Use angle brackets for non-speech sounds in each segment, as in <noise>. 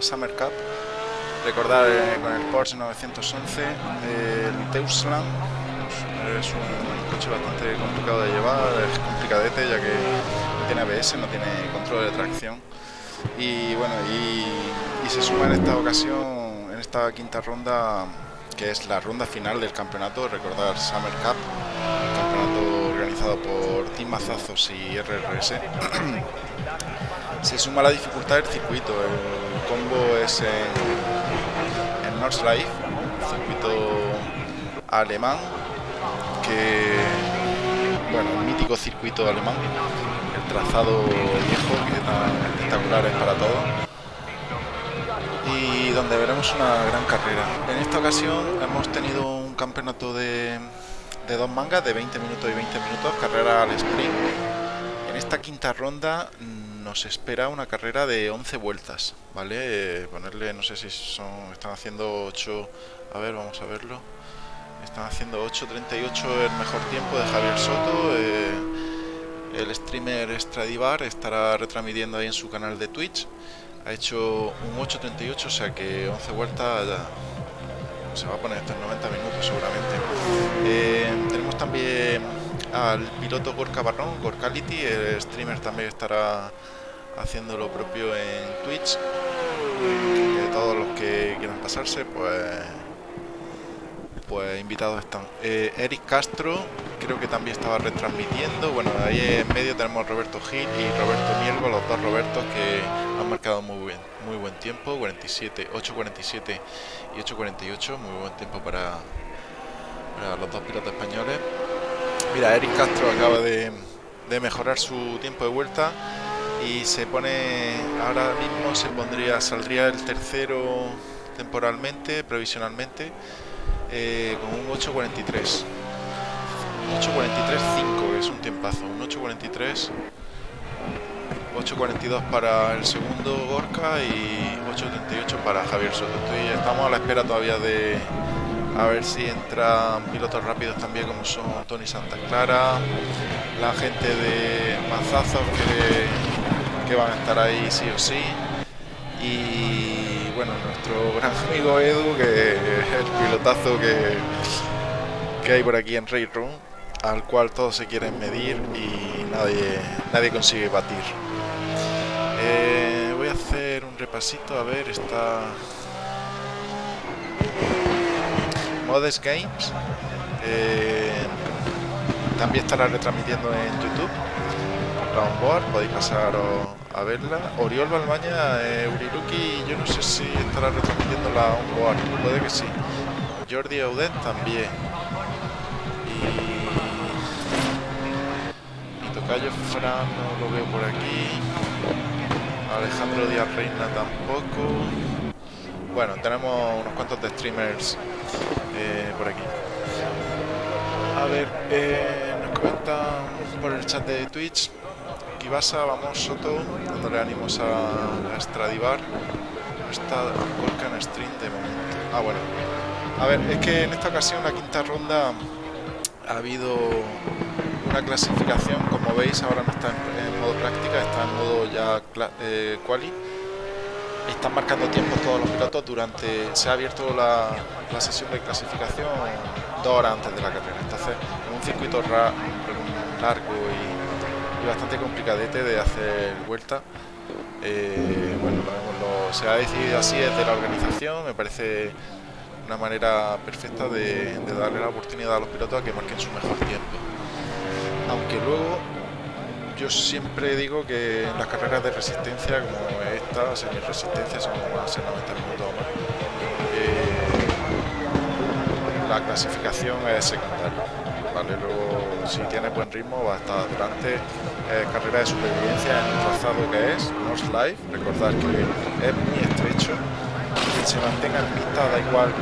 Summer Cup. Recordar eh, con el Porsche 911 el Teusland. Es un coche bastante complicado de llevar, es complicadete ya que no tiene ABS, no tiene control de tracción. Y bueno, y, y se suma en esta ocasión, en esta quinta ronda, que es la ronda final del campeonato, recordar Summer Cup, campeonato organizado por Team Mazazos y RRS. <clears throat> Se suma la dificultad del circuito, el combo es en, en Nordschleife, circuito alemán, que, bueno, un mítico circuito alemán, el trazado viejo, que tan espectacular es para todo y donde veremos una gran carrera. En esta ocasión hemos tenido un campeonato de, de dos mangas de 20 minutos y 20 minutos, carrera al sprint. En esta quinta ronda nos espera una carrera de 11 vueltas, ¿vale? Eh, ponerle, no sé si son, están haciendo 8, a ver, vamos a verlo. Están haciendo 8.38 el mejor tiempo de Javier Soto. Eh, el streamer Stradivar estará retransmitiendo ahí en su canal de Twitch ha hecho un 8.38, o sea que 11 vueltas ya se va a poner estos 90 minutos seguramente. Eh, tenemos también al piloto Gorka Barrón, Gorkality, el streamer también estará haciendo lo propio en Twitch. Que todos los que quieran pasarse, pues pues invitados están. Eh, Eric Castro creo que también estaba retransmitiendo. Bueno, ahí en medio tenemos Roberto Gil y Roberto Miergo, los dos Robertos que han marcado muy bien, muy buen tiempo, 47, 8.47 y 8.48, muy buen tiempo para, para los dos pilotos españoles. Mira, Eric Castro acaba de, de mejorar su tiempo de vuelta y se pone ahora mismo se pondría saldría el tercero temporalmente provisionalmente eh, con un 8.43 8.43.5 que es un tiempazo. Un 8.43 8.42 para el segundo Gorka y 8.38 para Javier Soto. Estamos a la espera todavía de a ver si entran pilotos rápidos también como son Tony Santa Clara la gente de Mazazos que, que van a estar ahí sí o sí y bueno, nuestro gran amigo Edu, que es el pilotazo que, que hay por aquí en Ray Room, al cual todos se quieren medir y nadie, nadie consigue batir. Eh, voy a hacer un repasito, a ver, está... Modest Games. Eh, también estará retransmitiendo en YouTube. Board, podéis pasar a verla. Oriol Balbaña, eh, Uriruki, yo no sé si estará retransmitiendo la onboard, puede que sí. Jordi Audet también. Y... Tocayo Fran no lo veo por aquí. Alejandro Díaz Reina tampoco. Bueno, tenemos unos cuantos de streamers eh, por aquí. A ver, eh, nos comentan por el chat de Twitch Ibasa, vamos Soto, dándole ánimos a, a Stradivar. No está Volcan Stream de momento. Ah, bueno. A ver, es que en esta ocasión, la quinta ronda, ha habido una clasificación. Como veis, ahora no está en, modo práctica, está en modo ya eh, quali. Están marcando tiempos todos los pilotos durante... Se ha abierto la, la sesión de clasificación dos horas antes de la carrera. Entonces, en un circuito largo y bastante complicadete de hacer vuelta. Eh, bueno, se ha decidido así desde la organización, me parece una manera perfecta de, darle la oportunidad a los pilotos a que marquen su mejor tiempo. Aunque luego yo siempre digo que en las carreras de resistencia como esta, semi resistencia, son más de 90 minutos más, eh, la clasificación es secundaria. Luego, si tiene buen ritmo, va a estar durante eh, carrera de supervivencia en un trazado que es North Life. Recordad que es muy estrecho. Que se mantenga en pista, da igual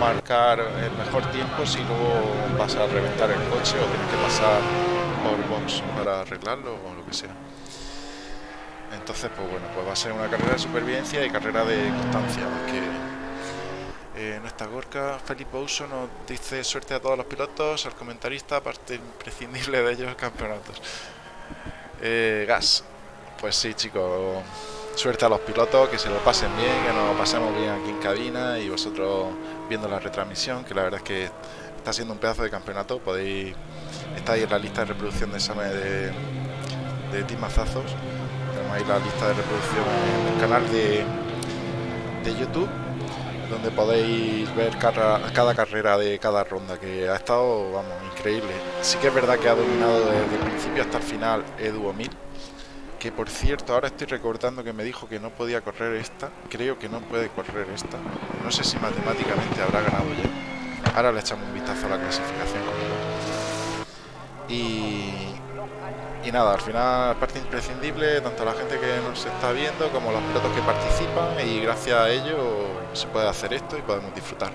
marcar el mejor tiempo si luego vas a reventar el coche o tienes que pasar por box para arreglarlo o lo que sea. Entonces, pues bueno, pues va a ser una carrera de supervivencia y carrera de constancia, que Eh, no está Gorka. Felipe Uso nos dice suerte a todos los pilotos, al comentarista, parte imprescindible de ellos, campeonatos. Eh, gas. Pues sí, chicos. Suerte a los pilotos, que se lo pasen bien, que nos pasemos bien aquí en cabina y vosotros viendo la retransmisión, que la verdad es que está siendo un pedazo de campeonato. Podéis estar ahí en la lista de reproducción de examen de, de Timazazos. Tenemos ahí la lista de reproducción en el canal de, de YouTube donde podéis ver cada, carrera de cada ronda, que ha estado, vamos, increíble. Sí que es verdad que ha dominado desde el principio hasta el final Edu Omil, que por cierto, ahora estoy recordando que me dijo que no podía correr esta, creo que no puede correr esta, no sé si matemáticamente habrá ganado ya. Ahora le echamos un vistazo a la clasificación. Y, y nada, al final parte imprescindible, tanto la gente que nos está viendo como los pilotos que participan y gracias a ello se puede hacer esto y podemos disfrutar.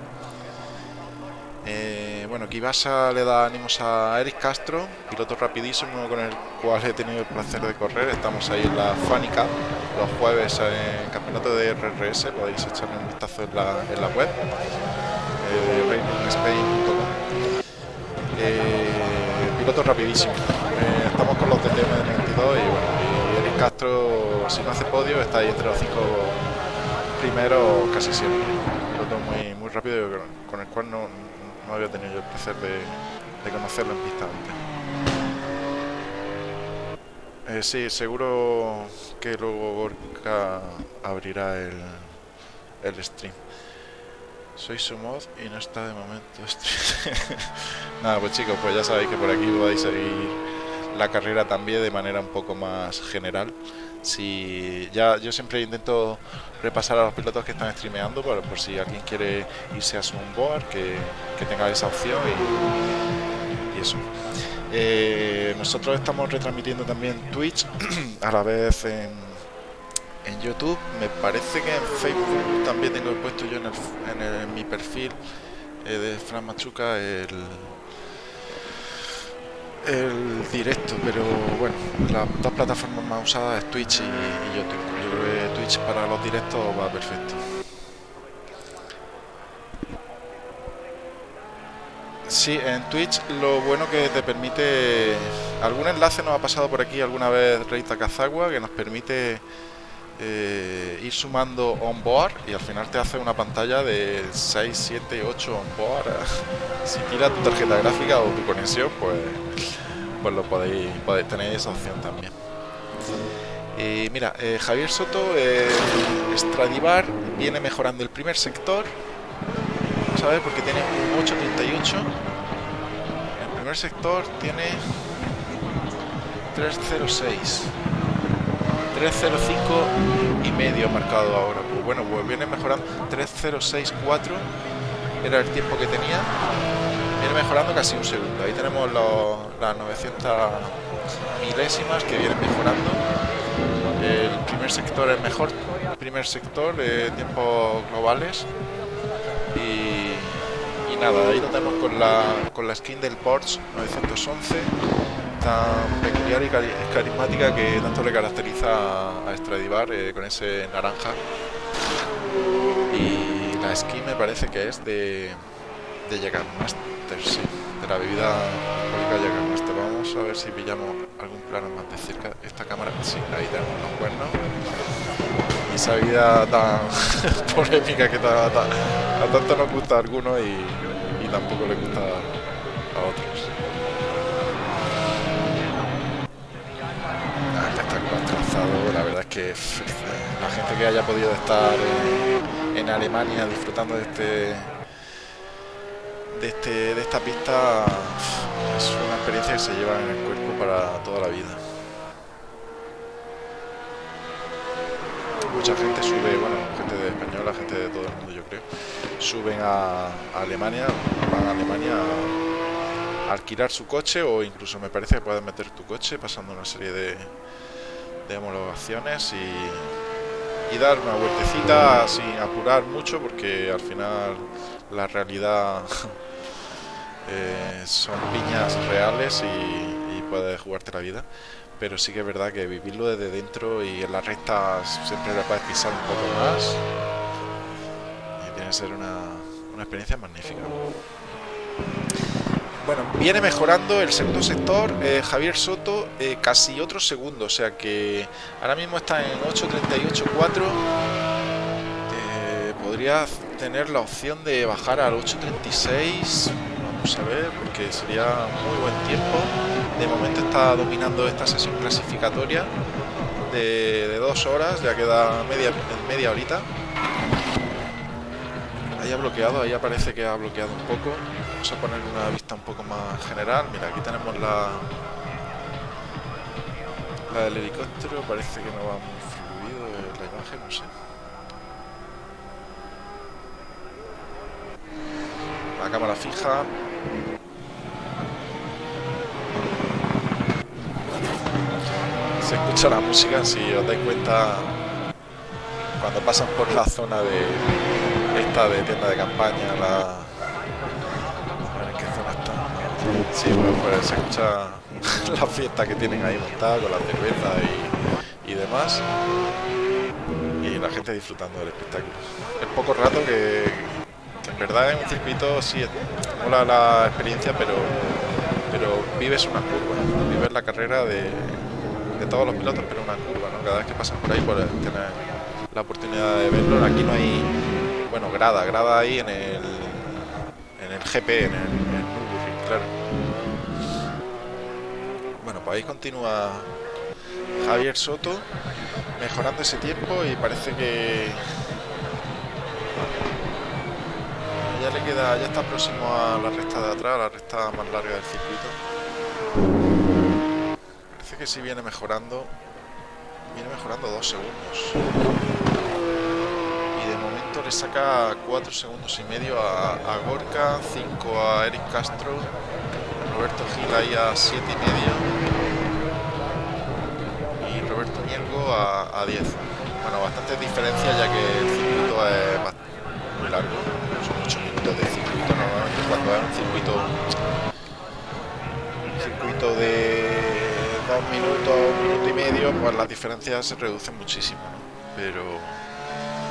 Eh, bueno, Kibasa le da ánimos a Eric Castro, piloto rapidísimo con el cual he tenido el placer de correr. Estamos ahí en la Cup los jueves en campeonato de RRS, podéis echarle un vistazo en la, en la web, eh, piloto rapidísimo. Eh, estamos con los DTM de 92 y bueno, y Eric Castro, si no hace podio, está ahí entre los cinco primeros casi siempre. Piloto muy, muy rápido con el cual no, no había tenido el placer de, de conocerlo en pista antes. Eh, sí, seguro que luego Gorka abrirá el, el stream. Soy su mod y no está de momento <laughs> <laughs> Nada, pues chicos, pues ya sabéis que por aquí podéis seguir la carrera también de manera un poco más general. Si ya yo siempre intento repasar a los pilotos que están streameando por, por si alguien quiere irse a su que, que tenga esa opción y, y eso. Eh, nosotros estamos retransmitiendo también Twitch <clears throat> a la vez en, en YouTube. Me parece que en Facebook también tengo puesto yo en, el, en, el, mi perfil eh, de Fran Machuca el el directo, pero bueno, las dos plataformas más usadas es Twitch y, y, YouTube. Yo creo que Twitch para los directos va perfecto. Sí, en Twitch lo bueno que te permite... Algún enlace nos ha pasado por aquí alguna vez Reita Kazagua que nos permite eh, ir sumando onboard y al final te hace una pantalla de 6, 7, 8 onboard. <laughs> si tira tu tarjeta gráfica o tu conexión, pues, pues lo podéis, podéis tener esa opción también. Y mira, eh, Javier Soto, eh, Stradivar viene mejorando el primer sector. Ver, porque tiene un 8.38. El primer sector tiene 306. 3.05 y medio marcado ahora. Pues bueno, pues viene mejorando 3.064 era el tiempo que tenía. Viene mejorando casi un segundo. Ahí tenemos las 900 milésimas que vienen mejorando. El primer sector es mejor. Primer sector de tiempos globales. Y, y nada, ahí lo tenemos con la, con la skin del Porsche 911 tan peculiar y carismática que tanto le caracteriza a Stradivar eh, con ese naranja. Y la skin me parece que es de, de Jägermeister, sí, de la bebida alcohólica Jägermeister. Vamos a ver si pillamos algún plano más de cerca. Esta cámara, sí, ahí tenemos los cuernos. Y esa bebida tan <laughs> polémica que ta, ta, a tanto nos gusta a algunos y, tampoco le gusta otros. la verdad es que la gente que haya podido estar en, Alemania disfrutando de este de, este, de esta pista es una experiencia que se lleva en el cuerpo para toda la vida. Mucha gente sube, bueno, gente de española, gente de todo el mundo yo creo, suben a, a Alemania, van a Alemania a alquilar su coche o incluso me parece que puedes meter tu coche pasando una serie de, de homologaciones y, dar una vueltecita sin apurar mucho porque al final la realidad <laughs> eh, son piñas reales y, puedes jugarte la vida pero sí que es verdad que vivirlo desde dentro y en las rectas siempre le puedes pisar un poco más y tiene que ser una, una experiencia magnífica. Bueno, viene mejorando el segundo sector, eh, Javier Soto, eh, casi otro segundo, o sea que ahora mismo está en 8.38.4. Eh, podría tener la opción de bajar al 8.36, vamos a ver, porque sería muy buen tiempo. De momento está dominando esta sesión clasificatoria de, dos horas, ya queda media, media horita. Ahí ha bloqueado, ahí aparece que ha bloqueado un poco. Vamos a poner una vista un poco más general. Mira, aquí tenemos la, la del helicóptero. Parece que no va muy fluido la imagen, no sé. La cámara fija. Se escucha la música, si os dais cuenta, cuando pasan por la zona de, esta de tienda de campaña, la... Sí, pues, pues se escucha <laughs> la fiesta que tienen ahí montada con la cerveza y, y demás. Y la gente disfrutando del espectáculo. Es poco rato que, en verdad en un circuito sí mola la experiencia, pero, pero vives una curva, vives la carrera de, de todos los pilotos, pero una curva, ¿no? Cada vez que pasas por ahí puedes tener la oportunidad de verlo. Aquí no hay bueno, grada, grada ahí en el, en el GP, en el, Bueno, pues ahí continúa Javier Soto mejorando ese tiempo y parece que ya le queda, ya está próximo a la recta de atrás, la recta más larga del circuito. Parece que sí viene mejorando, viene mejorando dos segundos saca 4 segundos y medio a, Gorka, 5 a Eric Castro, Roberto Gil ahí a 7 y medio y Roberto Ñelgo a, 10. Bueno, bastante diferencia ya que el circuito es muy largo, son 8 minutos de circuito, normalmente cuando es un circuito un circuito de 2 minutos, 1 minuto y medio, pues las diferencias se reducen muchísimo, pero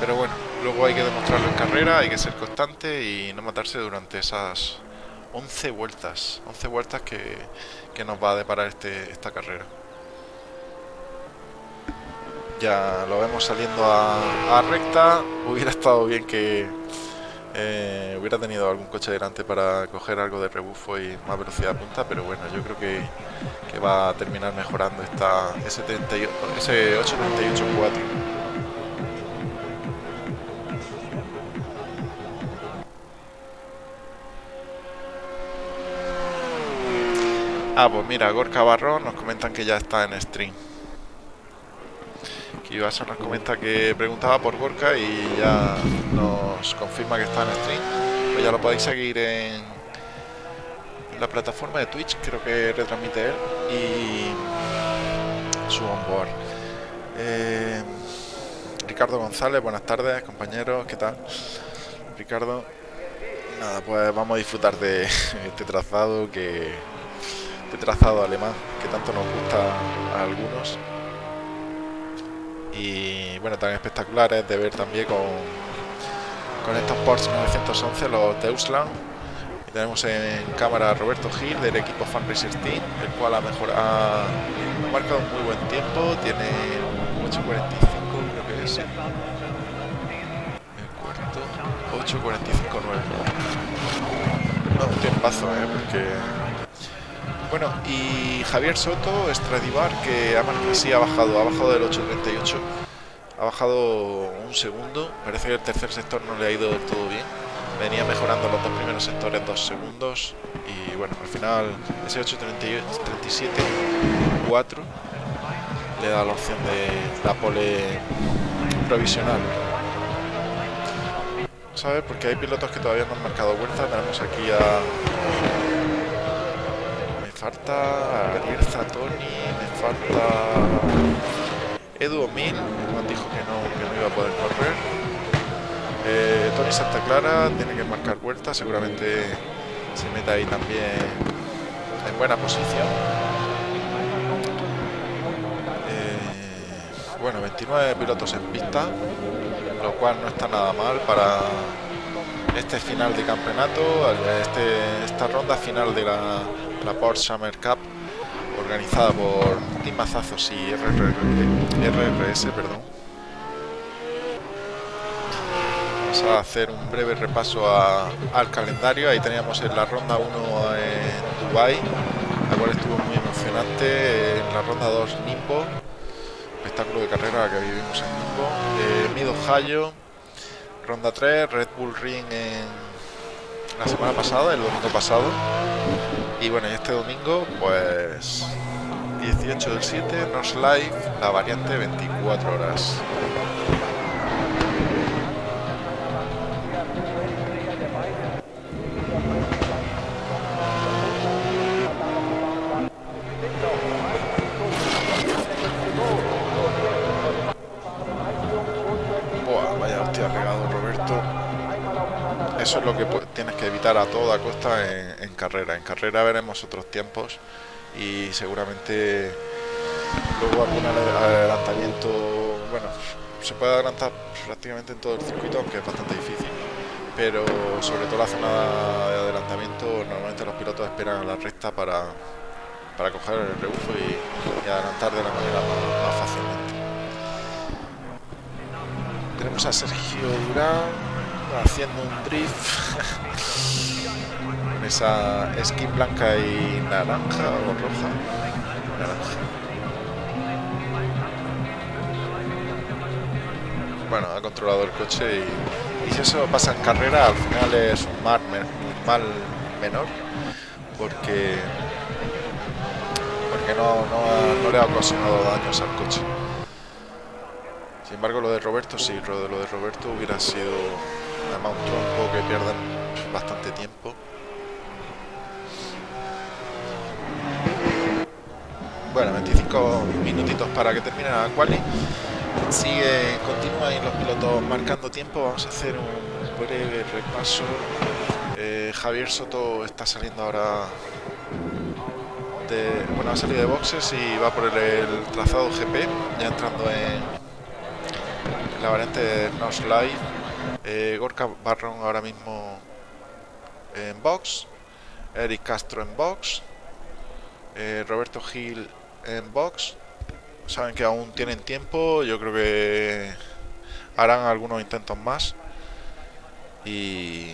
pero bueno, luego hay que demostrarlo en carrera, hay que ser constante y no matarse durante esas 11 vueltas, 11 vueltas que, nos va a deparar este, esta carrera. Ya lo vemos saliendo a, recta, hubiera estado bien que eh, hubiera tenido algún coche delante para coger algo de rebufo y más velocidad de punta, pero bueno, yo creo que, va a terminar mejorando esta, ese, ese 838-4. Ah, pues mira, Gorka Barro nos comentan que ya está en stream. Kibasa nos comenta que preguntaba por Gorka y ya nos confirma que está en stream. Pues ya lo podéis seguir en la plataforma de Twitch, creo que retransmite él, y su onboard. Eh, Ricardo González, buenas tardes, compañeros, ¿qué tal? Ricardo, nada, pues vamos a disfrutar de <laughs> este trazado que este trazado alemán que tanto nos gusta a algunos. Y bueno tan espectaculares de ver también con con estos Porsche 911 los Deutschland y tenemos en cámara a Roberto Gil del equipo Fan Racer Team el cual ha mejorado ha marcado un muy buen tiempo. Tiene 8.45 creo que es. El cuarto. 8.45.9 no, un tiempazo ¿eh? porque bueno, y Javier Soto, Stradivar, que sí ha bajado, ha bajado del 8.38, ha bajado un segundo, parece que el tercer sector no le ha ido del todo bien, venía mejorando los dos primeros sectores dos segundos y bueno, al final ese 8.37, 4 le da la opción de la pole provisional. ¿Sabes? Porque hay pilotos que todavía no han marcado vuelta, tenemos aquí a falta Ariel Zatoni, me falta Edu Omil, me dijo que no, que no iba a poder correr. Eh, Tony Santa Clara tiene que marcar vuelta, seguramente se meta ahí también en buena posición. Eh, bueno, 29 pilotos en pista, lo cual no está nada mal para este final de campeonato, este, esta ronda final de la, la Porsche Summer Cup organizada por Team Mazazos y RRS, perdón. Vamos a hacer un breve repaso al calendario. Ahí teníamos en la ronda 1 en Dubai, la cual estuvo muy emocionante. En la ronda 2 Nimbo, espectáculo de carrera que vivimos en Nimbo. Eh, Mid Ohio, ronda 3, Red Bull Ring en la semana pasada, el domingo pasado. Y bueno, y este domingo, pues 18 del 7, Nos Live, la variante 24 horas. Eso es lo que tienes que evitar a toda costa en, en carrera. En carrera veremos otros tiempos y seguramente luego algún adelantamiento, bueno, se puede adelantar prácticamente en todo el circuito, aunque es bastante difícil, pero sobre todo la zona de adelantamiento, normalmente los pilotos esperan a la recta para, para coger el rebufo y, adelantar de la manera más, fácilmente. Tenemos a Sergio Durán haciendo un drift <laughs> esa skin blanca y naranja o roja. Bueno, ha controlado el coche y, si eso pasa en carrera, al final es un mal, mal menor porque porque no, no, le ha ocasionado daños al coche. Sin embargo, lo de Roberto sí, lo de Roberto hubiera sido además un trompo que pierden bastante tiempo. bueno, 25 minutitos para que termine la quali. Sigue, continúan los pilotos marcando tiempo. Vamos a hacer un breve repaso. Eh, Javier Soto está saliendo ahora de. Bueno, ha salido de boxes y va por el, trazado GP, ya entrando en la variante Nos Live. Eh, Gorka Barron ahora mismo en box. Eric Castro en box. Eh, Roberto Gil en box. Saben que aún tienen tiempo. Yo creo que harán algunos intentos más. Y,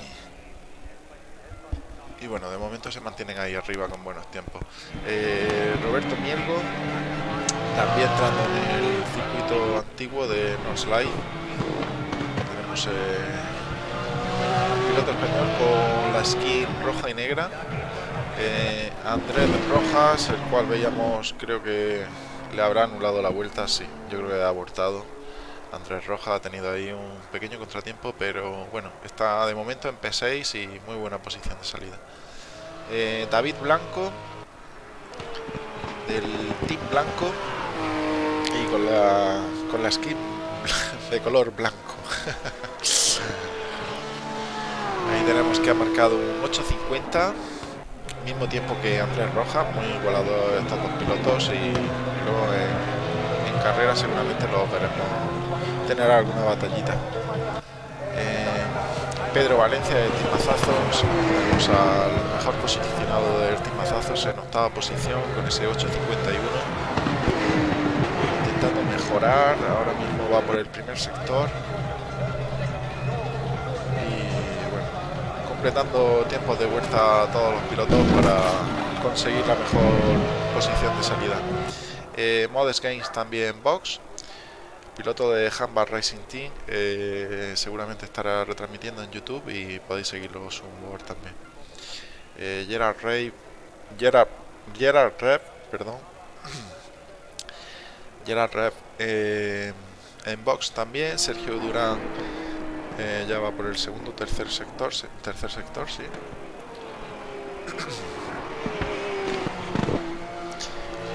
y bueno, de momento se mantienen ahí arriba con buenos tiempos. Eh, Roberto Mielgo, también entrando en el circuito antiguo de Norslide. Eh, piloto español con la skin roja y negra eh, Andrés Rojas, el cual veíamos, creo que le habrá anulado la vuelta, sí, yo creo que ha abortado. Andrés Rojas ha tenido ahí un pequeño contratiempo, pero bueno, está de momento en P6 y muy buena posición de salida. Eh, David Blanco, del Team Blanco, y con la, con la skin <laughs> de color blanco. <laughs> Ahí tenemos que ha marcado un 850 mismo tiempo que Andrés Rojas, muy igualado estos dos pilotos y luego en, carrera seguramente los veremos tener alguna batallita. Eh, Pedro Valencia de Timazazos, al mejor posicionado del Timazazos en octava posición con ese 8.51 intentando mejorar, ahora mismo va por el primer sector completando tiempos de vuelta a todos los pilotos para conseguir la mejor posición de salida. Eh, Modest Games también box, piloto de Handbar Racing Team, eh, seguramente estará retransmitiendo en YouTube y podéis seguirlo su web también. Eh, Gerard Ray, Gerard, Gerard Rep, perdón, <clears throat> Gerard Rep eh, en box también, Sergio Durán eh, ya va por el segundo, tercer sector, tercer sector, sí.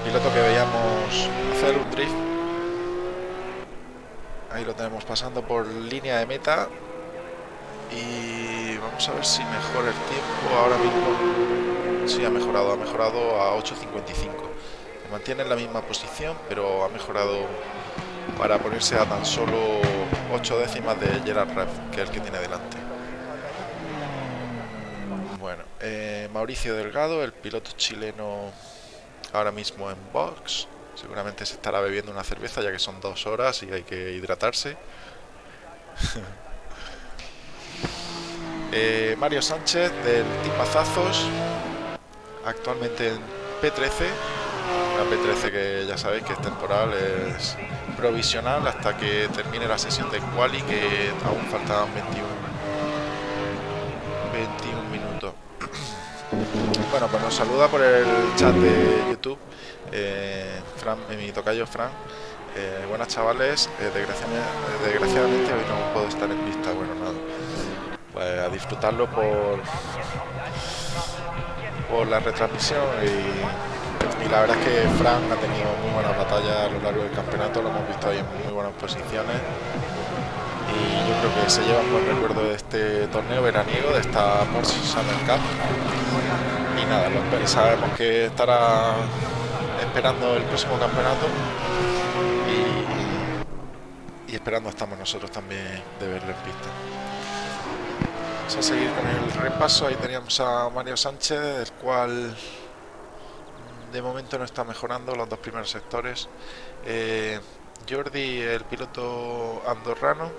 Piloto que veíamos hacer un drift. Ahí lo tenemos pasando por línea de meta. Y vamos a ver si mejora el tiempo. Ahora mismo sí ha mejorado, ha mejorado a 8.55. Se mantiene en la misma posición, pero ha mejorado para ponerse a tan solo 8 décimas de Gerard Rev, que es el que tiene delante. Bueno, eh, Mauricio Delgado, el piloto chileno ahora mismo en box. Seguramente se estará bebiendo una cerveza ya que son dos horas y hay que hidratarse. <laughs> Eh, Mario Sánchez del Team actualmente en P13. La P13 que ya sabéis que es temporal, es provisional hasta que termine la sesión de quali que aún faltaban 21, 21 minutos. <clears throat> Bueno, pues nos saluda por el chat de YouTube eh, Fran, eh, mi tocayo Fran. Eh, buenas chavales, eh, desgraciadamente, desgraciadamente, hoy no puedo estar en pista, bueno nada. Pues a disfrutarlo por por la retransmisión y, y, la verdad es que Fran ha tenido muy buenas batallas a lo largo del campeonato, lo hemos visto ahí en muy buenas posiciones. Y yo creo que se lleva un buen recuerdo de este torneo veraniego, de esta Porsche Summer Cup. Y nada, lo, sabemos que estará esperando el próximo campeonato. Y, y, esperando estamos nosotros también de verlo en pista. Vamos a seguir con el repaso, ahí teníamos a Mario Sánchez, el cual de momento no está mejorando los dos primeros sectores. Eh, Jordi, el piloto andorrano,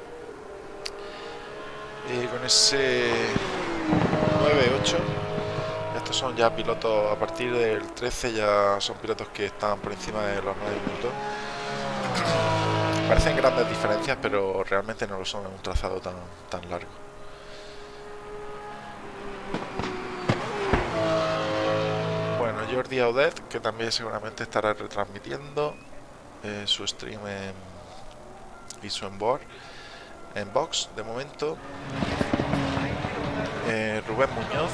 con ese 9-8 estos son ya pilotos a partir del 13 ya son pilotos que están por encima de los 9 minutos parecen grandes diferencias pero realmente no lo son en un trazado tan, tan largo Jordi Audet que también seguramente estará retransmitiendo eh, su stream en, y su onboard en box de momento. Eh, Rubén Muñoz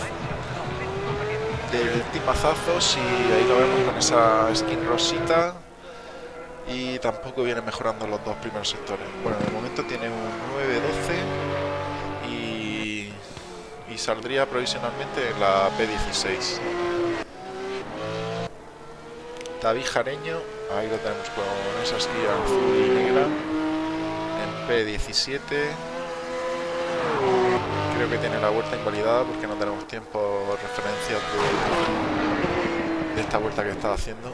del tipazazos y ahí lo vemos con esa skin rosita. Y tampoco viene mejorando los dos primeros sectores. Bueno de momento tiene un 9-12 y, y saldría provisionalmente en la P16 David Jareño. Ahí lo tenemos con esa skin azul y negra. En P17 creo que tiene la vuelta invalidada porque no tenemos tiempo referencias de, de esta vuelta que está haciendo.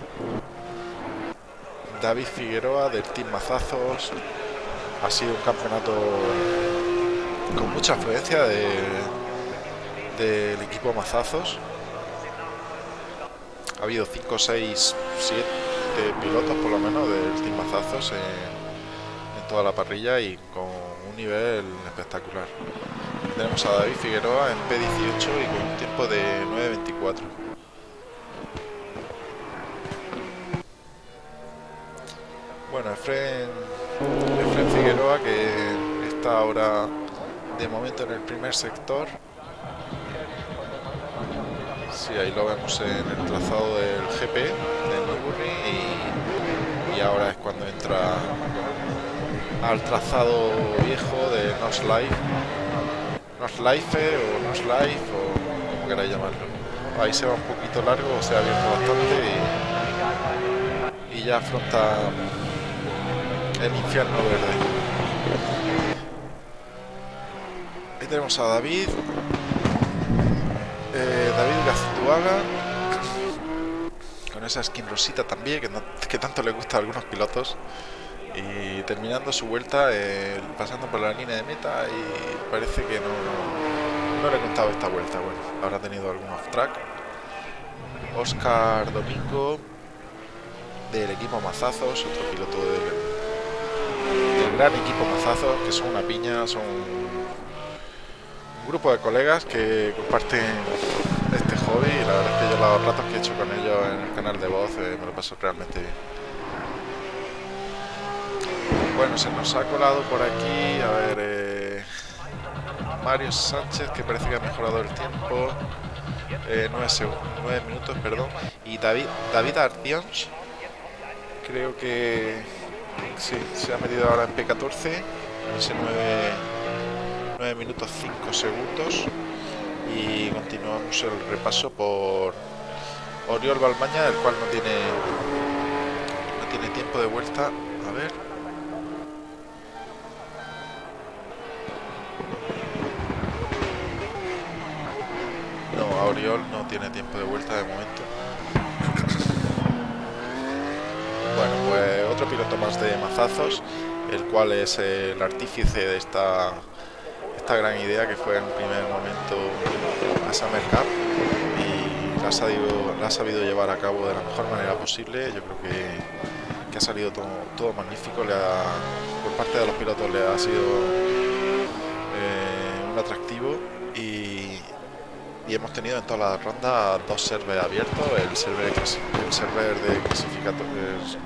David Figueroa del Team Mazazos. Ha sido un campeonato con mucha afluencia de, del equipo Mazazos ha habido 5, 6, 7 pilotos por lo menos del Team Mazazos en, toda la parrilla y con un nivel espectacular tenemos a David Figueroa en P18 y con un tiempo de 9.24. Bueno, Efren, Efren Figueroa que está ahora de momento en el primer sector. Sí, ahí lo vemos en el trazado del GP de Newbury y, y ahora es cuando entra al trazado viejo de Nos Life nos life o nos life o como queráis llamarlo. Ahí se va un poquito largo, se ha abierto bastante y, y ya afronta el infierno verde. Ahí tenemos a David, eh, David Gaztuaga, con esa skin rosita también, que, tanto le gusta a algunos pilotos. Y terminando su vuelta pasando por la línea de meta y parece que no, no, le he contado esta vuelta. Bueno habrá tenido algún track. Oscar Domingo del equipo Mazazos otro piloto del, del gran equipo Mazazos que son una piña son grupo de colegas que comparten este hobby y la verdad es que yo los ratos que he hecho con ellos en el canal de voz eh, me lo paso realmente bien. Bueno, se nos ha colado por aquí, a ver, eh, Mario Sánchez, que parece que ha mejorado el tiempo, eh, 9, minutos, perdón, y David, David Ardions, creo que sí, se ha metido ahora en P14, ese 9, 9 minutos 5 segundos, y continuamos el repaso por Oriol Balmaña, el cual no tiene, no tiene tiempo de vuelta, a ver... Oriol no tiene tiempo de vuelta de momento. Bueno, pues otro piloto más de mazazos, el cual es el artífice de esta, esta gran idea que fue en un primer momento la Summer Cup y la ha, sabido, la ha sabido llevar a cabo de la mejor manera posible. Yo creo que, que ha salido todo, todo magnífico, le ha, por parte de los pilotos le ha sido eh, un atractivo y, y hemos tenido en todas las rondas dos servers abiertos, el server, el server de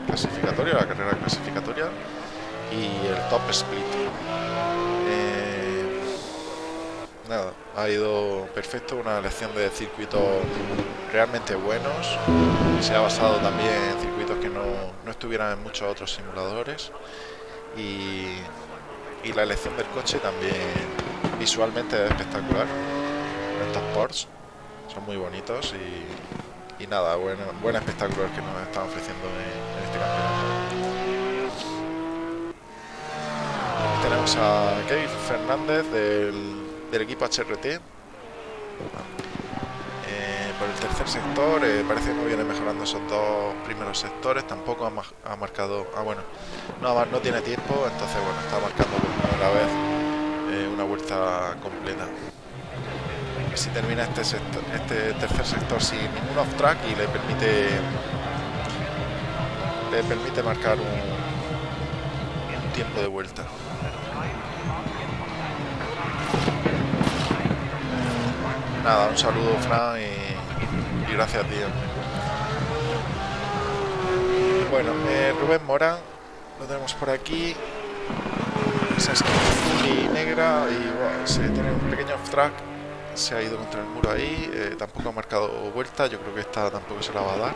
clasificatorio, la carrera clasificatoria y el top split. Nada, ha ido perfecto, una elección de circuitos realmente buenos, se ha basado también en circuitos que no, no estuvieran en muchos otros simuladores. Y, y la elección del coche también visualmente es espectacular. Estos ports son muy bonitos y, y nada, buen, espectáculo que nos están ofreciendo en, en, este campeonato. Tenemos a Kevin Fernández del, del equipo HRT. Eh, por el tercer sector, eh, parece que no viene mejorando esos dos primeros sectores. Tampoco ha, marcado. Ah, bueno, no, tiene tiempo, entonces, bueno, está marcando por primera vez eh, una vuelta completa si termina este, sector, este tercer sector sin ningún off track y le permite le permite marcar un tiempo de vuelta nada un saludo Fran y, gracias a ti bueno eh, Rubén Morán lo tenemos por aquí esa es azul y negra y se tiene un pequeño off track se ha ido contra el muro ahí, eh, tampoco ha marcado vuelta, yo creo que esta tampoco se la va a dar.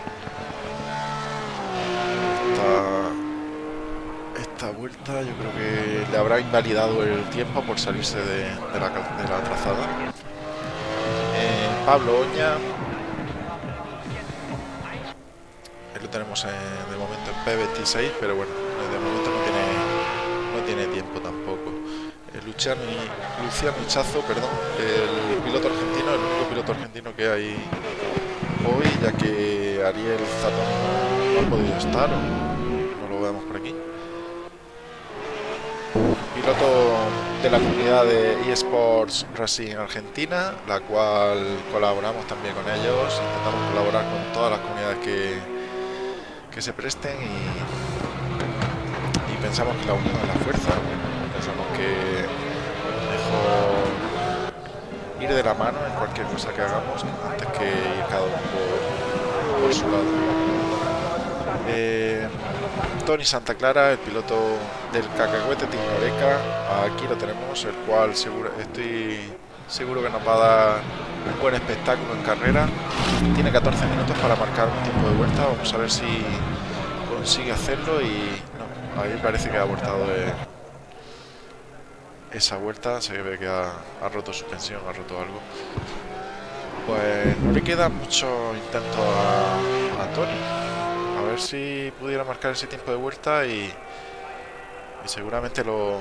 Esta, vuelta yo creo que le habrá invalidado el tiempo por salirse de la, trazada. Eh, Pablo Oña. Él lo tenemos en, de momento en P26, pero bueno, de momento no tiene, no tiene tiempo tampoco. Luciano, Luciano Hichazo, perdón, el piloto argentino, el único piloto argentino que hay hoy, ya que Ariel Zatón no ha podido estar, no lo vemos por aquí. Piloto la comunidad de eSports Racing Argentina, la cual colaboramos también con ellos, intentamos colaborar con todas las comunidades que, que se presten y, pensamos que la unión es la fuerza pensamos que mejor ir de la mano en cualquier cosa que hagamos antes que ir cada uno por, por su lado. Eh, Tony Santa Clara, el piloto del Cacahuete Tignoreca, aquí lo tenemos, el cual estoy seguro que nos va a dar un buen espectáculo en carrera. Tiene 14 minutos para marcar un tiempo de vuelta, vamos a ver si consigue hacerlo y no, ahí parece que ha abortado de, esa vuelta se ve que ha, ha, roto suspensión, ha roto algo. Pues no le queda mucho intento a, a, Tony. A ver si pudiera marcar ese tiempo de vuelta y, seguramente lo,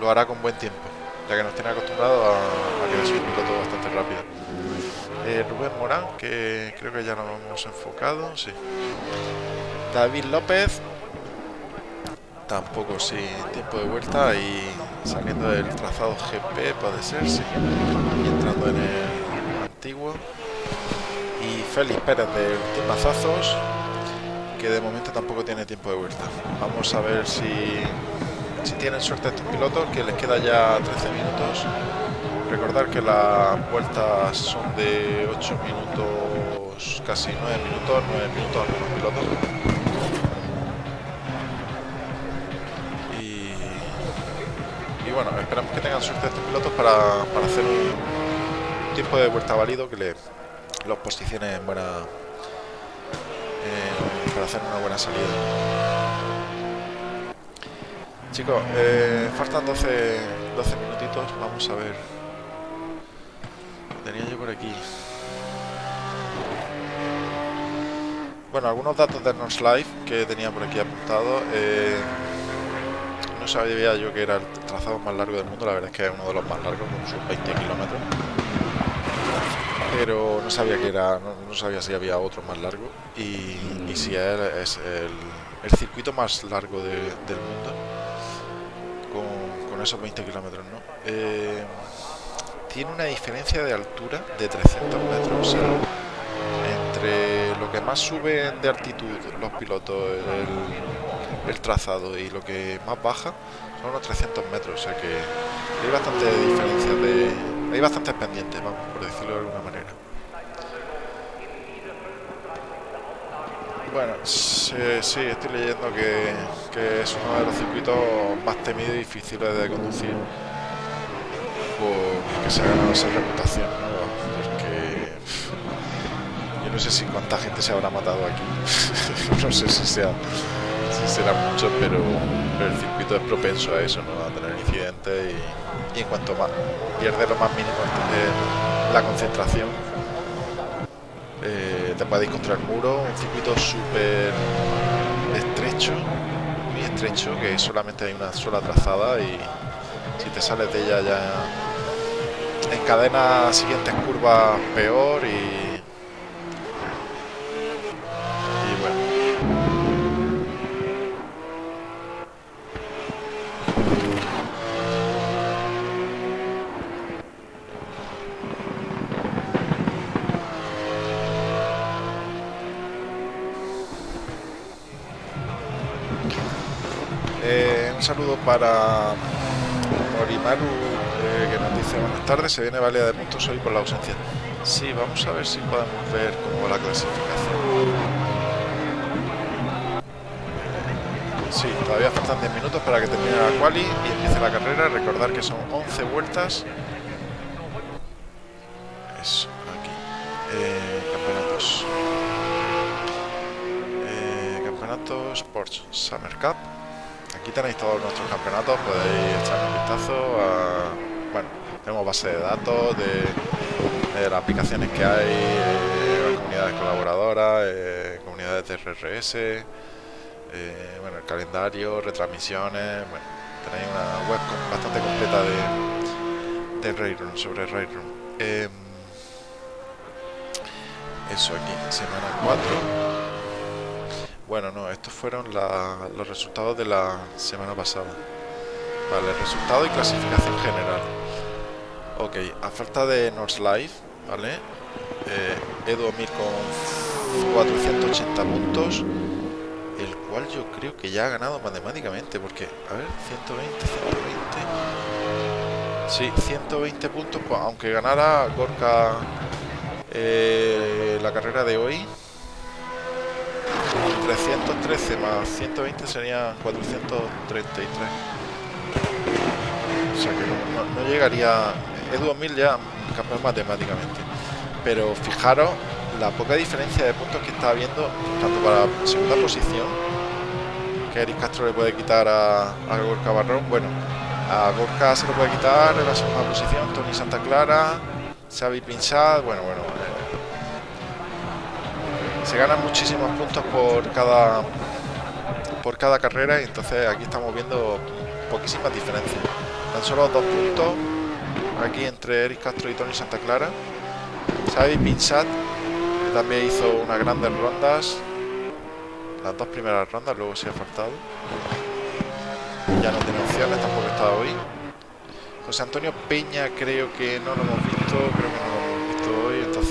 lo hará con buen tiempo, ya que nos tiene acostumbrado a, a que es un piloto bastante rápido. Eh, Rubén Morán, que creo que ya lo hemos enfocado, sí. David López, tampoco sin tiempo de vuelta y saliendo del trazado GP puede ser, sí, y entrando en el antiguo Félix Pérez del Team Mazazos que de momento tampoco tiene tiempo de vuelta. Vamos a ver si si tienen suerte estos pilotos que les queda ya 13 minutos. Recordar que las vueltas son de 8 minutos casi 9 minutos 9 minutos algunos pilotos bueno, esperamos que tengan suerte estos pilotos para, para hacer un tiempo de vuelta válido que le, los posicione en buena para hacer una buena salida. Chicos eh, faltan 12 12 minutitos. Vamos a ver. Tenía yo por aquí. Bueno algunos datos de North Life que tenía por aquí apuntado. Eh, no sabía yo que era el trazado más largo del mundo, la verdad es que es uno de los más largos, con sus 20 kilómetros. Pero no sabía que era, no, sabía si había otro más largo y, si es el, circuito más largo del mundo con, esos 20 kilómetros, ¿no? Eh, tiene una diferencia de altura de 300 metros. entre lo que más suben de altitud los pilotos, el, trazado y lo que más baja son unos 300 metros. O sea que hay bastante diferencia de. Hay bastantes pendientes, vamos, por decirlo de alguna manera. Bueno, sí, estoy leyendo que, es uno de los circuitos más temidos y difíciles de conducir que se ha ganado esa reputación, Porque yo no sé si cuánta gente se habrá matado aquí. <laughs> no sé si sea será mucho, pero, el circuito es propenso a eso, ¿no? A tener incidentes y, en cuanto más pierde lo más mínimo la concentración, eh, te puedes contra el muro, un circuito súper estrecho, muy estrecho, que solamente hay una sola trazada y si te sales de ella ya encadena siguientes curvas peor y para Morimaru que nos dice buenas tardes, se viene válida de puntos hoy por la ausencia. Sí, vamos a ver si podemos ver cómo va la clasificación. Sí, todavía faltan 10 minutos para que termine la quali y empiece la carrera. Recordar que son 11 vueltas. Eso, aquí. Eh, campeonatos. Eh, campeonatos Porsche Summer Cup. Aquí tenéis todos nuestros campeonatos, podéis echar un vistazo bueno, tenemos base de datos de, las aplicaciones que hay, eh, comunidades colaboradoras, eh, comunidades de RRS, eh, bueno, el calendario, retransmisiones, bueno, tenéis una web bastante completa de, de sobre Railroom. Em, eso aquí, semana 4. Bueno, no, estos fueron los resultados de la semana pasada. Vale, resultado y clasificación general. Ok, a falta de North Life, ¿vale? Eh, Edu Mir con 480 puntos, el cual yo creo que ya ha ganado matemáticamente, porque, a ver, 120, 120... Sí, 120 puntos, pues, aunque ganara Gorka eh, la carrera de hoy, 313 más 120 sería 433. O sea que no, llegaría Edu 2000 ya campeón matemáticamente. Pero fijaros la poca diferencia de puntos que está habiendo tanto para segunda posición que Eric Castro le puede quitar a, a Gorka Barrón. Bueno, a Gorka se lo puede quitar en la segunda posición, Tony Santa Clara, Xavi Pinsat, bueno, bueno. Se ganan muchísimos puntos por cada por cada carrera y entonces aquí estamos viendo poquísimas diferencias. Tan solo dos puntos aquí entre Eric Castro y Tony Santa Clara. Xavi Pinsat también hizo unas grandes rondas. Las dos primeras rondas, luego se ha faltado. Ya no tiene opciones, tampoco está hoy. José Antonio Peña creo que no lo hemos visto, creo que no lo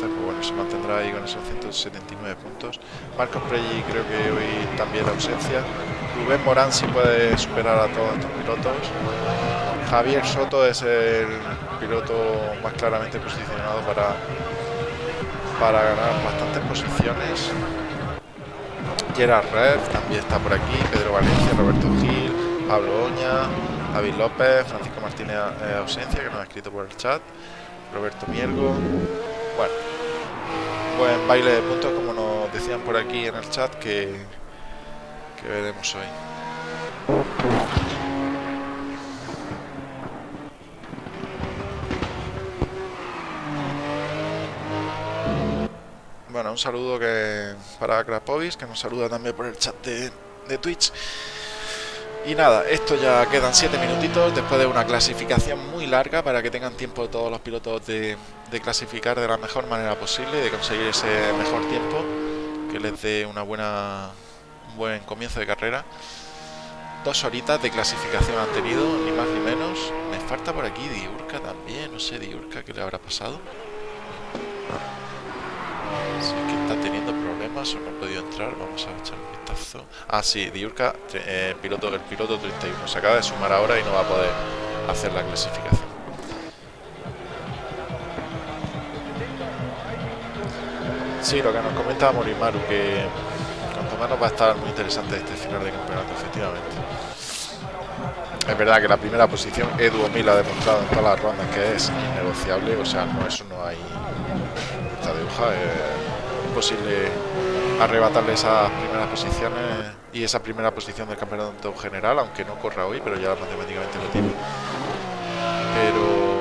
pues se mantendrá ahí con esos 179 puntos. Marcos Prelli creo que hoy también la ausencia. Rubén Morán sí puede superar a todos estos pilotos. Javier Soto es el piloto más claramente posicionado para, para ganar bastantes posiciones. Gerard Red también está por aquí, Pedro Valencia, Roberto Gil, Pablo Oña, David López, Francisco Martínez eh, ausencia, que nos ha escrito por el chat, Roberto Miergo. Bueno, buen baile de puntos, como nos decían por aquí en el chat, que, que veremos hoy. Bueno, un saludo que para Krapovis, que nos saluda también por el chat de, Twitch. Y nada, esto ya quedan 7 minutitos después de una clasificación muy larga para que tengan tiempo todos los pilotos de, clasificar de la mejor manera posible, de conseguir ese mejor tiempo que les dé una buena, un buen comienzo de carrera. Dos horitas de clasificación han tenido, ni más ni menos. Me falta por aquí Diurca también, no sé Diurca qué le habrá pasado. Sí que está teniendo problemas o no ha podido entrar, vamos a echar Ah, sí, Diurca, eh, piloto, el piloto 31, se acaba de sumar ahora y no va a poder hacer la clasificación. Sí, lo que nos comentaba Morimaru, que cuanto menos va a estar muy interesante este final de campeonato, efectivamente. Es verdad que la primera posición Edu Mil ha demostrado en todas las rondas que es innegociable, o sea, no eso no hay esta de hoja, es imposible arrebatarle esas primeras posiciones y esa primera posición del campeonato general, aunque no corra hoy, pero ya matemáticamente lo tiene. Pero,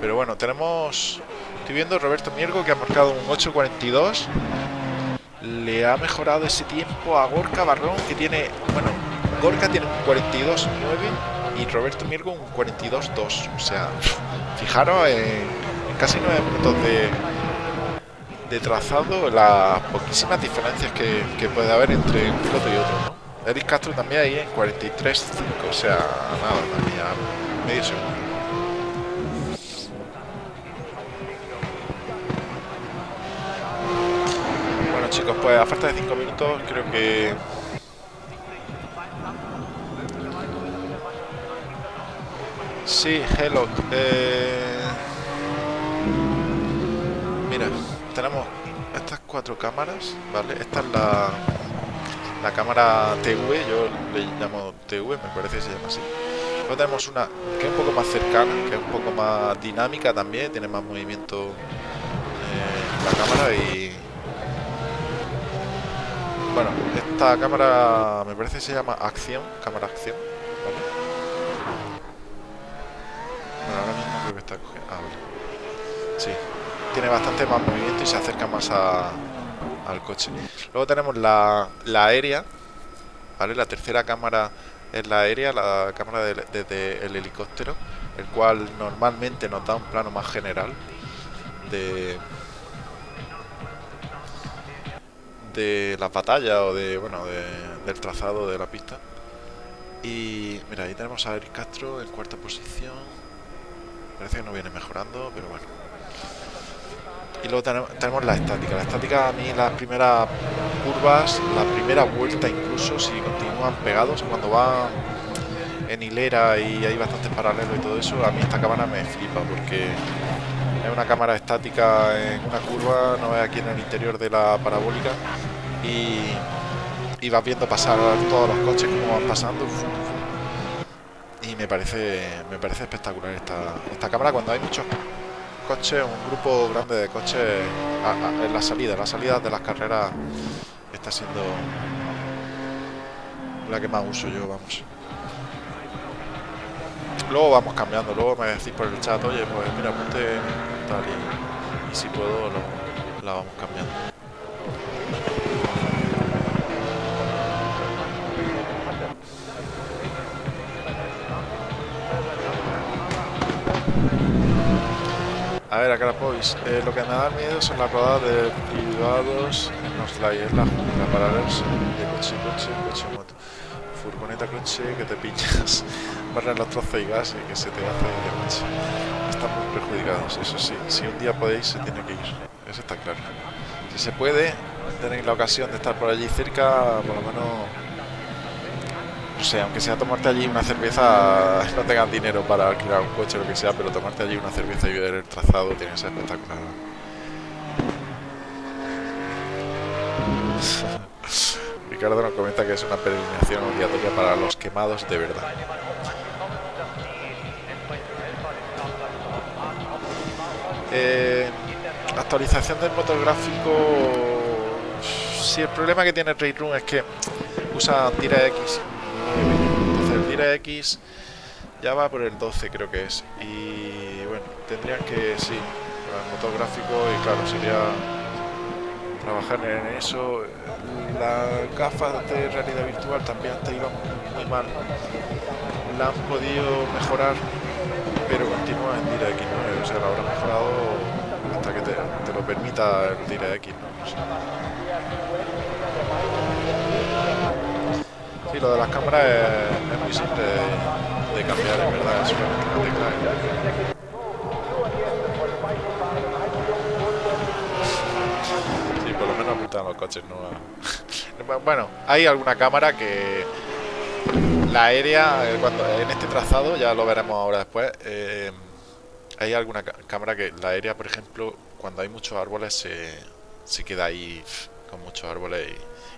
pero bueno, tenemos, estoy viendo Roberto Miergo que ha marcado un 8.42, le ha mejorado ese tiempo a Gorka Barrón que tiene, bueno, Gorka tiene un 42.9 y Roberto Mirgo un 42.2. O sea, fijaros en, casi 9 minutos de, de trazado las poquísimas diferencias que, puede haber entre un piloto y otro. ¿no? Eric Castro también ahí en 43.5, o sea, nada, también medio segundo. Bueno chicos, pues a falta de 5 minutos creo que Sí, hello. Eh, mira, tenemos estas cuatro cámaras, ¿vale? Esta es la, la cámara TV, yo le llamo TV, me parece que se llama así. Luego tenemos una que es un poco más cercana, que es un poco más dinámica también, tiene más movimiento eh, la cámara y... Bueno, esta cámara me parece que se llama acción, cámara acción, ¿vale? ahora mismo creo que está cogiendo. Ah, Sí, tiene bastante más movimiento y se acerca más al coche. Luego tenemos la, aérea, ¿vale? La tercera cámara es la aérea, la cámara desde el helicóptero, el cual normalmente nos da un plano más general de de las batallas o de bueno del trazado de la pista y mira ahí tenemos a Eric Castro en cuarta posición Parece que no viene mejorando, pero bueno. Y luego tenemos, la estática. La estática a mí las primeras curvas, la primera vuelta incluso, si continúan pegados, cuando van en hilera y hay bastantes paralelos y todo eso, a mí esta cámara me flipa porque es una cámara estática en una curva, no es aquí en el interior de la parabólica y, y vas viendo pasar todos los coches como van pasando y me parece me parece espectacular esta, esta cámara cuando hay muchos coches, un grupo grande de coches en la salida, la salida de las carreras está siendo la que más uso yo, vamos. Luego vamos cambiando, luego me decís por el chat, oye, pues mira, ponte tal y, si puedo la vamos cambiando. A ver, acá la podéis. Eh, lo que me da miedo son las rodadas de privados en los layers, la jungla, paralelos de coche, coche, coche, moto. Furgoneta, coche, que te pinchas, <laughs> barren los trozos y gas y que se te hace de coche. Están muy perjudicados, eso sí. Si un día podéis, se tiene que ir. Eso está claro. Si se puede, tenéis la ocasión de estar por allí cerca, por lo menos no sé, aunque sea tomarte allí una cerveza, <laughs> no tengas dinero para alquilar un coche o lo que sea, pero tomarte allí una cerveza y ver el trazado tiene que ser espectacular. <laughs> Ricardo nos comenta que es una peregrinación obligatoria para los quemados de verdad. Eh, actualización del motor gráfico. Si el problema que tiene Ray Room es que usa DirectX entonces DirectX ya va por el 12 creo que es. Y bueno, tendrían que, sí, el motor gráfico y claro, sería trabajar en eso. Las gafas de realidad virtual también te iban muy mal. La han podido mejorar, pero continúa en DirectX 9, o sea, la habrá mejorado hasta que te, lo permita el DirectX, ¿no? no sé. Sí, lo de las cámaras es, muy simple de, cambiar, en verdad, es una tecla. Sí, por lo menos apuntan los coches, ¿no? <laughs> Bueno, hay alguna cámara que la aérea, eh, cuando en este trazado, ya lo veremos ahora después, eh, hay alguna cámara que la aérea, por ejemplo, cuando hay muchos árboles se, se queda ahí con muchos árboles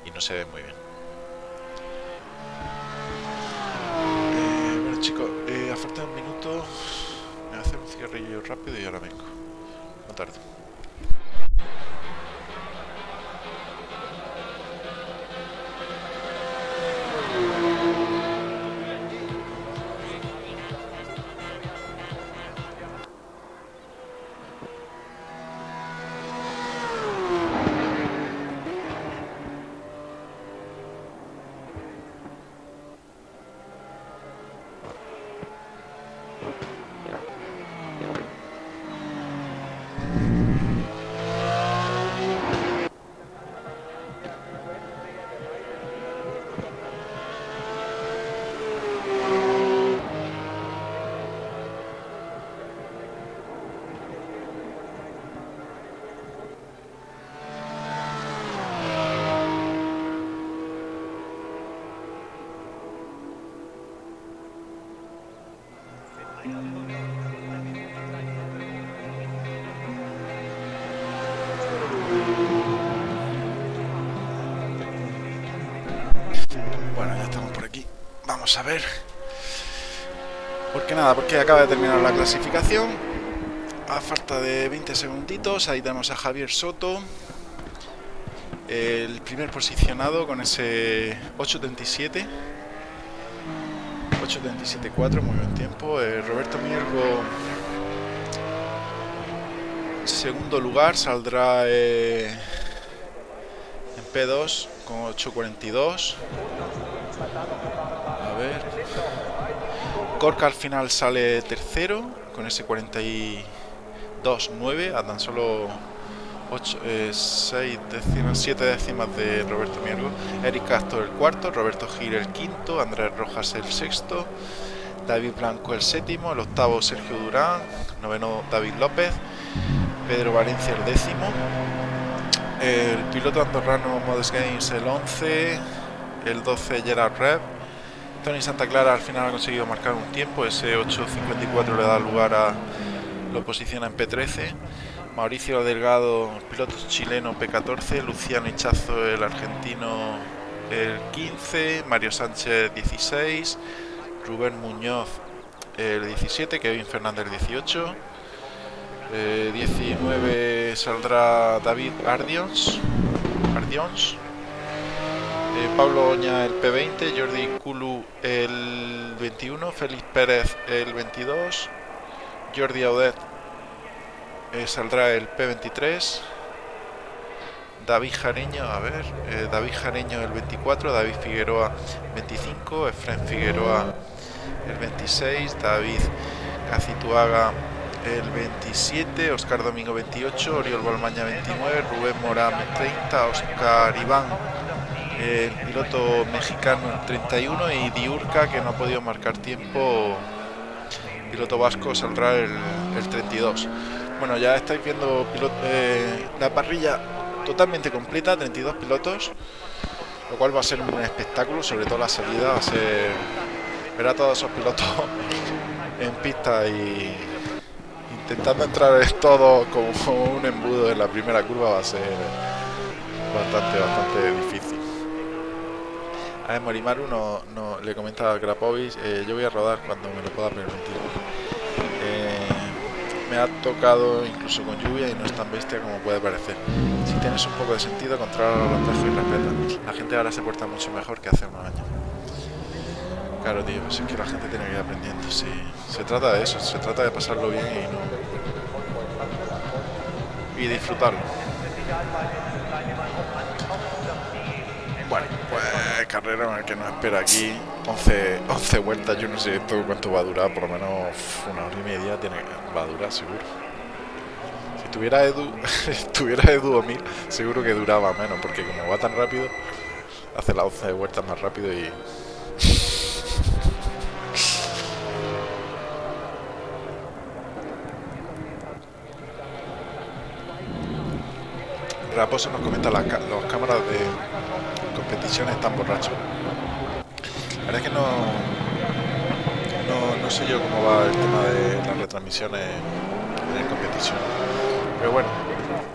y no se ve muy bien. Eh, bueno chicos, eh, a falta de un minuto, me voy a hacer un cigarrillo rápido y ahora vengo. No tardo. A ver. Porque nada, porque acaba de terminar la clasificación. A falta de 20 segunditos, ahí tenemos a Javier Soto. El primer posicionado con ese 8.37. 8.37.4, muy buen tiempo. Eh, Roberto Miergo, segundo lugar, saldrá eh, en P2 con 8.42. Corca al final sale tercero con ese 42.9 a tan solo 8, 6 décimas, 7 décimas de Roberto Miergo. Eric Castro el cuarto, Roberto Gil el quinto, Andrés Rojas el sexto, David Blanco el séptimo, el octavo Sergio Durán, noveno David López, Pedro Valencia el décimo, el piloto andorrano Modest Games el 11, el 12 Gerard Rev, Tony Santa Clara al final ha conseguido marcar un tiempo, ese 8.54 le da lugar a lo posiciona en P13. Mauricio Delgado, piloto chileno P14, Luciano Hichazo, el argentino el 15, Mario Sánchez 16, Rubén Muñoz el 17, Kevin Fernández el 18, eh, 19 saldrá David Ardions, Ardions eh, Pablo Oña el P20, Jordi Culu el 21, Félix Pérez el 22, Jordi Audet eh, saldrá el P23, David Jareño, a ver, eh, David Jareño el 24, David Figueroa 25, Efren Figueroa el 26, David Cacituaga el 27, Oscar Domingo 28, Oriol Balmaña 29, Rubén Morán 30, Oscar Iván el piloto mexicano el 31 y Diurca que no ha podido marcar tiempo. Piloto vasco saldrá el, el 32 bueno ya estáis viendo eh, la parrilla totalmente completa 32 pilotos lo cual va a ser un espectáculo sobre todo la salida va a ser ver a todos esos pilotos <laughs> en pista y intentando entrar en todo como un embudo en la primera curva va a ser bastante bastante difícil a Morimaru no, no, le comentaba a Grapovic, eh, yo voy a rodar cuando me lo pueda permitir. Eh, me ha tocado incluso con lluvia y no es tan bestia como puede parecer. Si tienes un poco de sentido, controla los atajos y respeta. La gente ahora se porta mucho mejor que hace unos años. Claro, tío, es que la gente tiene que ir aprendiendo. Sí, se trata de eso, se trata de pasarlo bien y no. y disfrutarlo. Bueno, pues carrera que nos espera aquí 11, 11 vueltas, yo no sé esto cuánto va a durar, por lo menos una hora y media tiene, va a durar seguro. Si tuviera Edu, <laughs> tuviera Edu o mí, seguro que duraba menos, porque como va tan rápido, hace las 11 vueltas más rápido y... <laughs> Raposo nos comenta las los cámaras de competición están borrachos. La verdad es que no, no, sé yo cómo va el tema de las retransmisiones en competición. Pero bueno,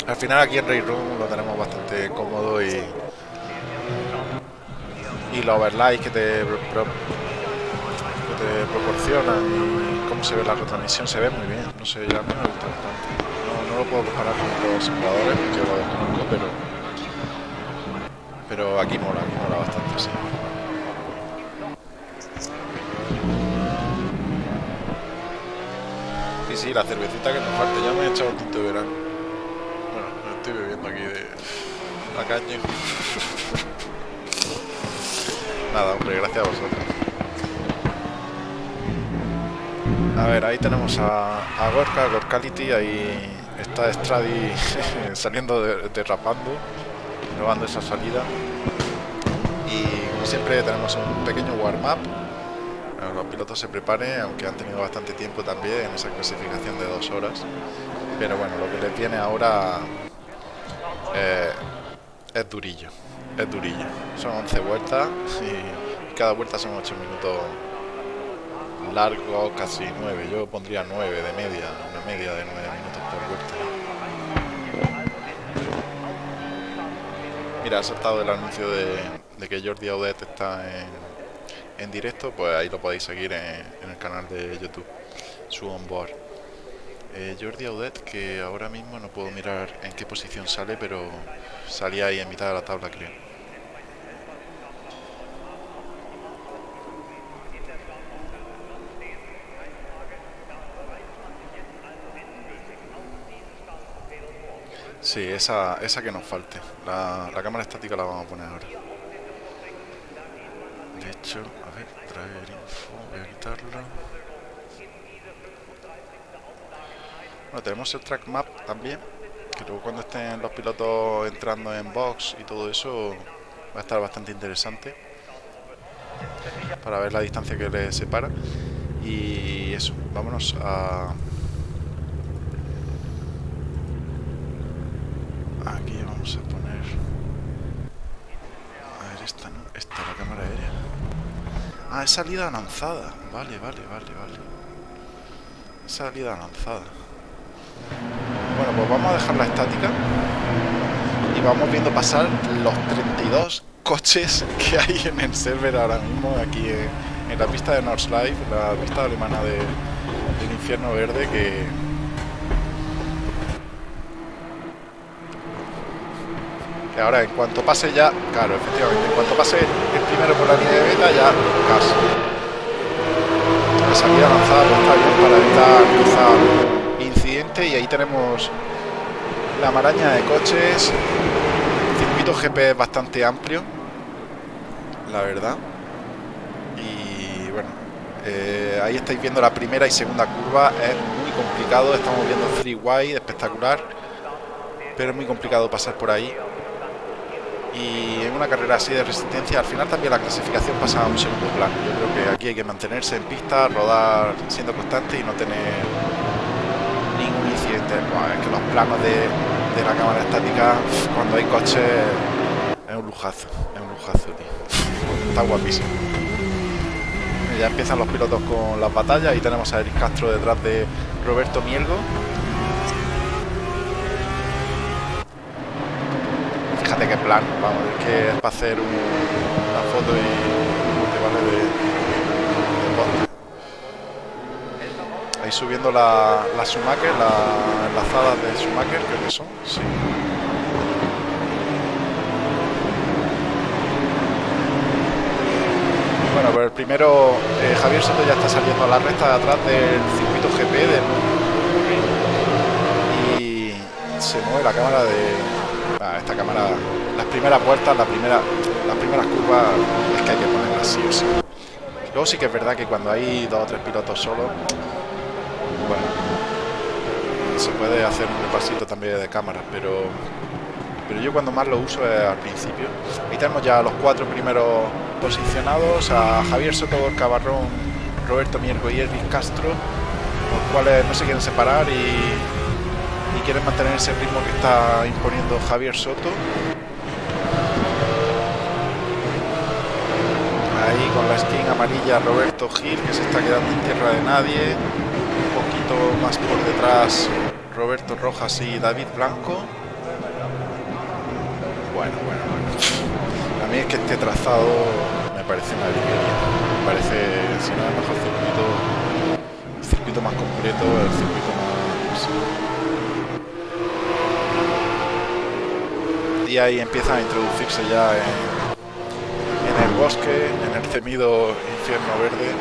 al final aquí en Ray Room lo tenemos bastante cómodo y y los overlays que te, te proporcionan y cómo se ve la retransmisión se ve muy bien. No sé, ya me gusta bastante no lo puedo comparar con los simuladores porque lo desconozco, pero pero aquí mola, aquí mola bastante, sí. Sí, sí, la cervecita que nos falta, ya me he echado un tinto de verano. Bueno, estoy bebiendo aquí de la caña. <laughs> Nada, hombre, gracias a vosotros. A ver, ahí tenemos a, a Gorka, Gorkality, ahí está Stradi <laughs> saliendo derrapando, probando esa salida. Y como siempre tenemos un pequeño warm-up. Los pilotos se preparen, aunque han tenido bastante tiempo también en esa clasificación de dos horas. Pero bueno, lo que les viene ahora eh, es durillo. Es durillo. Son 11 vueltas y cada vuelta son 8 minutos largo, casi 9. Yo pondría 9 de media, una media de 9 minutos por vuelta. Mira, ha saltado el anuncio de, que Jordi Audet está en, directo, pues ahí lo podéis seguir en, el canal de YouTube, su onboard. Eh, Jordi Audet, que ahora mismo no puedo mirar en qué posición sale, pero salía ahí en mitad de la tabla, creo. Sí, esa, esa que nos falte. La, cámara estática la vamos a poner ahora. De hecho, a ver, traer info, voy a quitarlo. Bueno, tenemos el track map también, que luego cuando estén los pilotos entrando en box y todo eso va a estar bastante interesante para ver la distancia que les separa. Y eso, vámonos a Aquí vamos a poner... A ver, esta no, esta la cámara aérea. Ah, es salida lanzada. Vale, vale, vale, vale. salida lanzada. Bueno, pues vamos a dejar la estática. Y vamos viendo pasar los 32 coches que hay en el server ahora mismo, aquí en, la pista de Nordschleife, la pista alemana de, del infierno verde, que ahora en cuanto pase ya, claro, efectivamente, en cuanto pase el primero por la línea de beta ya casi. La salida pues, está bien para evitar quizá incidente y ahí tenemos la maraña de coches. El circuito GP es bastante amplio, la verdad. Y bueno, eh, ahí estáis viendo la primera y segunda curva, es muy complicado, estamos viendo free wide, espectacular, pero es muy complicado pasar por ahí y en una carrera así de resistencia al final también la clasificación pasa a un segundo plano. Yo creo que aquí hay que mantenerse en pista rodar siendo constante y no tener ningún incidente. Es que los planos de, la cámara estática cuando hay coches es un lujazo es un lujazo tío. Está guapísimo. Ya empiezan los pilotos con las batallas y tenemos a Eric Castro detrás de Roberto Mielgo fíjate plan, vamos, es que es para hacer una foto y te vale de, Ahí subiendo la, la Sumaker, las enlazadas de Sumaker, creo que son, sí. Bueno, pues el primero, eh, Javier Soto ya está saliendo a la recta de atrás del circuito GP del y se mueve la cámara de, Ah, esta cámara, las primeras vueltas, la primera, las primeras curvas es que hay que ponerlas así o sí. Luego sí que es verdad que cuando hay dos o tres pilotos solos, bueno, se puede hacer un repasito también de cámara, pero pero yo cuando más lo uso es al principio. Ahí tenemos ya los cuatro primeros posicionados, a Javier Soto, Cabarrón, Roberto Miergo y Elvis Castro, los cuales no se quieren separar y quieren mantener ese ritmo que está imponiendo Javier Soto. Ahí con la skin amarilla Roberto Gil, que se está quedando en tierra de nadie. Un poquito más por detrás Roberto Rojas y David Blanco. Bueno, bueno, bueno. A mí es que este trazado me parece una librería. Parece, si no el mejor circuito, circuito más completo, el circuito más... Y ahí empiezan a introducirse ya en, bosque, en el temido infierno verde.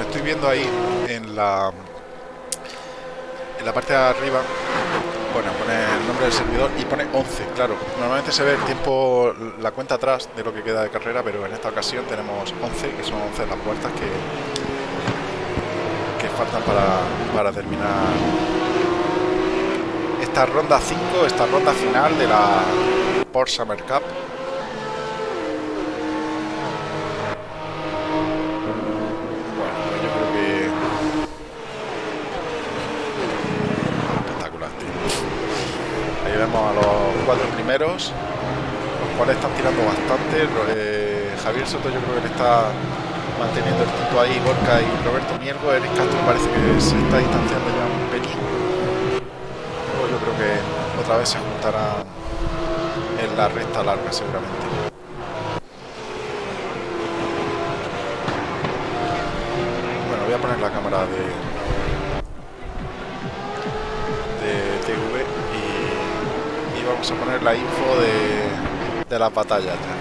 Estoy viendo ahí en la en la parte de arriba bueno, pone el nombre del servidor y pone 11, claro. Normalmente se ve el tiempo, la cuenta atrás de lo que queda de carrera, pero en esta ocasión tenemos 11, que son 11 las puertas que faltan para, para terminar esta ronda 5, esta ronda final de la Porsche Summer Cup. vemos a los cuatro primeros, los cuales están tirando bastante. Eh, Javier Soto yo creo que le está manteniendo el punto ahí, Gorka y Roberto Miergo. Eric Castro parece que se está distanciando ya un pelín. Luego yo creo que otra vez se juntarán en la recta larga seguramente. Bueno, voy a poner la cámara de, de TV vamos a poner la info de, de las batallas ya.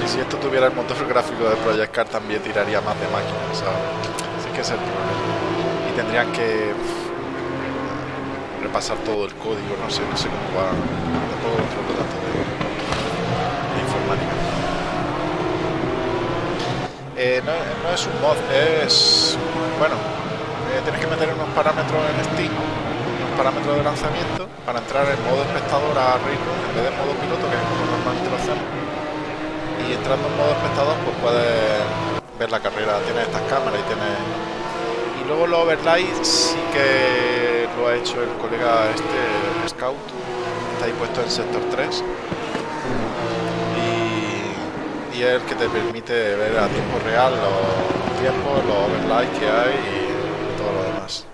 Sí, si esto tuviera el motor gráfico de Project Car también tiraría más de máquinas, ¿sabes? Así que es el problema. Y tendrían que repasar todo el código, no sé, no sé cómo va. Tampoco controlo tanto de, de informática. Eh, no, no, es un mod, es... Bueno, eh, tienes que meter unos parámetros en Steam, unos parámetros de lanzamiento, para entrar en modo espectador a Railroad en vez de modo piloto, que es como normalmente lo hacemos. Y entrando en modo espectador, pues puedes ver la carrera, tienes estas cámaras y tienes... Y luego los overlays sí que lo ha hecho el colega este, Scout, está ahí puesto en sector 3 y es el que te permite ver a tiempo real los tiempos, los overlays que hay todo lo demás.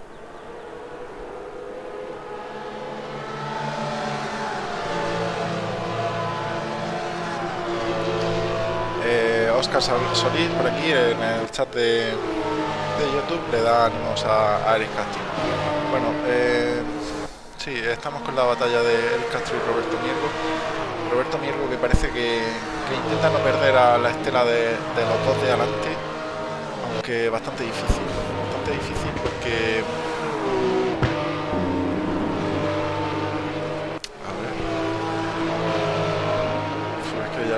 Eh, Oscar Solís por aquí en el chat de, de YouTube le da a, a Eric Castro. Bueno, eh, sí, estamos con la batalla de Eric Castro y Roberto Miergo. Roberto Miergo que parece que, que intenta no perder a la estela de, de, los dos de adelante, aunque bastante difícil, bastante difícil porque...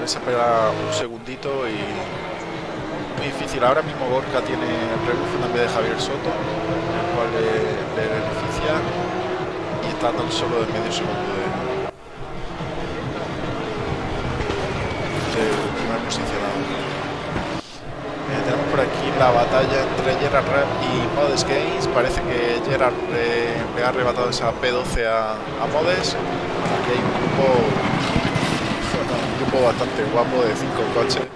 Es que ya les espera un segundito y... Muy difícil, ahora mismo Gorka tiene el rebufo también de Javier Soto, el cual le, beneficia y está tan solo de medio segundo de, posicionado. Eh, tenemos por aquí la batalla entre Gerard Ram y Modes Games. Parece que Gerard le ha arrebatado esa P12 a, a Modes. Aquí hay un grupo, bastante guapo de cinco coches.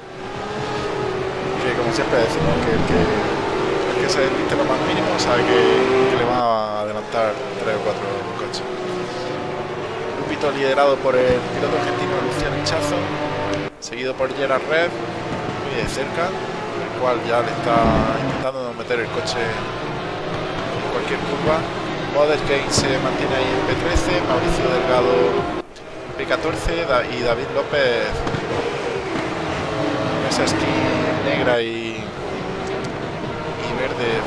Que como siempre decimos que el que, se desviste lo más mínimo sabe que, le va a adelantar tres o cuatro coches. Grupito liderado por el piloto argentino Luciano Hinchazo seguido por Gerard Red, muy de cerca, el cual ya le está intentando meter el coche en cualquier curva. Model Gain se mantiene ahí en P13, Mauricio Delgado P14 y David López esa skin negra y, y verde.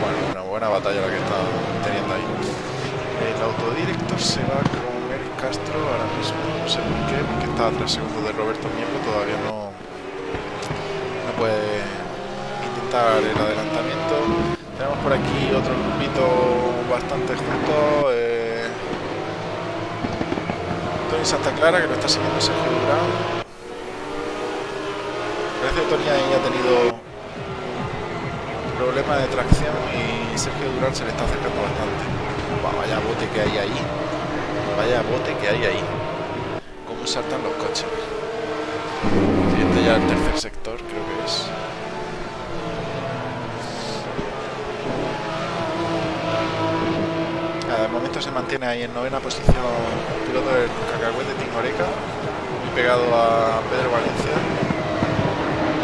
Bueno, una buena batalla la que está teniendo ahí. El autodirector se va con Eric Castro ahora mismo, no sé por qué, porque está a tres segundos de Roberto Miembro, todavía no, no puede intentar el adelantamiento. Tenemos por aquí otro grupito bastante junto. Eh, Tony Santa Clara, que lo está siguiendo Sergio Durán. Parece que Tony ahí ha tenido problemas de tracción y Sergio Durán se le está acercando bastante. vaya bote que hay ahí. Vaya bote que hay ahí. Cómo saltan los coches. Siguiente ya el tercer sector, creo que es. de se mantiene ahí en novena posición piloto del Cacahuete de Tingoreca, muy pegado a Pedro Valencia.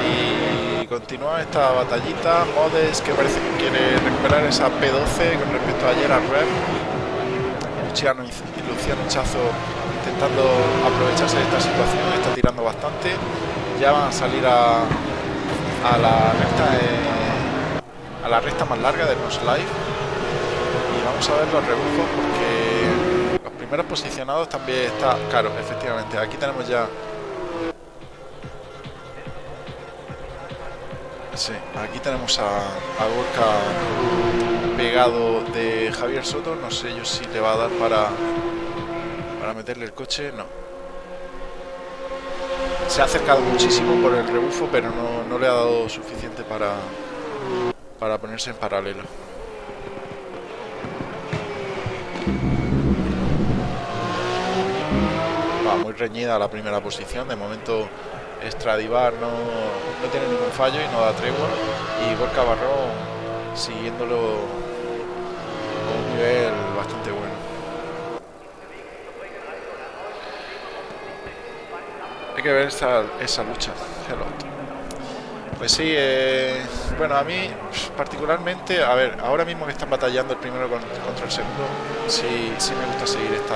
Y continúa esta batallita. Modes que parece que quiere recuperar esa P12 con respecto a ayer al Rev. Luciano, Luciano Chazo intentando aprovecharse de esta situación, está tirando bastante. Ya van a salir a, a la recta a la recta más larga del Nos Live vamos a ver los rebufos porque los primeros posicionados también está claro, efectivamente. Aquí tenemos ya Sí, aquí tenemos a, a Gorka pegado de Javier Soto. No sé yo si le va a dar para, para meterle el coche. No. Se ha acercado muchísimo por el rebufo, pero no, no le ha dado suficiente para, para ponerse en paralelo. Muy reñida la primera posición. De momento Stradivar no, no tiene ningún fallo y no da tregua. Y Gorka siguiéndolo con un nivel bastante bueno. Hay que ver esa, esa lucha. Pues sí, eh, bueno, a mí particularmente, a ver, ahora mismo que están batallando el primero contra el segundo, sí, sí me gusta seguir esta,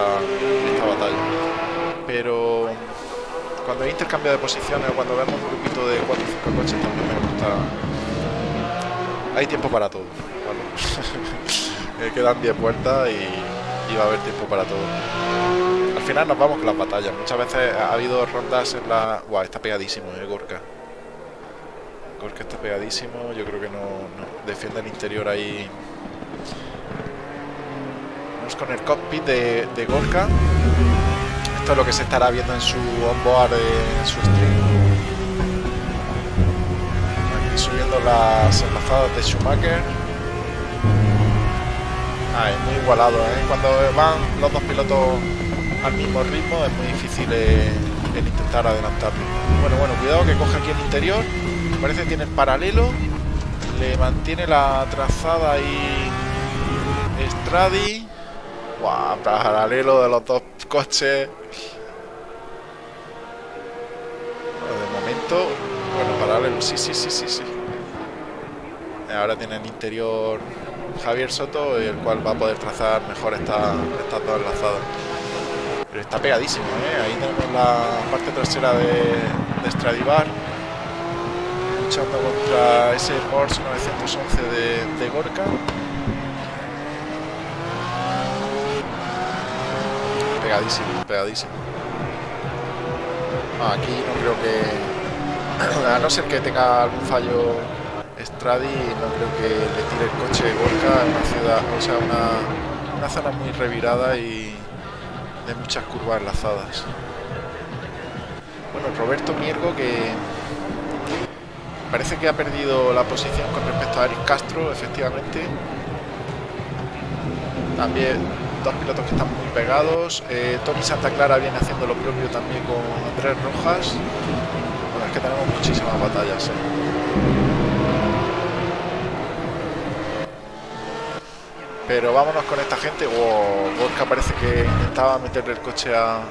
batalla. Pero cuando hay intercambio de posiciones o cuando vemos un grupito de 4 o 5 coches también me gusta. Hay tiempo para todo <laughs> quedan 10 vueltas y, va a haber tiempo para todo. Al final nos vamos con las batallas. Muchas veces ha habido rondas en la... Guau, está pegadísimo, eh, Gorka Gorka está pegadísimo yo creo que no, defiende el interior ahí vamos con el cockpit de, de Gorka esto es lo que se estará viendo en su onboard, en su stream. Aquí subiendo las enlazadas de Schumacher. Ah, es muy igualado, ¿eh? Cuando van los dos pilotos al mismo ritmo es muy difícil el, intentar adelantarlo. Bueno, bueno, cuidado que coge aquí el interior. Parece que tiene el paralelo. Le mantiene la trazada ahí Stradi. Paralelo de los dos coches. bueno, paralelo, sí, sí, sí, sí, sí. Ahora tiene el interior Javier Soto, el cual va a poder trazar mejor esta, estas dos enlazadas. Pero está pegadísimo, ¿eh? Ahí tenemos la parte trasera de, de Stradivar. Luchando contra ese Porsche 911 de, de Gorka. Pegadísimo, pegadísimo. Ah, aquí no creo que <coughs> a no ser que tenga algún fallo Stradi, no creo que le tire el coche Gorka en una ciudad, o sea, una, una zona muy revirada y de muchas curvas enlazadas. Bueno, Roberto Miergo que parece que ha perdido la posición con respecto a Eric Castro, efectivamente. También dos pilotos que están muy pegados. Eh, Tony Santa Clara viene haciendo lo propio también con Andrés Rojas que tenemos muchísimas batallas. ¿eh? Pero vámonos con esta gente. Wow, Gorka parece que intentaba meterle el coche a,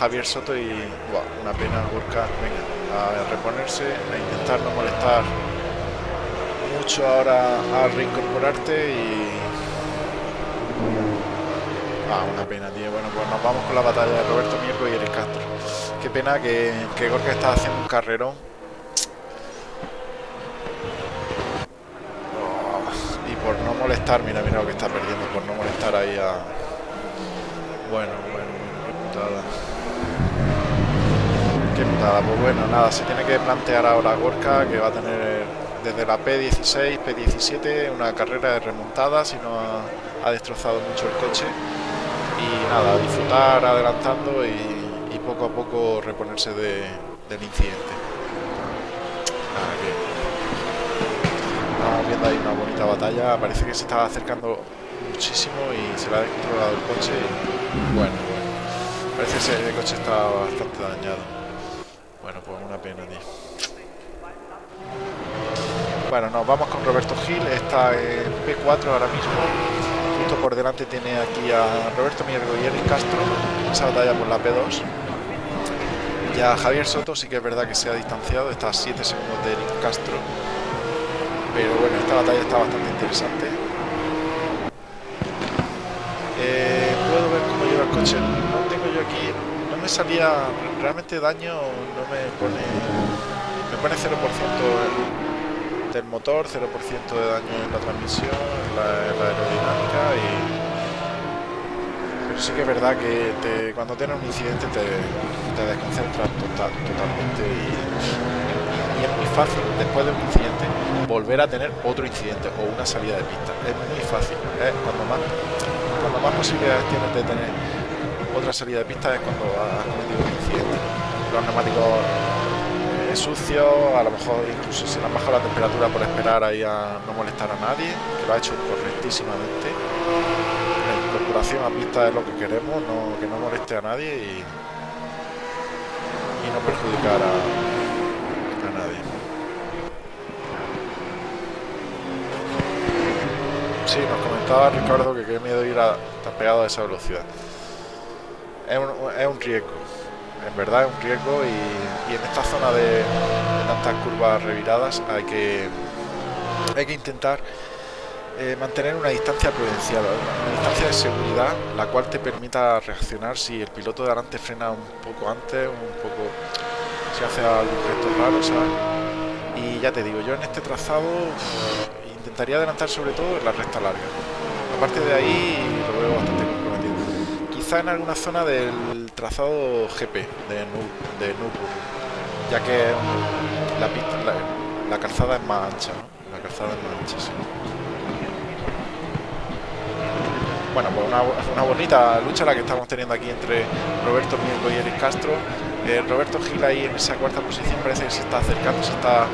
Javier Soto y una pena Gorka. Venga, a reponerse, a intentar no molestar mucho ahora a reincorporarte y Ah, una pena, tío. Bueno, pues nos vamos con la batalla de Roberto Mierco y Eric Castro. Qué pena que, que Gorka está haciendo un carrerón. Oh, y por no molestar, mira, mira lo que está perdiendo, por no molestar ahí a... Bueno, bueno, putada. Qué pues bueno, nada, se tiene que plantear ahora Gorka que va a tener desde la P16, P17, una carrera de remontada, si no ha, destrozado mucho el coche y nada, disfrutar adelantando y, poco a poco reponerse del incidente. estamos viendo ahí una bonita batalla, parece que se estaba acercando muchísimo y se le ha descontrolado el coche. bueno, bueno, parece que el coche está bastante dañado. Pena, tío. Bueno, nos vamos con Roberto Gil, está en P4 ahora mismo por delante tiene aquí a Roberto Miergo y Eric Castro, esa batalla por la P2. Ya Javier Soto sí que es verdad que se ha distanciado, está a 7 segundos de Eric Castro. Pero bueno, esta batalla está bastante interesante. Eh, puedo ver cómo lleva el coche. No tengo yo aquí, me salía realmente daño, no me pone, me pone 0% del motor, 0% de daño en la transmisión, en la, aerodinámica y... Pero sí que es verdad que cuando tienes un incidente te, te desconcentras total, totalmente y, es muy fácil después de un incidente volver a tener otro incidente o una salida de pista. Es muy fácil. cuando, más, cuando más posibilidades tienes de tener otra salida de pista es cuando has cometido un incidente. Los neumáticos sucio, a lo mejor incluso se le han bajado la temperatura por esperar ahí a no molestar a nadie, que lo ha hecho correctísimamente. La incorporación a pista es lo que queremos, que no moleste a nadie y, y no perjudicar a, a nadie. Sí, nos comentaba Ricardo que qué miedo ir a, tan pegado a esa velocidad. Es un, es un riesgo en verdad es un riesgo y, en esta zona de, tantas curvas reviradas hay que, hay que intentar eh, mantener una distancia prudencial, una distancia de seguridad, la cual te permita reaccionar si el piloto de adelante frena un poco antes, un poco si hace algún gesto raro, ¿sabes? Y ya te digo, yo en este trazado intentaría adelantar sobre todo en la recta larga. Aparte de ahí lo veo bastante. En alguna zona del trazado GP de, de ya que la, pista, la, calzada es más ancha, La calzada es más ancha, Bueno, pues una, bonita lucha la que estamos teniendo aquí entre Roberto Miengo y Eric Castro. Eh, Roberto Gil ahí en esa cuarta posición parece que se está acercando, se está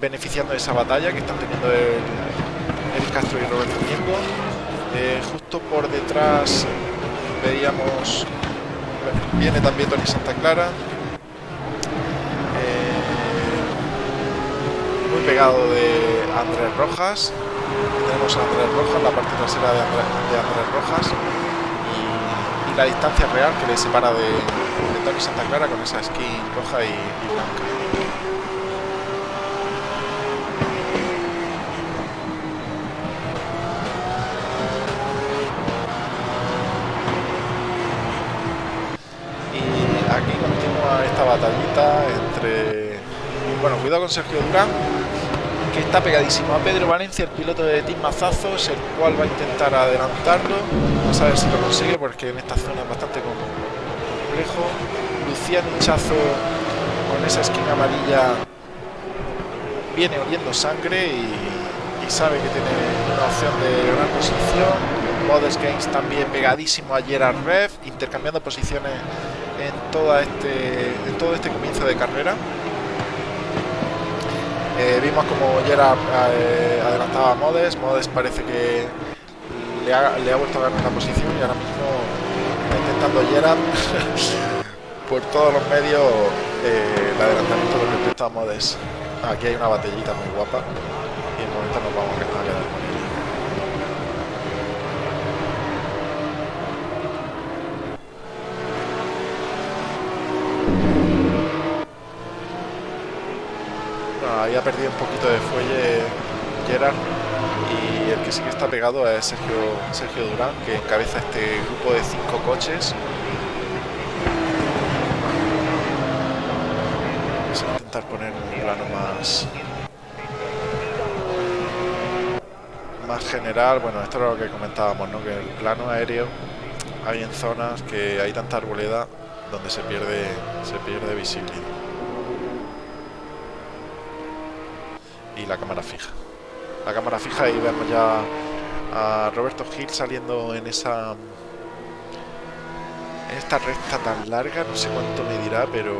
beneficiando de esa batalla que están teniendo Eric Castro y Roberto Miengo. Eh, justo por detrás veíamos Viene también Tony Santa Clara. Eh, muy pegado de Andrés Rojas. Tenemos a Andrés Rojas, la parte trasera de Andrés, Rojas. Y, la distancia real que le separa de, Tony Santa Clara con esa skin roja y blanca. Batallita entre... Bueno, cuidado con Sergio Durán, que está pegadísimo a Pedro Valencia, el piloto de Team Mazazos, el cual va a intentar adelantarlo. Vamos a ver si lo consigue, porque en esta zona es bastante complejo. Luciano Hinchazo con esa esquina amarilla viene oliendo sangre y, sabe que tiene una opción de gran posición. Modest Games también pegadísimo a Gerard Rev, intercambiando posiciones en, toda este, todo este comienzo de carrera. Eh, vimos como Gerard eh, adelantaba a Modes, Modes parece que le ha, le ha, vuelto a ganar la posición y ahora mismo está intentando Gerard <laughs> por todos los medios eh, el adelantamiento con respecto a Modes. Aquí hay una batallita muy guapa y en momento nos vamos a con había perdido un poquito de fuelle Gerard y el que sí que está pegado es Sergio, Sergio Durán, que encabeza este grupo de cinco coches. Vamos a intentar poner un plano más más general. Bueno, esto es lo que comentábamos, ¿no? Que el plano aéreo hay en zonas que hay tanta arboleda donde se pierde se pierde visibilidad. Y la cámara fija la cámara fija y vemos ya a Roberto Gil saliendo en esa en esta recta tan larga, no sé cuánto me dirá, pero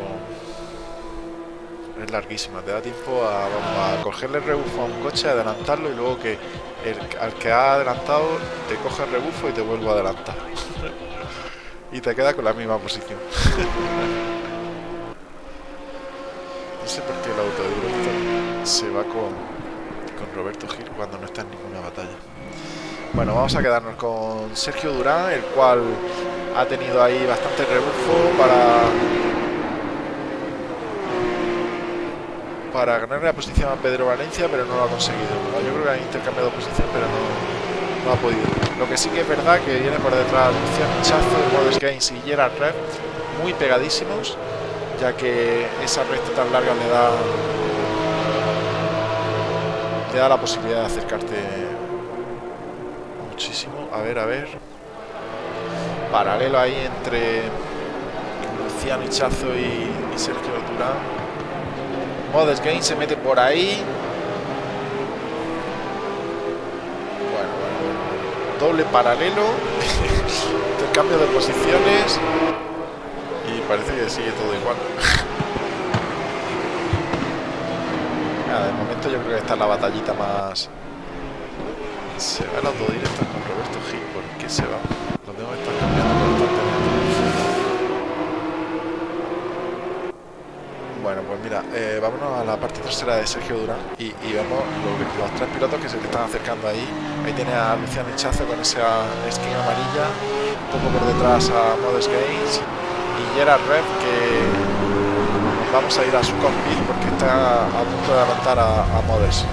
es larguísima, te da tiempo a, cogerle el rebufo a un coche, adelantarlo y luego que el, al que ha adelantado te coge el rebufo y te vuelvo a adelantar. <laughs> y te queda con la misma posición. <laughs> no sé por qué el autodirector se va con Roberto Gil cuando no está en ninguna batalla. Bueno, vamos a quedarnos con Sergio Durán, el cual ha tenido ahí bastante rebufo para para ganar la posición a Pedro Valencia, pero no lo ha conseguido. Yo creo que ha intercambiado posición, pero no, ha podido. Lo que sí que es verdad que viene por detrás Luciano Chazo, Modest Games y Gerard Red, muy pegadísimos, ya que esa recta tan larga le da te da la posibilidad de acercarte muchísimo. A ver, a ver. Paralelo ahí entre Luciano Hichazo y, Sergio Durán. Modest Game se mete por ahí. Bueno, bueno, Doble paralelo. <laughs> Intercambio de posiciones. Y parece que sigue todo igual. <laughs> de momento yo creo que esta es la batallita más... Se va el autodirecto con Roberto Gil, ¿por qué se va? Lo tengo que cambiando constantemente. Bueno, pues mira, eh, vámonos a la parte trasera de Sergio Durán y, vemos los tres pilotos que se están acercando ahí. Ahí tiene a Luciano Hichazo con esa skin amarilla, un poco por detrás a Modest Games y Gerard Red que vamos a ir a su cockpit porque está a punto de adelantar a, Modes.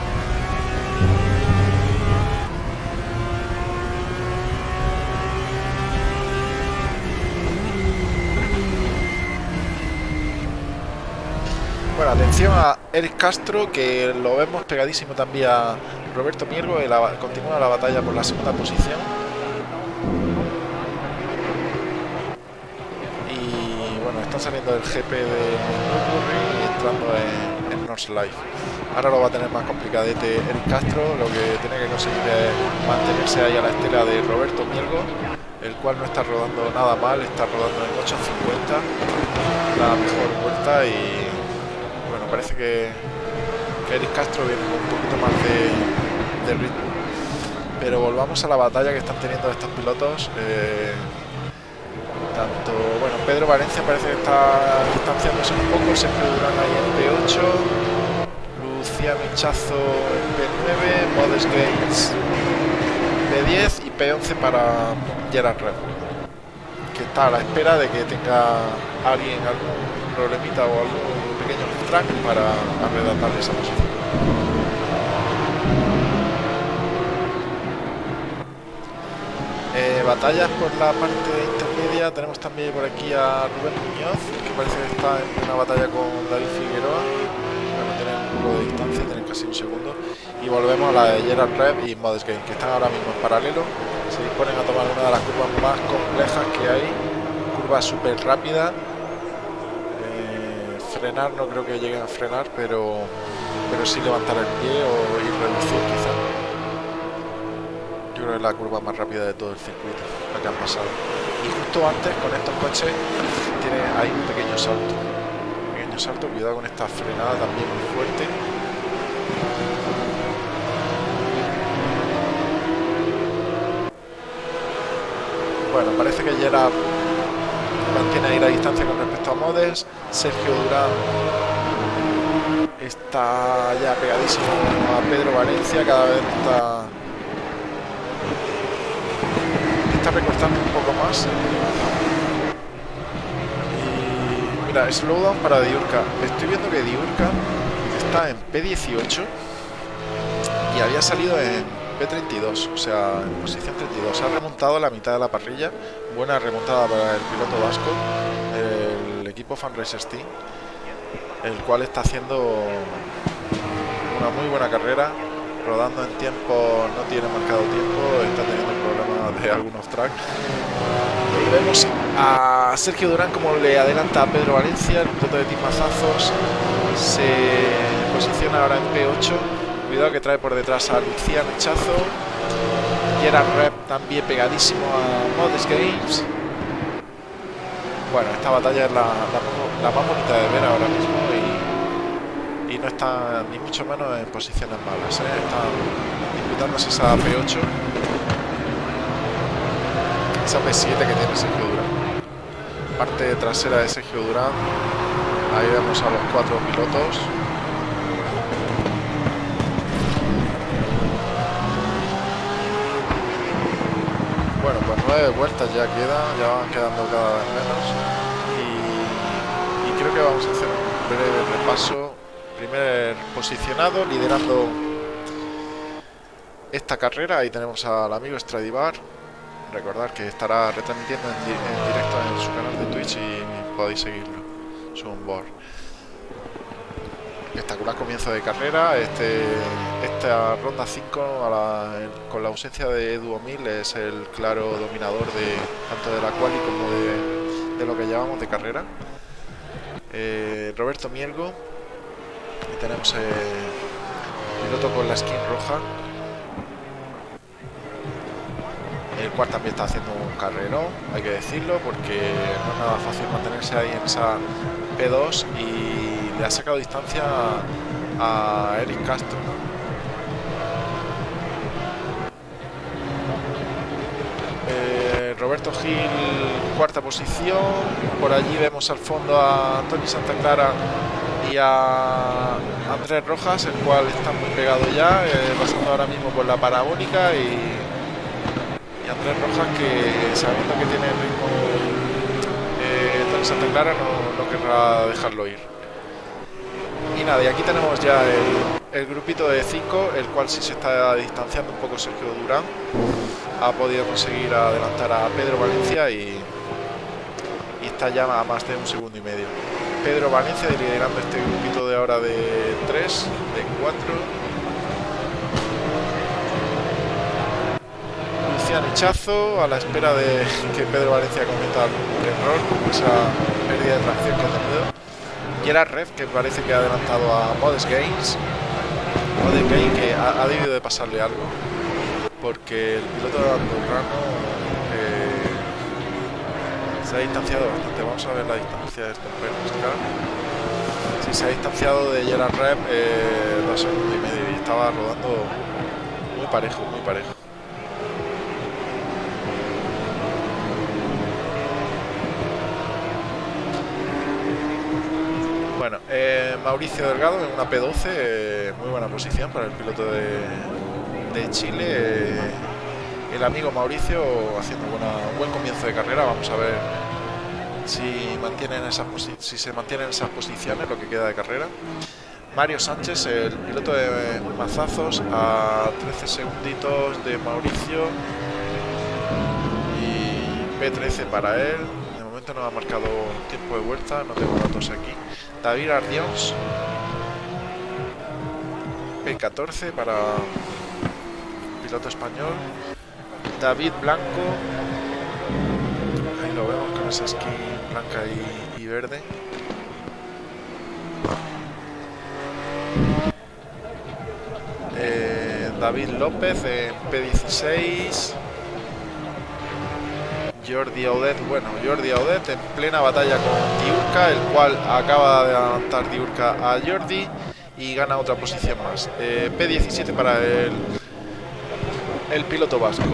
Bueno, atención a Eric Castro, que lo vemos pegadísimo también a Roberto Miergo, y continúa la batalla por la segunda posición. están saliendo del GP de Nürburgring y entrando en, en North Life. Ahora lo va a tener más complicadete Eric Castro, lo que tiene que conseguir es mantenerse ahí a la estela de Roberto Mielgo, el cual no está rodando nada mal, está rodando en 8.50, la mejor vuelta y bueno, parece que, Eric Castro viene con un poquito más de, ritmo. Pero volvamos a la batalla que están teniendo estos pilotos. Eh, tanto, Pedro Valencia parece que está distanciándose un poco, Sergio Durán ahí en P8, Luciano Hinchazo en P9, Modest Gates P10 y P11 para Gerard Red, que está a la espera de que tenga alguien algún problemita o algún pequeño track para arredatarle esa posición. Eh, batallas por la parte tenemos también por aquí a Rubén Muñoz, que parece que está en una batalla con David Figueroa, bueno, tienen un poco de distancia, tienen casi un segundo, y volvemos a la de Gerard Rev y Modest Game, que están ahora mismo en paralelo, se disponen a tomar una de las curvas más complejas que hay, curva súper rápida, eh, frenar no creo que lleguen a frenar, pero, pero sí levantar el pie o ir reducir quizás creo que es la curva más rápida de todo el circuito, la que han pasado. Antes, con estos coches, tiene ahí un pequeño salto. Pequeño salto, cuidado con esta frenada también muy fuerte. Bueno, parece que Gerard mantiene ahí la distancia con respecto a Modes. Sergio Durán está ya pegadísimo a Pedro Valencia, cada vez está está recortando un poco más. Y mira, slowdown para Diurka. Estoy viendo que Diurka está en P18 y había salido en P32, o sea, en posición 32. Ha remontado la mitad de la parrilla. Buena remontada para el piloto vasco, el equipo Fanracer Team, el cual está haciendo una muy buena carrera. Rodando en tiempo, no tiene marcado tiempo, está teniendo de algunos tracks. Y vemos a Sergio Durán como le adelanta a Pedro Valencia, el piloto de Team Mazazos. Se posiciona ahora en P8 Cuidado que trae por detrás a Luciano Echazo. Gerard Rep también pegadísimo a Modest Games. Bueno, esta batalla es la, más bonita de ver ahora mismo y, no está ni mucho menos en posiciones malas. ¿eh? Disputándose esa P8. Esa P7 que tiene Sergio Durán. Parte trasera de Sergio Durán. Ahí vemos a los cuatro pilotos. Bueno, pues nueve vueltas ya quedan, ya van quedando cada vez menos y, creo que vamos a hacer un breve repaso. Primer posicionado, liderando esta carrera, ahí tenemos al amigo Stradivar. Recordar que estará retransmitiendo en, directo en su canal de Twitch y podéis seguirlo, su onboard espectacular comienzo de carrera. Este, esta ronda 5, con la ausencia de Edu O'Mil, es el claro dominador de tanto de la quali como de, lo que llevamos de carrera. Eh, Roberto Mielgo, y tenemos el piloto con la skin roja, el cual también está haciendo un carrero, hay que decirlo, porque no es nada fácil mantenerse ahí en esa P2 y le ha sacado distancia a, Eric Castro. Eh, Roberto Gil, cuarta posición. Por allí vemos al fondo a Antonio Santa Clara y a Andrés Rojas, el cual está muy pegado ya, eh, pasando ahora mismo por la parabólica y, Andrés Rojas que sabiendo que tiene el ritmo eh, Antonio Santa Clara no, no querrá dejarlo ir. Y nada, y aquí tenemos ya el, grupito de 5, el cual sí se está distanciando un poco Sergio Durán. Ha podido conseguir adelantar a Pedro Valencia y, está ya a más de un segundo y medio. Pedro Valencia liderando este grupito de ahora de 3, de 4. Luciano Hichazo a la espera de que Pedro Valencia cometa algún error, esa pérdida de tracción que ha tenido. Gerard Red, que parece que ha adelantado a Modest Games. Modest Games que ha, debido de pasarle algo. Porque el piloto de Andorrano eh, se ha distanciado bastante. Vamos a ver la distancia de este. Sí, se ha distanciado de Gerard Red eh, dos segundos y medio y estaba rodando muy parejo, muy parejo. Bueno, eh, Mauricio Delgado en una P12, eh, muy buena posición para el piloto de, Chile. Eh, el amigo Mauricio haciendo un buen comienzo de carrera. Vamos a ver si, mantienen esas si se mantienen esas posiciones, lo que queda de carrera. Mario Sánchez, el piloto de Mazazos, a 13 segunditos de Mauricio. Y P13 para él. De momento no ha marcado tiempo de vuelta, no tengo datos aquí. David Ardios. P14 para piloto español. David Blanco. Ahí lo vemos con esa skin blanca y, verde. Eh, David López en P16. Jordi Audet, bueno, Jordi Audet en plena batalla con Diurka, el cual acaba de adelantar Diurka a Jordi y gana otra posición más. Eh, P17 para el, el piloto vasco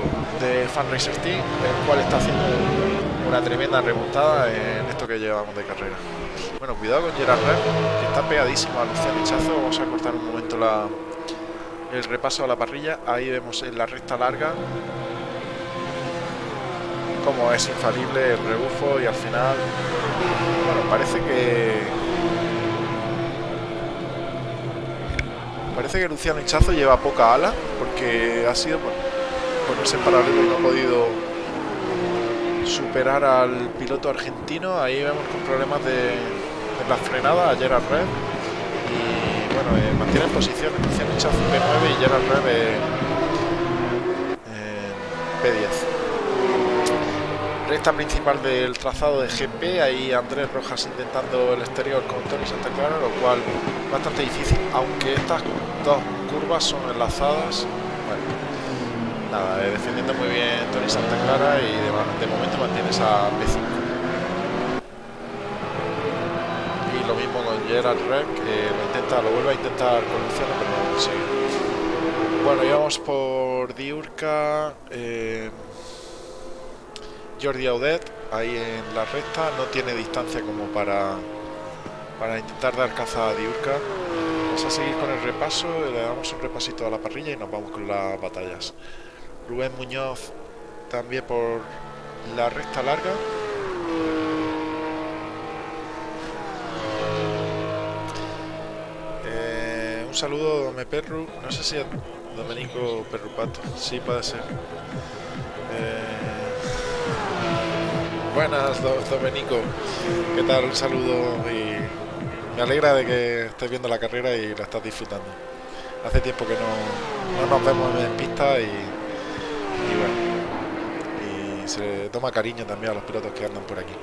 de Fan Team, el cual está haciendo una tremenda remontada en esto que llevamos de carrera. Bueno, cuidado con Gerard Red, que está pegadísimo a Luciano Hichazo. Vamos a cortar un momento la, el repaso a la parrilla. Ahí vemos en la recta larga como es infalible el rebufo y al final, bueno, parece que Parece que Luciano Hinchazo lleva poca ala, porque ha sido por ponerse en paralelo y no ha podido superar al piloto argentino. Ahí vemos con problemas de, la frenada a Gerard Red. Y bueno, eh, mantiene en posición Luciano Hinchazo P9 y Gerard Red en P10 recta principal del trazado de GP, ahí Andrés Rojas intentando el exterior con Tony Santa Clara, lo cual bastante difícil, aunque estas dos curvas son enlazadas. Bueno, nada, eh, defendiendo muy bien Tony Santa Clara y de, momento mantiene esa P5. Y lo mismo con Gerard Reck, que lo intenta, lo vuelve a intentar con Luciano, pero no lo consigue. Bueno, íbamos por Diurca. Eh, Jordi Audet ahí en la recta no tiene distancia como para para intentar dar caza a Diurca vamos a seguir con el repaso le damos un repasito a la parrilla y nos vamos con las batallas. Rubén Muñoz también por la recta larga. Eh, un saludo Dome Perru. No sé si es Domenico Perrupato. Sí puede ser. Eh, Buenas, Domenico. ¿Qué tal? Un saludo y me alegra de que estés viendo la carrera y la estás disfrutando. Hace tiempo que no, nos vemos en pista y, bueno, y se toma cariño también a los pilotos que andan por aquí.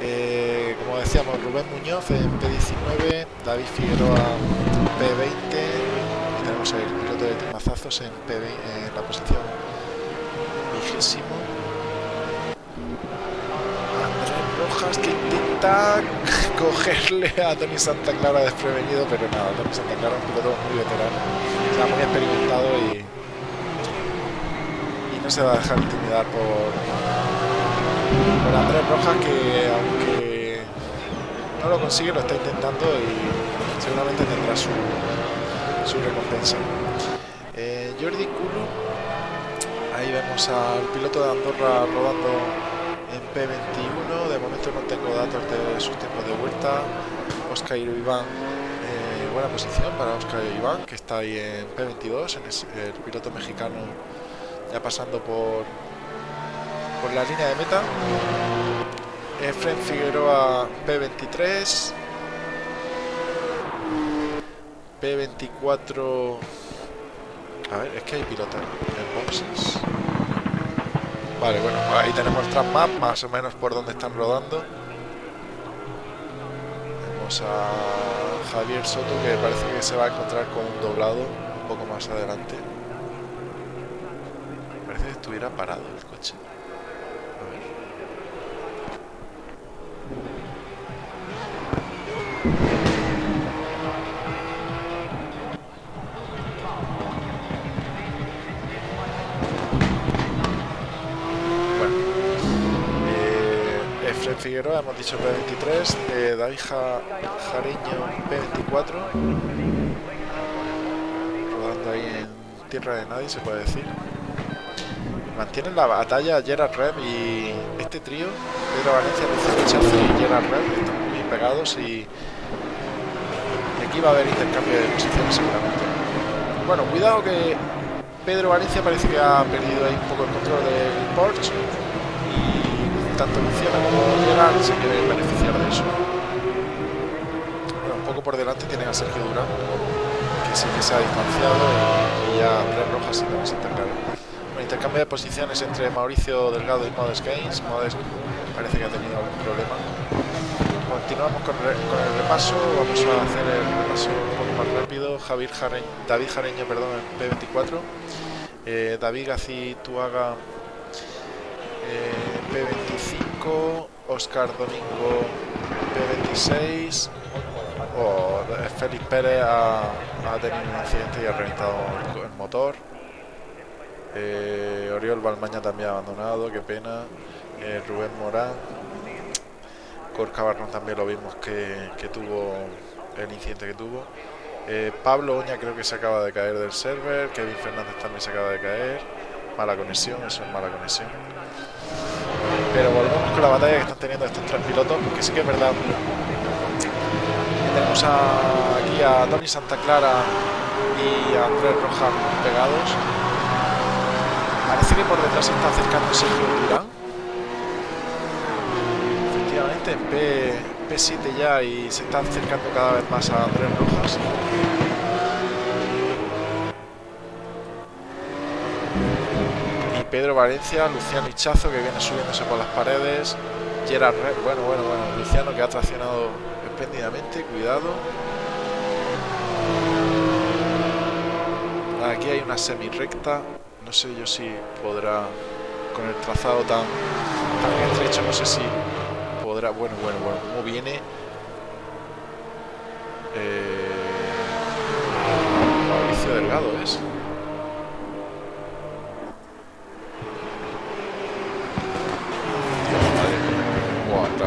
Eh, como decíamos, Rubén Muñoz en P19, David Figueroa P20 y tenemos el piloto de Timazazos en, P en la posición vigésimo que intenta <laughs> cogerle a Tony Santa Clara desprevenido, pero nada, Tony Santa Clara es un piloto muy veterano, está muy experimentado y, no se va a dejar intimidar por, por Andrés Rojas, que aunque no lo consigue, lo está intentando y seguramente tendrá su, su recompensa. Eh, Jordi Culo, ahí vemos al piloto de Andorra rodando en P21 de momento no tengo datos de sus tiempos de vuelta. Oscar Iván eh, buena posición para Oscar Iván que está ahí en P22 en el, piloto mexicano ya pasando por por la línea de meta. Efren Figueroa P23 P24 a ver, es que hay pilotos en boxes Vale, bueno, ahí tenemos el map, más o menos por donde están rodando. Vemos a Javier Soto que parece que se va a encontrar con un doblado un poco más adelante. Parece que estuviera parado Figueroa, hemos dicho P23, eh, David Jareño P24, rodando ahí en tierra de nadie, se puede decir. Mantienen la batalla Gerard Rev y este trío, Pedro Valencia, Luciano y Gerard Rev, están muy pegados y aquí va a haber intercambio de posiciones seguramente. Bueno, cuidado que Pedro Valencia parece que ha perdido ahí un poco el control del Porsche tanto Luciano como Gerard se quieren beneficiar de eso. Bueno, un poco por delante tienen a Sergio Durán, que sí que se ha distanciado y, ya Andrés Rojas y también se intercambio. Bueno, intercambio de posiciones entre Mauricio Delgado y Modest Gaines. Modest parece que ha tenido algún problema. Continuamos con, el repaso, vamos a hacer el repaso un poco más rápido. Javier David Jareño, perdón, en P24. Eh, David Gacituaga P25, Oscar Domingo P26, oh, Félix Pérez ha, tenido un accidente y ha reventado el, motor. Eh, Oriol Balmaña también ha abandonado, qué pena. Eh, Rubén Morán. Corca Barrón también lo vimos que, que tuvo el incidente que tuvo. Pablo Oña creo que se acaba de caer del server. Kevin Fernández también se acaba de caer. Mala conexión, eso es mala conexión. Pero volvemos con la batalla que están teniendo estos tres pilotos, porque sí que es verdad tenemos aquí a Tony Santa Clara y a Andrés Rojas pegados. Parece que por detrás se está acercando Sergio Durán. Efectivamente, en P, P7 ya y se está acercando cada vez más a Andrés Rojas. Pedro Valencia, Luciano Hichazo que viene subiéndose por las paredes. Gerard Red, bueno, bueno, bueno, Luciano que ha traccionado espléndidamente, cuidado. Aquí hay una semi recta, no sé yo si podrá, con el trazado tan, tan estrecho, no sé si podrá, bueno, bueno, bueno, cómo viene. Eh, Mauricio Delgado es.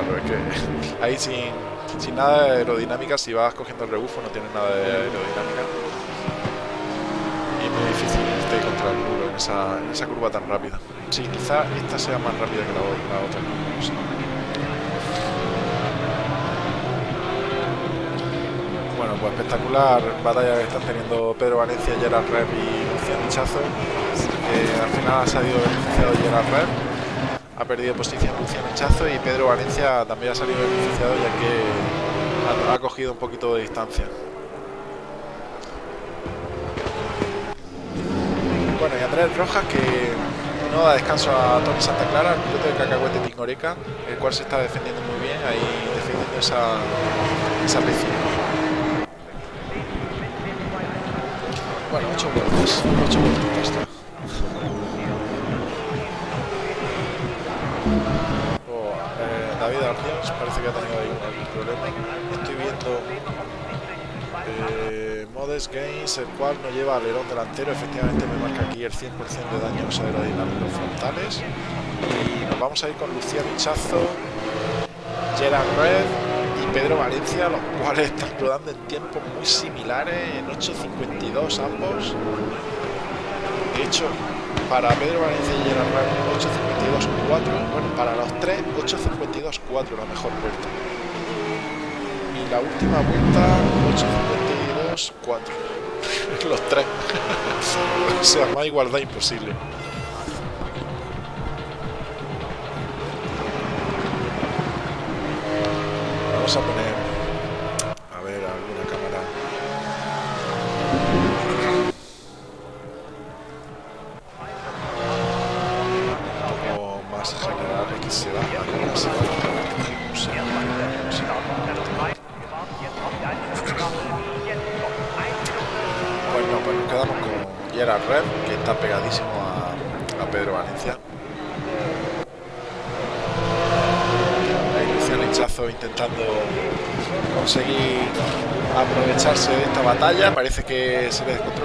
Claro, es que <laughs> ahí sin, sin nada de aerodinámica, si vas cogiendo el rebufo no tienes nada de aerodinámica. Y es muy difícil irte contra el muro en esa, en esa curva tan rápida. Sí, quizá esta sea más rápida que la, la otra. No sé. Bueno, pues espectacular batalla que están teniendo Pedro Valencia, Gerard Rep y Luciano Hichazo. Eh, al final ha salido beneficiado Gerard Rep ha perdido posición Luciano Hichazo y Pedro Valencia también ha salido beneficiado ya que ha, cogido un poquito de distancia. Bueno, y Andrés Rojas que no da descanso a Tony Santa Clara, el piloto de Cacahuete Tingoreca, el cual se está defendiendo muy bien, ahí defendiendo esa, esa. Bueno, 8 vueltas, 8 vueltas. Eh, David Arcians parece que ha tenido ahí algún problema. Estoy viendo eh, Modes Games, el cual no lleva alerón delantero. Efectivamente me marca aquí el 100% de daños aerodinámicos frontales. Y nos vamos a ir con Luciano Hichazo, Gerard Red y Pedro Valencia, los cuales están rodando en tiempos muy similares, en 8.52 ambos. De hecho, para Pedro Valencia y Gerard Red 8.52.4, bueno, para los tres 8.52.4 la mejor vuelta. Y la última vuelta 8.52.4. <laughs> los tres. <laughs> o sea, más igualdad imposible. Vamos a poner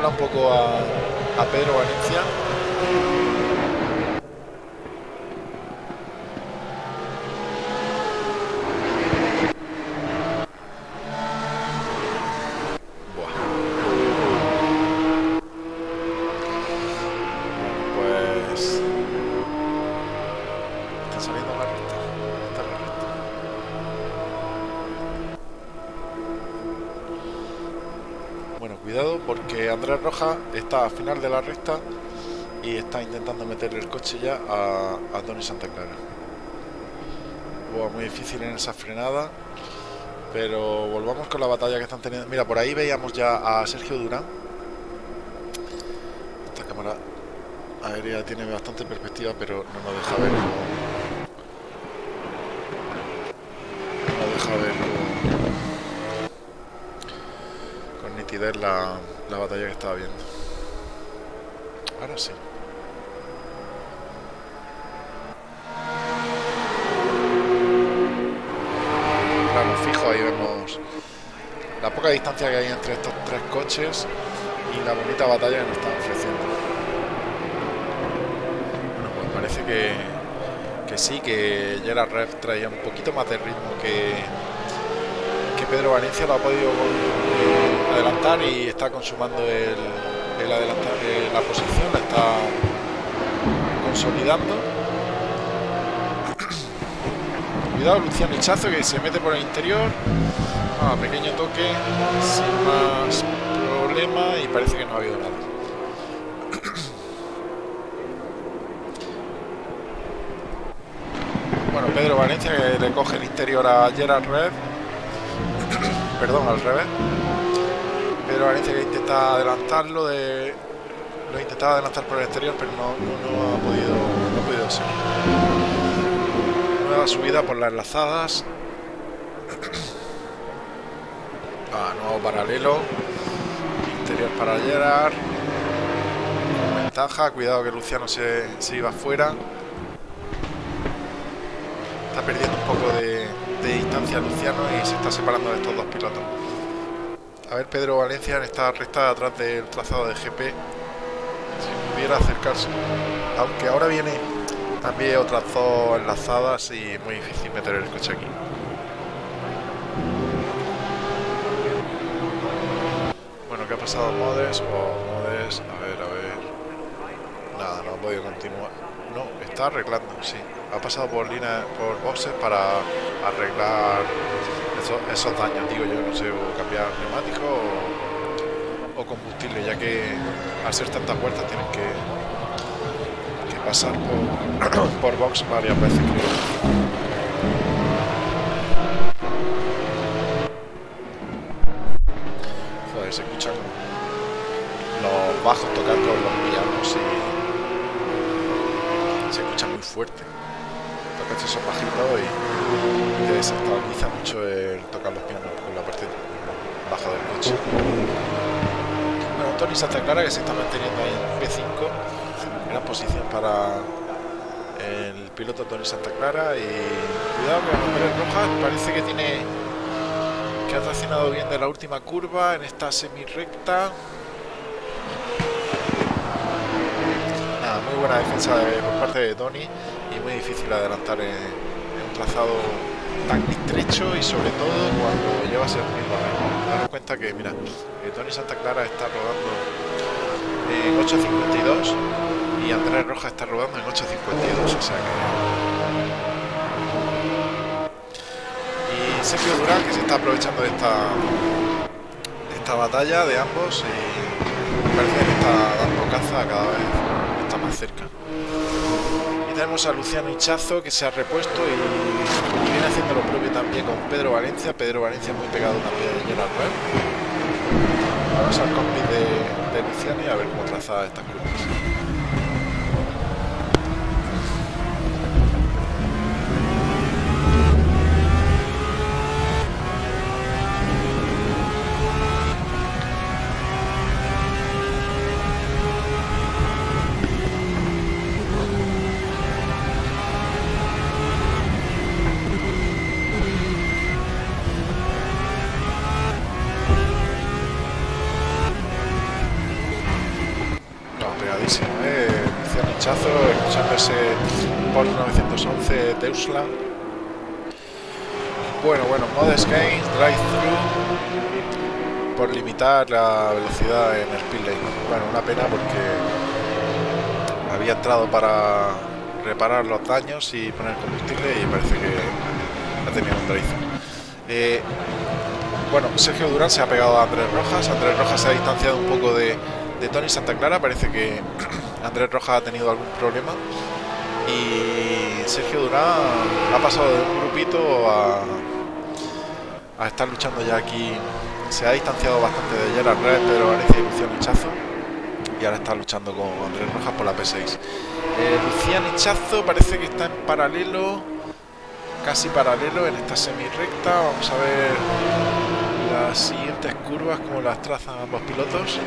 un poco a, a Pedro está al final de la recta y está intentando meterle el coche ya a, a Tony Santa Clara. Wow, muy difícil en esa frenada. Pero volvamos con la batalla que están teniendo. Mira, por ahí veíamos ya a Sergio Durán. Esta cámara aérea tiene bastante perspectiva, pero no nos deja ver. No nos deja ver con, nitidez la, la batalla que estaba viendo. Ahora sí. Plano fijo, ahí vemos la poca distancia que hay entre estos tres coches y la bonita batalla que nos están ofreciendo. Bueno, pues parece que, que sí, que Gerard Red traía un poquito más de ritmo que, que Pedro Valencia lo ha podido eh, adelantar y está consumando el, el adelantar eh, la posición, la está consolidando. <clears throat> Cuidado Luciano Hichazo que se mete por el interior. Ah, pequeño toque, sin más problema y parece que no ha habido nada. <clears throat> Bueno, Pedro Valencia que le coge el interior a Gerard Red. <clears throat> Perdón, al revés. Pedro Valencia que intenta adelantarlo de. Lo intentaba adelantar por el exterior, pero no, ha podido. Ser. Nueva subida por las enlazadas. <clears throat> Ah, nuevo paralelo. Interior para Gerard. ventaja. Cuidado que Luciano se, se iba afuera está perdiendo un poco de, distancia Luciano y se está separando de estos dos pilotos. A ver Pedro Valencia en esta recta atrás del trazado de GP, si pudiera acercarse, aunque ahora viene también otras dos enlazadas y muy difícil meter el coche aquí. Bueno, ¿qué ha pasado Modes? o Modes, a ver, a ver. Nada, no ha podido continuar. No, está arreglando, sí ha pasado por línea, por boxes para arreglar esos, daños, digo yo, no sé, o cambiar neumático o, combustible, ya que al ser tantas vueltas tienen que, que pasar por, <coughs> por box varias veces, Joder, se escuchan los bajos tocar con los pianos y se escucha muy fuerte coches son bajitos y te desestabiliza mucho el tocar los pianos con la parte baja del coche. Bueno, Tony Santa Clara que se está manteniendo ahí en P5, gran posición para el piloto Tony Santa Clara y cuidado con las rojas, parece que tiene que ha traccionado bien de la última curva en esta semi recta. Nada, muy buena defensa por parte de Tony muy difícil adelantar en, un trazado tan estrecho y sobre todo cuando llevas el mismo ritmo. Daros cuenta que, mira, eh, Tony Santa Clara está rodando en 8.52 y Andrés Roja está rodando en 8.52, o sea que... Y Sergio Durán que se está aprovechando de esta, esta batalla de ambos y parece que está dando caza cada vez está más cerca tenemos a Luciano Hichazo que se ha repuesto y, viene haciendo lo propio también con Pedro Valencia. Pedro Valencia muy pegado también a Gerard Vamos al cockpit de, de Luciano y a ver cómo traza estas curvas. Bueno, bueno, Modest Gain, Drive Through por limitar la velocidad en el speed. Bueno, una pena porque había entrado para reparar los daños y poner combustible y parece que ha tenido un drive eh, bueno, Sergio Durán se ha pegado a Andrés Rojas. Andrés Rojas se ha distanciado un poco de Tony Santa Clara. Parece que <clears throat> Andrés Rojas ha tenido algún problema y Sergio Durán ha pasado de un grupito a, a estar luchando ya aquí. Se ha distanciado bastante de Gerard Red, pero Valencia y Luciano Hichazo. Y ahora está luchando con Andrés Rojas por la P6. Eh, Luciano Hichazo parece que está en paralelo, casi paralelo en esta semi recta. Vamos a ver las siguientes curvas, como las trazan ambos pilotos.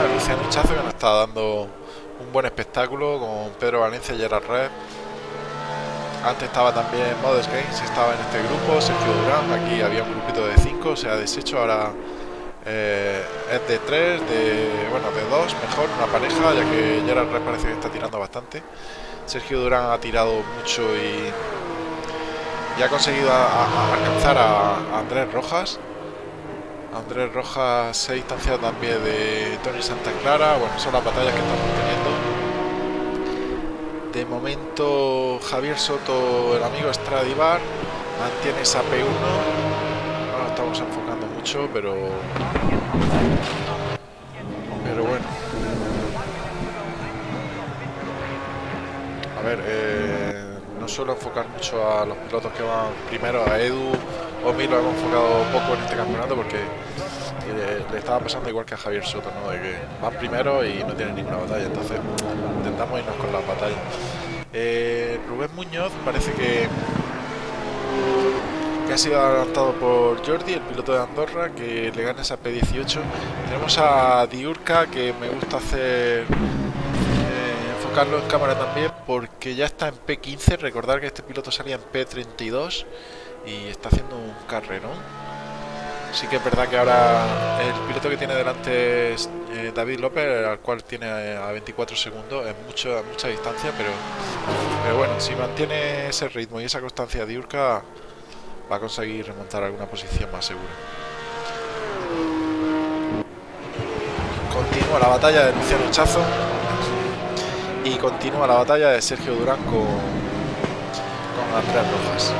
Ah, Luciano Hichazo que nos está dando un buen espectáculo con Pedro Valencia y Gerard Red. Antes estaba también Modest Games, estaba en este grupo, Sergio Durán, aquí había un grupito de 5, se ha deshecho, ahora eh, es de 3, de, bueno, de 2, mejor, una pareja, ya que Gerard Red parece que está tirando bastante. Sergio Durán ha tirado mucho y, y ha conseguido alcanzar a Andrés Rojas. Andrés Rojas se ha distanciado también de Tony Santa Clara. Bueno, son las batallas que estamos teniendo. De momento Javier Soto, el amigo Stradivar, mantiene esa P1. No estamos enfocando mucho, pero... Pero bueno. A ver, eh, no suelo enfocar mucho a los pilotos que van primero, a Edu o mí lo hemos enfocado poco en este campeonato porque le, estaba pasando igual que a Javier Soto, ¿no? de que van primero y no tienen ninguna batalla, entonces intentamos irnos con las batallas. Eh, Rubén Muñoz parece que, ha sido adelantado por Jordi, el piloto de Andorra, que le gana esa P18. Tenemos a Diurka, que me gusta hacer eh, enfocarlo en cámara también, porque ya está en P15. Recordar que este piloto salía en P32 y está haciendo un carrerón Sí que es verdad que ahora el piloto que tiene delante es eh, David López, al cual tiene a 24 segundos, es mucho, a mucha distancia, pero, pero bueno, si mantiene ese ritmo y esa constancia de Urca, va a conseguir remontar alguna posición más segura. Continúa la batalla de Luciano Chazo y continúa la batalla de Sergio Durán con, con Andrés Rojas.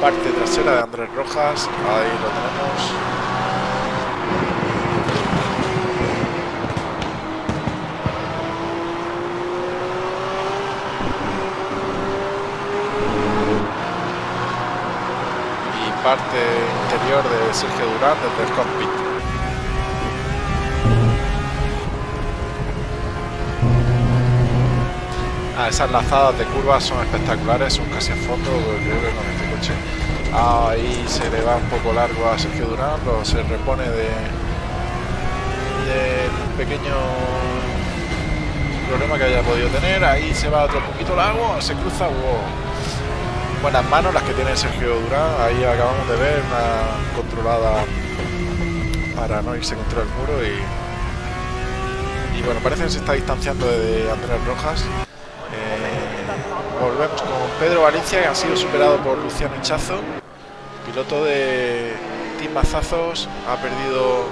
Parte trasera de Andrés Rojas, ahí lo tenemos. Y parte interior de Sergio Durán desde el cockpit. Ah, esas lazadas de curvas son espectaculares, son casi a fondo, creo que con este coche. Ahí se le va un poco largo a Sergio Durán, lo se repone de, un pequeño problema que haya podido tener, ahí se va otro poquito largo, se cruza, buenas manos las que tiene Sergio Durán, ahí acabamos de ver una controlada para no irse contra el muro y, y bueno, parece que se está distanciando de Andrés Rojas. Volvemos con Pedro Valencia que ha sido superado por Luciano Hinchazo piloto de Team Mazazos ha perdido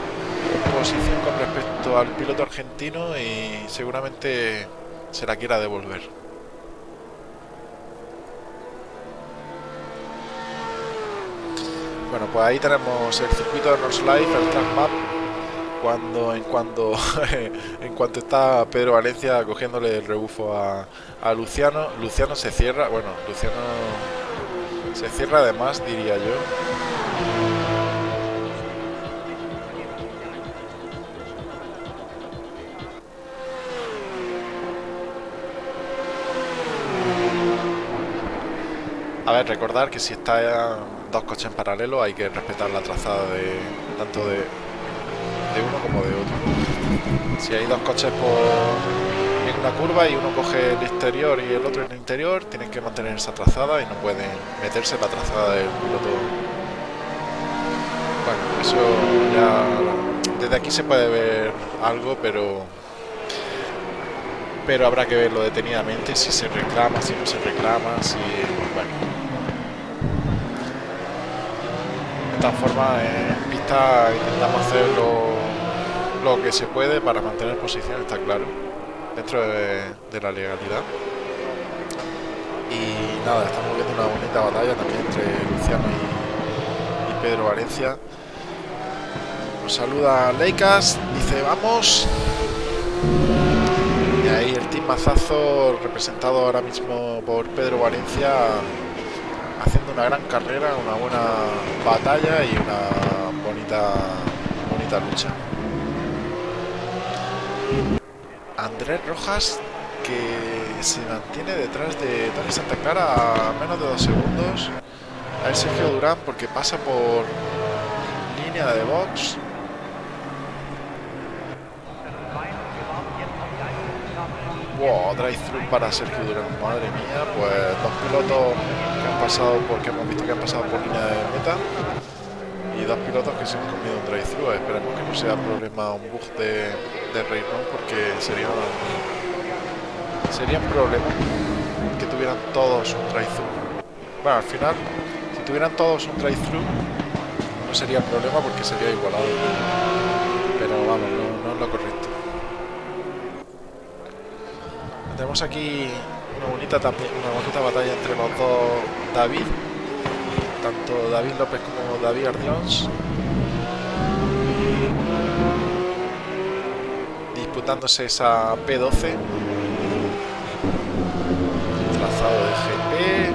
posición con respecto al piloto argentino y seguramente se la quiera devolver. Bueno, pues ahí tenemos el circuito de North Life, el track map, cuando en cuanto <laughs> en cuanto está Pedro Valencia cogiéndole el rebufo a, Luciano, Luciano se cierra, bueno, Luciano se cierra además, diría yo. A ver, recordar que si está dos coches en paralelo hay que respetar la trazada de tanto de, de uno como de otro. Si hay dos coches por una curva y uno coge el exterior y el otro el interior, tienen que mantener esa trazada y no pueden meterse en la trazada del piloto. Bueno, eso ya desde aquí se puede ver algo, pero pero habrá que verlo detenidamente si se reclama, si no se reclama, si bueno. De esta forma en pista intentamos hacer lo, que se puede para mantener posición, está claro dentro de, la legalidad. Y nada, estamos viendo una bonita batalla también entre Luciano y, Pedro Valencia. Nos saluda Leicas, dice vamos. Y ahí el team Mazazo, representado ahora mismo por Pedro Valencia, haciendo una gran carrera, una buena batalla y una bonita, bonita lucha. Andrés Rojas que se mantiene detrás de Tony Santa Clara a menos de dos segundos. A Sergio Durán porque pasa por línea de box. Wow, drive through para Sergio Durán, madre mía, pues dos pilotos que han pasado porque hemos visto que han pasado por línea de meta y dos pilotos que se han comido un drive-thru. Esperemos que no sea problema, un bug de, de Raymond porque sería, sería un problema que tuvieran todos un drive-thru. Bueno, al final, si tuvieran todos un drive-thru, no sería problema porque sería igualado. Pero vamos, no, es lo correcto. tenemos aquí una bonita, una bonita batalla entre los dos David, tanto David López como David Ardions. Disputándose esa P12. Trazado de GP.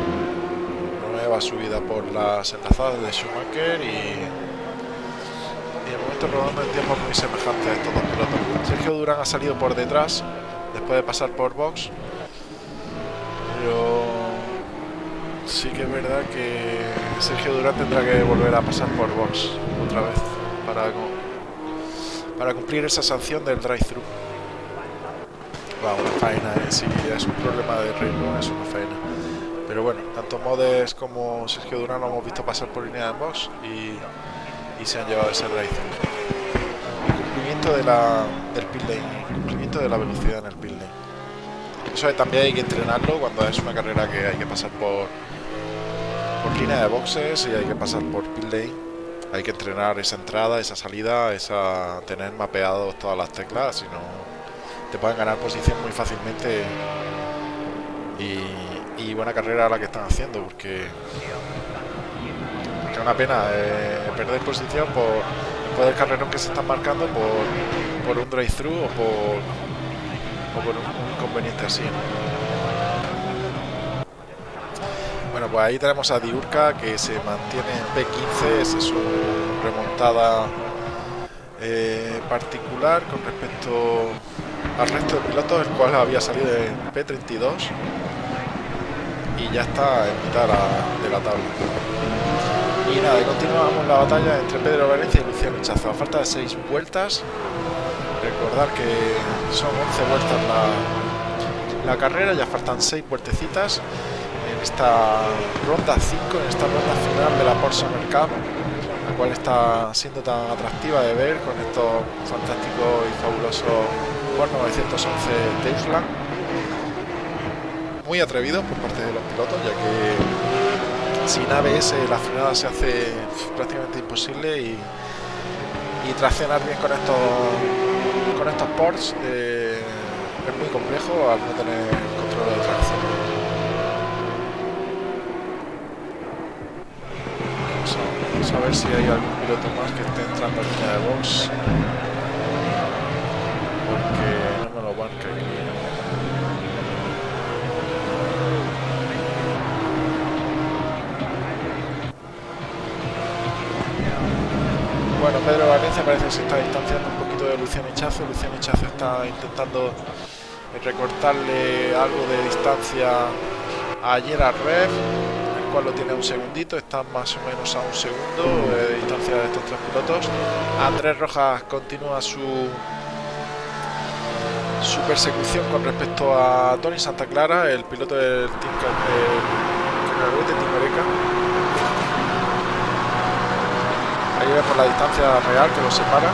Nueva subida por las enlazadas de Schumacher y y el momento rodando en tiempos muy semejantes a estos dos pilotos. Sergio Durán ha salido por detrás después de pasar por box, pero sí que es verdad que Sergio Durán tendrá que volver a pasar por box otra vez para, para cumplir esa sanción del drive-thru. una faena, ¿eh? si es un problema de ritmo, es una faena. Pero bueno, tanto Modes como Sergio Durán lo hemos visto pasar por línea de box y y se han llevado ese drive cumplimiento de la, del pit lane cumplimiento de la velocidad en el pit lane eso también hay que entrenarlo cuando es una carrera que hay que pasar por por línea de boxes y hay que pasar por pit lane hay que entrenar esa entrada, esa salida, esa tener mapeados todas las teclas, si no te pueden ganar posición muy fácilmente y, buena carrera la que están haciendo porque una pena eh, perder posición por, por el carrerón que se están marcando por, un drive-thru o por, o por un, inconveniente así. Bueno, pues ahí tenemos a Diurka que se mantiene en P15, esa es su remontada eh, particular con respecto al resto de pilotos, el cual había salido en P32 y ya está en mitad de la tabla. Y nada, continuamos la batalla entre Pedro Valencia y Luciano Chazo. A falta de 6 vueltas, recordar que son 11 vueltas la, la carrera, ya faltan 6 vueltecitas esta ronda 5, en esta ronda final de la Porsche Cup, la cual está siendo tan atractiva de ver con estos fantásticos y fabulosos Ford 911 Teusland. Muy atrevidos por parte de los pilotos, ya que sin ABS la frenada se hace prácticamente imposible y, y traccionar bien con estos con estos ports eh, es muy complejo al no tener control de tracción. Vamos a, ver si hay algún piloto más que esté entrando en línea de box porque no me lo marca aquí. Bueno, Pedro Valencia parece que se está distanciando un poquito de Luciano Hichazo. Luciano Hichazo está intentando recortarle algo de distancia a Gerard Rev, cual lo tiene un segundito, está más o menos a un segundo de distancia de estos tres pilotos. Andrés Rojas continúa su su persecución con respecto a Tony Santa Clara, el piloto del Team, de Team ahí vemos la distancia real que los separa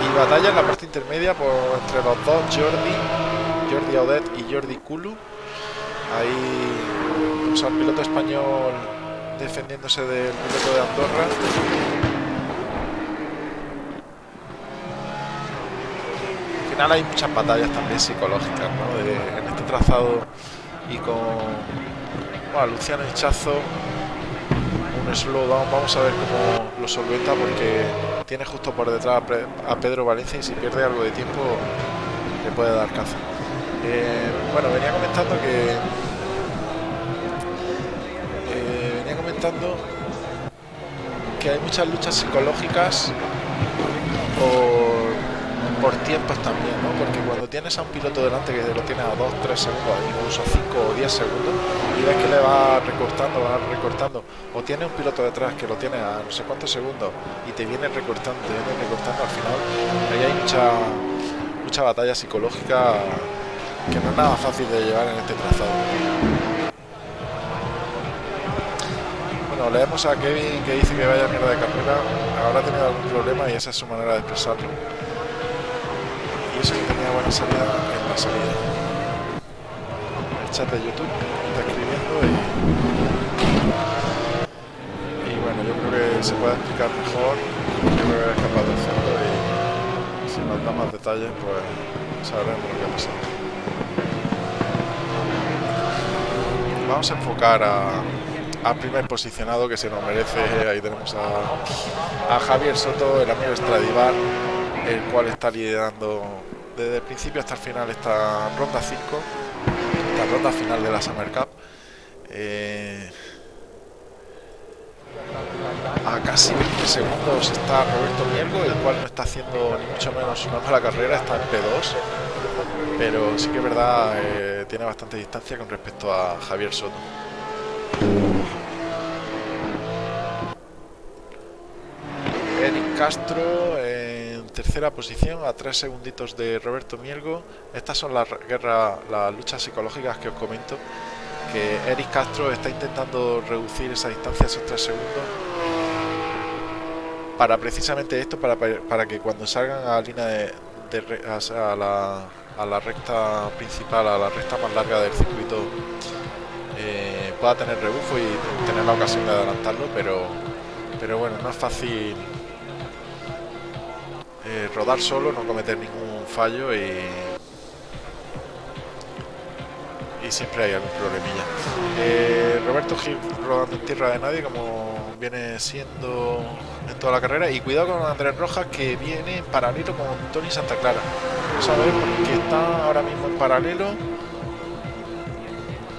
y, batalla en la parte intermedia por, entre los dos Jordi Jordi Audet y Jordi Kulu. Ahí vemos al piloto español defendiéndose del piloto de Andorra. Al final hay muchas batallas también psicológicas en este trazado y con bueno, Luciano Hichazo, un slowdown, vamos a ver cómo lo solventa porque tiene justo por detrás a Pedro Valencia y si pierde algo de tiempo le puede dar caza. Eh, bueno, venía comentando que... Eh, venía comentando que hay muchas luchas psicológicas por por tiempos también, ¿no? Porque cuando tienes a un piloto delante que lo tiene a 2, 3 segundos, incluso 5 o 10 segundos, y ves que le va recortando, va recortando, o tiene un piloto detrás que lo tiene a no sé cuántos segundos y te viene recortando, te viene recortando, al final ahí hay mucha, mucha batalla psicológica que no es nada fácil de llevar en este trazado. Bueno, leemos a Kevin que dice que vaya mierda de carrera, habrá tenido algún problema y esa es su manera de expresarlo que tenía buena salida en la salida. El chat de YouTube está escribiendo y, y bueno, yo creo que se puede explicar mejor. Yo creo que es capaz de hacerlo y sin nos da más detalles, pues sabremos lo que ha pasado. Vamos a enfocar a, primer posicionado que se nos merece. Ahí tenemos a, Javier Soto, el amigo Stradivar, el cual está liderando desde el principio hasta el final esta ronda 5, esta ronda final de la Summer Cup. Eh, a casi 20 segundos está Roberto Miergo, el cual no está haciendo ni mucho menos una mala carrera, está en P2, pero sí que es verdad, eh, tiene bastante distancia con respecto a Javier Soto. Eric Castro en tercera posición a tres segunditos de Roberto Mielgo. Estas son las guerras, las luchas psicológicas que os comento. Que Eric Castro está intentando reducir esa distancia esos tres segundos para precisamente esto, para, para que cuando salgan a la línea de, a, la, a, la, recta principal, a la recta más larga del circuito, eh, pueda tener rebufo y tener la ocasión de adelantarlo, pero, pero bueno, no es fácil eh, rodar solo, no cometer ningún fallo y, y siempre hay algún problemilla. Eh, Roberto Gil rodando en tierra de nadie como viene siendo en toda la carrera y cuidado con Andrés Rojas que viene en paralelo con Tony Santa Clara. Vamos a ver porque está ahora mismo en paralelo.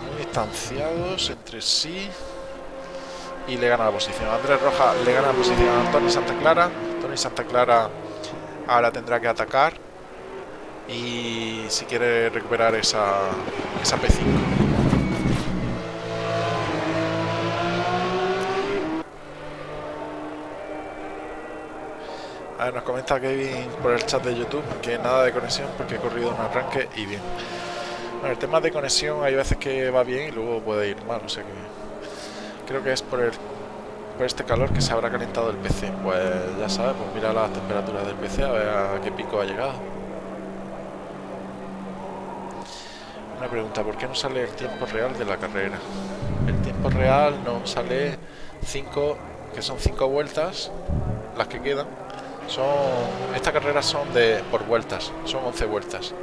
Muy distanciados entre sí. Y le gana la posición. Andrés Rojas le gana la posición a Tony Santa Clara. Tony Santa Clara ahora tendrá que atacar. Y si quiere recuperar esa, esa P5. Nos comenta Kevin por el chat de YouTube que nada de conexión porque he corrido un arranque y bien. Bueno, el tema de conexión hay veces que va bien y luego puede ir mal, o sea que creo que es por el por este calor que se habrá calentado el PC. Pues ya sabes, pues mira las temperaturas del PC a ver a qué pico ha llegado. Una pregunta, ¿por qué no sale el tiempo real de la carrera? El tiempo real no sale 5, que son 5 vueltas, las que quedan, son estas carreras son de por vueltas, son 11 vueltas.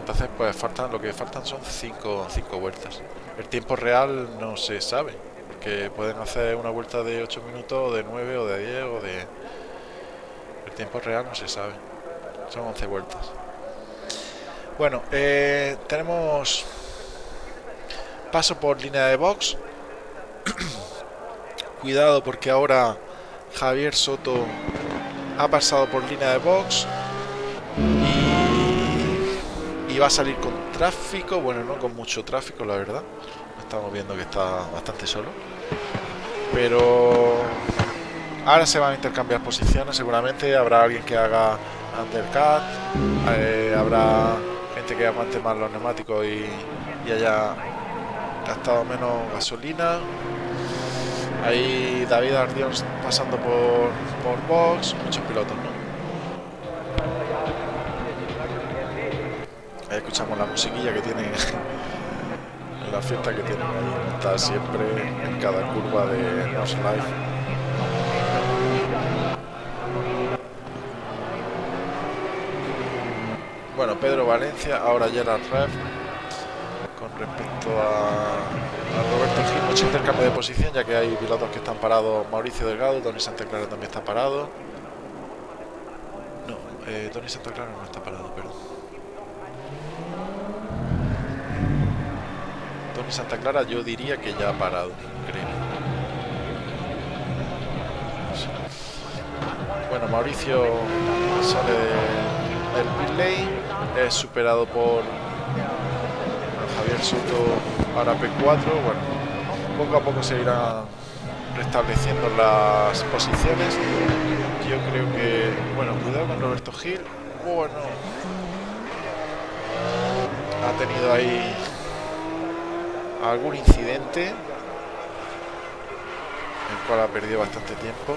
Entonces, pues faltan lo que faltan son 5 cinco, vueltas. El tiempo real no se sabe, porque pueden hacer una vuelta de 8 minutos, o de 9, o de 10, o de... El tiempo real no se sabe. Son 11 vueltas. Bueno, eh, tenemos paso por línea de box. <clears throat> Cuidado porque ahora Javier Soto ha pasado por línea de box y, va a salir con tráfico, bueno, no con mucho tráfico, la verdad. Estamos viendo que está bastante solo. Pero ahora se van a intercambiar posiciones, seguramente habrá alguien que haga undercut, eh, habrá gente que aguante más los neumáticos y, y haya gastado menos gasolina Ahí David Ardión pasando por, por box, muchos pilotos, ¿no? Ahí escuchamos la musiquilla que tiene <laughs> la fiesta que tienen ahí, está siempre en cada curva de Nos Life. Bueno, Pedro Valencia, ahora Gerard Rev con respecto a a Roberto intercambio de posición, ya que hay pilotos que están parados. Mauricio Delgado, Tony Santa Clara también está parado. No, eh, Tony Santa Clara no está parado, perdón. Tony Santa Clara yo diría que ya ha parado, creo. Bueno, Mauricio sale del lane, es superado por Javier Soto para P4, bueno, poco a poco se irán restableciendo las posiciones. Yo creo que, bueno, cuidado con Roberto Gil, bueno, ha tenido ahí algún incidente, el cual ha perdido bastante tiempo.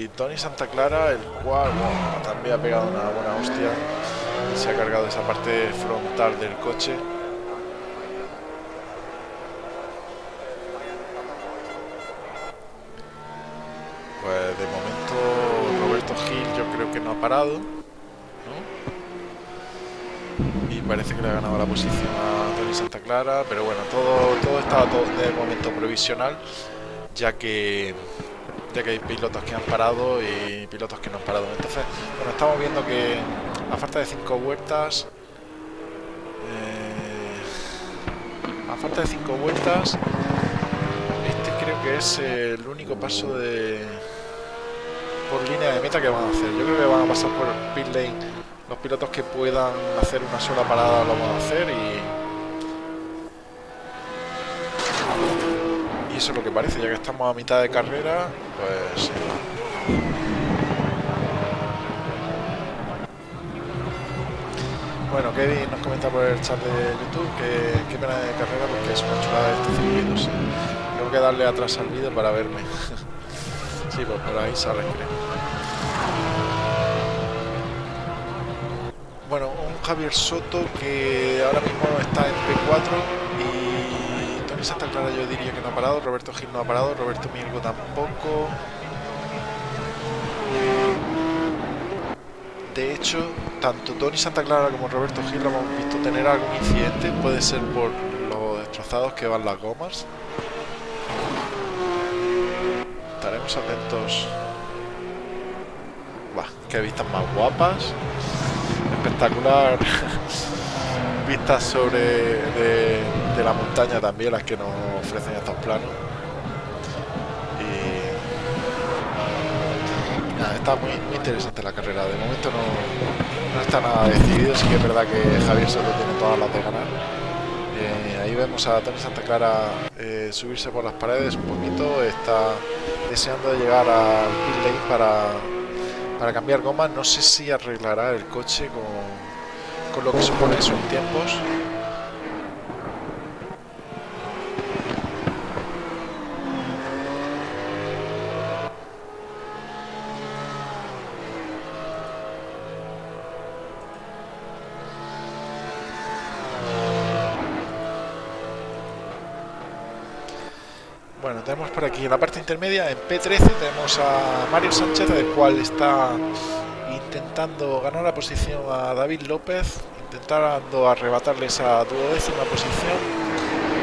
Y Tony Santa Clara, el cual también ha pegado una buena hostia se ha cargado esa parte frontal del coche pues de momento Roberto Hill que no parado. Y parece que le ha ganado la posición a Tony Santa Clara. Pero bueno, todo, todo está todo de momento provisional. Ya que ya que hay pilotos que han parado y pilotos que no han parado. Entonces, bueno, estamos viendo que a falta de 5 vueltas, eh, a falta de 5 vueltas, este creo que es el único paso de por línea de meta que van a hacer. Yo creo que van a pasar por pit lane. Los pilotos que puedan hacer una sola parada lo van a hacer y eso es lo que parece, ya que estamos a mitad de carrera, pues Bueno, Kevin nos comenta por el chat de YouTube que qué pena de carrera porque es una chulada este circuito. Tengo que darle atrás al vídeo para verme. <laughs> sí, pues por ahí sale, creo. Bueno, un Javier Soto que ahora mismo está en P4 Santa Clara yo diría que no ha parado, Roberto Gil no ha parado, Roberto Mirgo tampoco. De hecho, tanto Tony Santa Clara como Roberto Gil lo hemos visto tener algún incidente, puede ser por los destrozados que van las gomas. Estaremos atentos. Qué vistas más guapas. Espectacular. <laughs> vistas sobre de, la montaña también las que nos ofrecen estos planos y nada, está muy, interesante la carrera de momento no, está nada decidido sí que es verdad que Javier solo tiene todas las de ganar eh, ahí vemos a Tony Santa Clara eh, subirse por las paredes un poquito está deseando llegar al pit lane para, para cambiar gomas no sé si arreglará el coche con con lo que supone son tiempos. Tenemos por aquí en la parte intermedia, en P13, tenemos a Mario Sánchez, el cual está intentando ganar la posición a David López, intentando arrebatarle esa duodécima posición.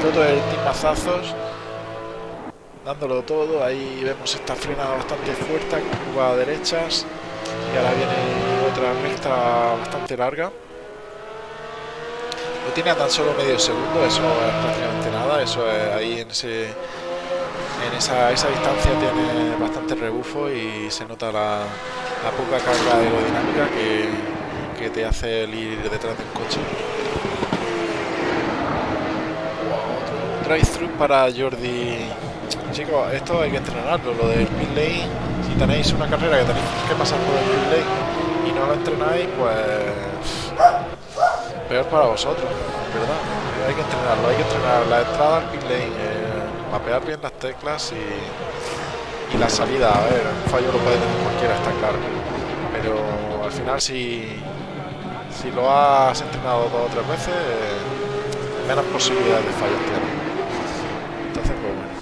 Todo el timazazos, dándolo todo. Ahí vemos esta frenada bastante fuerte, curva a derechas. Y ahora viene otra recta bastante larga. Lo tiene a tan solo medio segundo, eso es prácticamente nada. Eso es ahí en ese en esa, esa distancia tiene bastante rebufo y se nota la, poca carga aerodinámica que, que te hace el ir detrás del coche. Drive-thru para Jordi. Chicos, esto hay que entrenarlo, lo del pit lane. Si tenéis una carrera que tenéis que pasar por el pit lane y no lo entrenáis, pues peor para vosotros, ¿verdad? Hay que entrenarlo, hay que entrenar la entrada al pit lane, mapear bien las teclas y la salida, a ver, un fallo lo puede tener cualquiera, está claro. Pero al final si, si lo has entrenado dos o tres veces, menos posibilidades de fallos tienes. Entonces, pues bueno.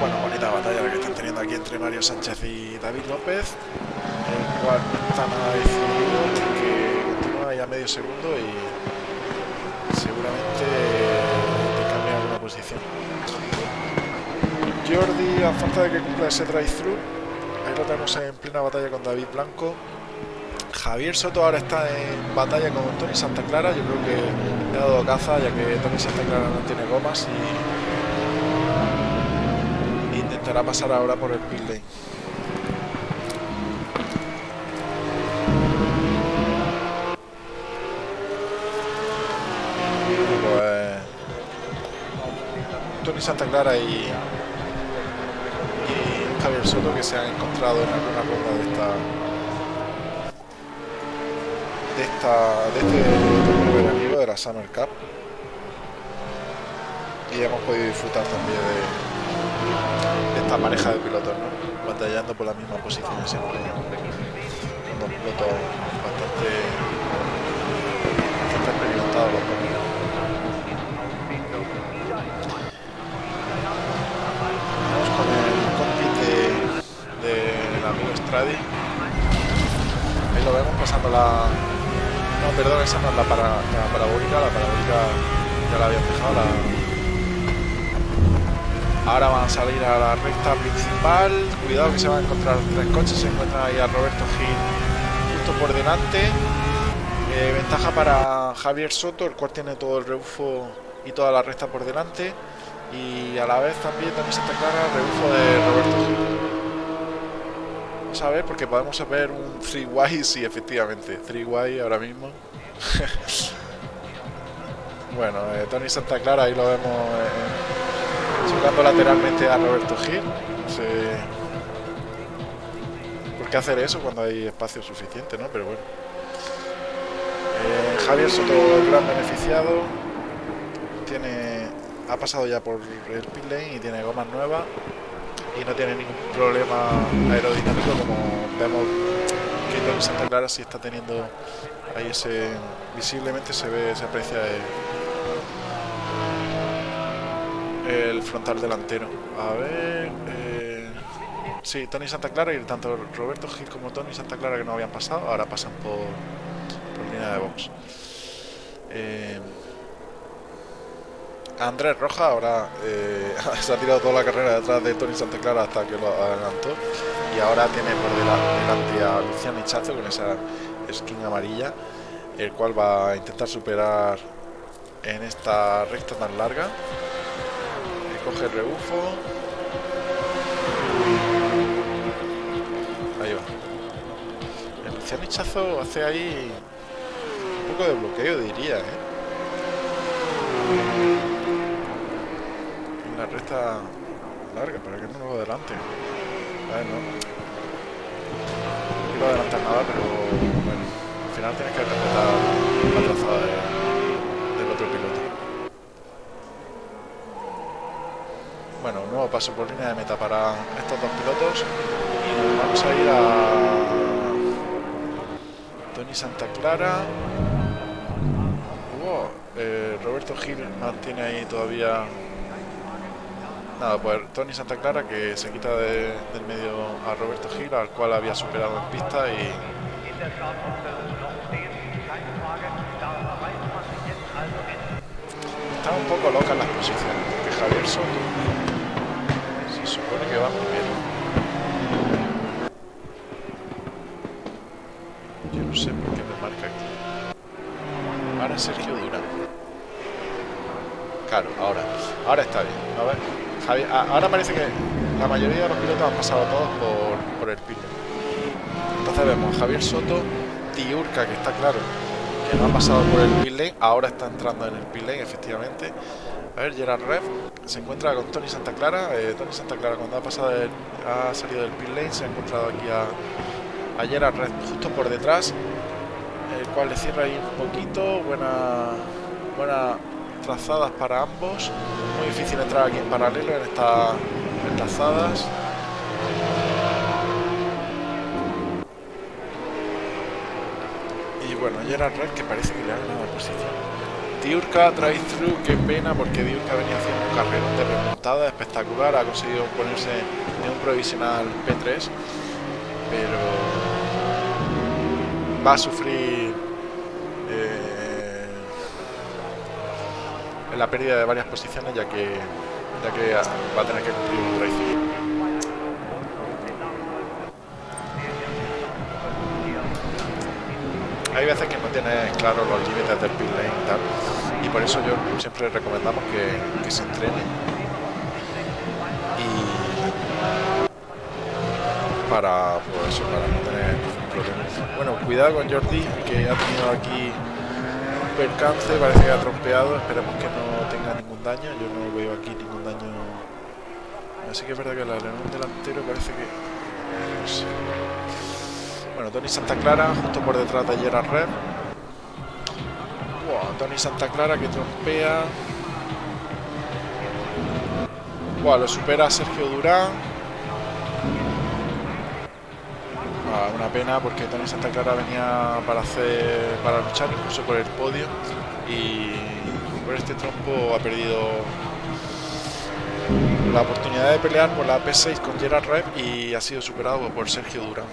Bueno, bonita batalla la que están teniendo aquí entre Mario Sánchez y David López, el cual está nada decidido porque continúa ahí a medio segundo y seguramente te cambia alguna posición. Jordi, a falta de que cumpla ese drive-thru, ahí lo tenemos en plena batalla con David Blanco. Javier Soto ahora está en batalla con Tony Santa Clara, yo creo que le ha dado caza ya que Tony Santa Clara no tiene gomas y intentará pasar ahora por el pit lane. Tony Santa Clara y Javier Soto que se han encontrado en alguna ronda de esta de esta de este torneo veraniego de la Summer Cup. Y hemos podido disfrutar también de, esta pareja de pilotos batallando por la misma posición siempre. Dos pilotos bastante bastante experimentados los dos Ahí lo vemos pasando la... No, perdón, esa no es la, para... la parabólica, la parabólica ya la había dejado. La... Ahora van a salir a la recta principal. Cuidado que se van a encontrar tres coches. Se encuentra ahí a Roberto Gil justo por delante. Eh, ventaja para Javier Soto, el cual tiene todo el rebufo y toda la recta por delante. Y a la vez también, también se está clara el rebufo de Roberto Gil. Vamos a ver, porque podemos ver un 3Y, sí, efectivamente, 3Y ahora mismo. <laughs> bueno, eh, Tony Santa Clara, ahí lo vemos eh, lateralmente a Roberto Gil. Sé por qué hacer eso cuando hay espacio suficiente, ¿no? Pero bueno. Eh, Javier Soto, el gran beneficiado. Tiene, ha pasado ya por el pit lane y tiene gomas nuevas y no tiene ningún problema aerodinámico como vemos que Tony Santa Clara sí está teniendo ahí ese visiblemente se ve se aprecia el, frontal delantero. A ver eh, sí Tony Santa Clara y tanto Roberto Gil como Tony Santa Clara que no habían pasado ahora pasan por, por línea de box. Eh, Andrés Roja ahora eh, <laughs> se ha tirado toda la carrera detrás de Tony Santa Clara hasta que lo adelantó. Y ahora tiene por delante a Luciano Hichazo con esa skin amarilla el cual va a intentar superar en esta recta tan larga. Eh, coge el rebufo. Ahí va. El Luciano Hichazo hace ahí un poco de bloqueo diría ¿eh? La recta larga para que no lo adelante. A no. No quiero adelantar nada, pero bueno, al final tienes que respetar la trazada de, del otro piloto. Bueno, un nuevo paso por línea de meta para estos dos pilotos y nos vamos a ir a Tony Santa Clara. Eh, Roberto Gil mantiene ahí todavía Nada, pues Tony Santa Clara que se quita de, del medio a Roberto Gil, al cual había superado en pista y... Están un poco locas las posiciones, porque Javier Soto se supone que va bien. Yo no sé por qué me marca aquí. Ahora Sergio Durán. Claro, ahora. Ahora está bien. A ver ahora parece que la mayoría de los pilotos han pasado todos por, por el pit. Entonces vemos a Javier Soto, Tiurka, que está claro que no ha pasado por el pit lane, ahora está entrando en el pit lane, efectivamente. A ver, Gerard Rev se encuentra con Tony Santa Clara. Eh, Tony Santa Clara cuando ha pasado ha salido del pit lane se ha encontrado aquí a, a Gerard Rev justo por detrás, el cual le cierra ahí un poquito. Buena, buena trazadas para ambos. Muy difícil entrar aquí en paralelo en estas enlazadas. Y bueno, Gerard Red que parece que le ha ganado la posición. Diurka drive through, qué pena porque Diurka venía haciendo un carrerón de remontada espectacular, ha conseguido ponerse en un provisional P3, pero va a sufrir la pérdida de varias posiciones ya que ya que va a tener que cumplir un traición. Hay veces que no tienes claro los límites del pit y tal, y por eso yo siempre recomendamos que, que se entrene y para pues para no tener problemas. Bueno, cuidado con Jordi que ha tenido aquí percance, parece que ha trompeado, esperemos que no tenga ningún daño, yo no veo aquí ningún daño. Así que es verdad que el alerón delantero parece que... Bueno, Tony Santa Clara, justo por detrás de Gerard Red. Wow, Tony Santa Clara que trompea. Wow, lo supera Sergio Durán. Una pena porque Tony Santa Clara venía para hacer para luchar incluso por el podio y por este trompo ha perdido la oportunidad de pelear por la P6 con Gerard Rev y ha sido superado por Sergio Durán.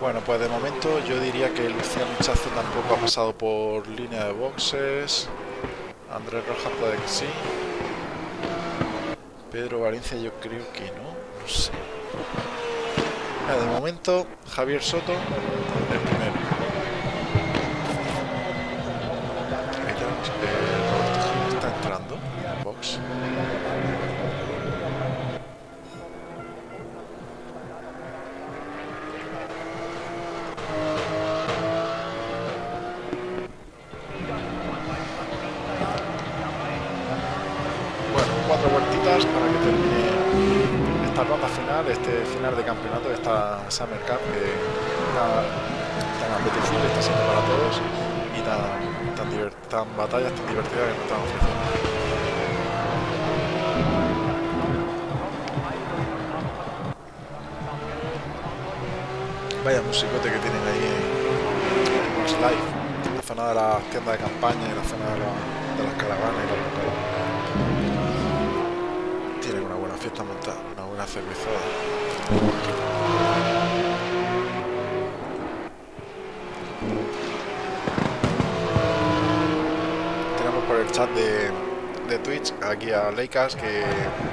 Bueno, pues de momento yo diría que Luciano Chazo tampoco ha pasado por línea de boxes. Andrés Rojas puede que sí. Pedro Valencia yo creo que no, no sé. de momento Javier Soto el primero. Ahí tenemos, Summer Cup que tan, apetecible está siendo para todos y tan, tan, tan batallas tan divertidas que nos están ofreciendo. Vaya musicote que tienen ahí en, Live, en la zona de las tiendas de campaña y la zona de, la- las caravanas y los locales. Tienen una buena fiesta montada, una buena cervezada. Tenemos por el chat de, de Twitch aquí a Leikas que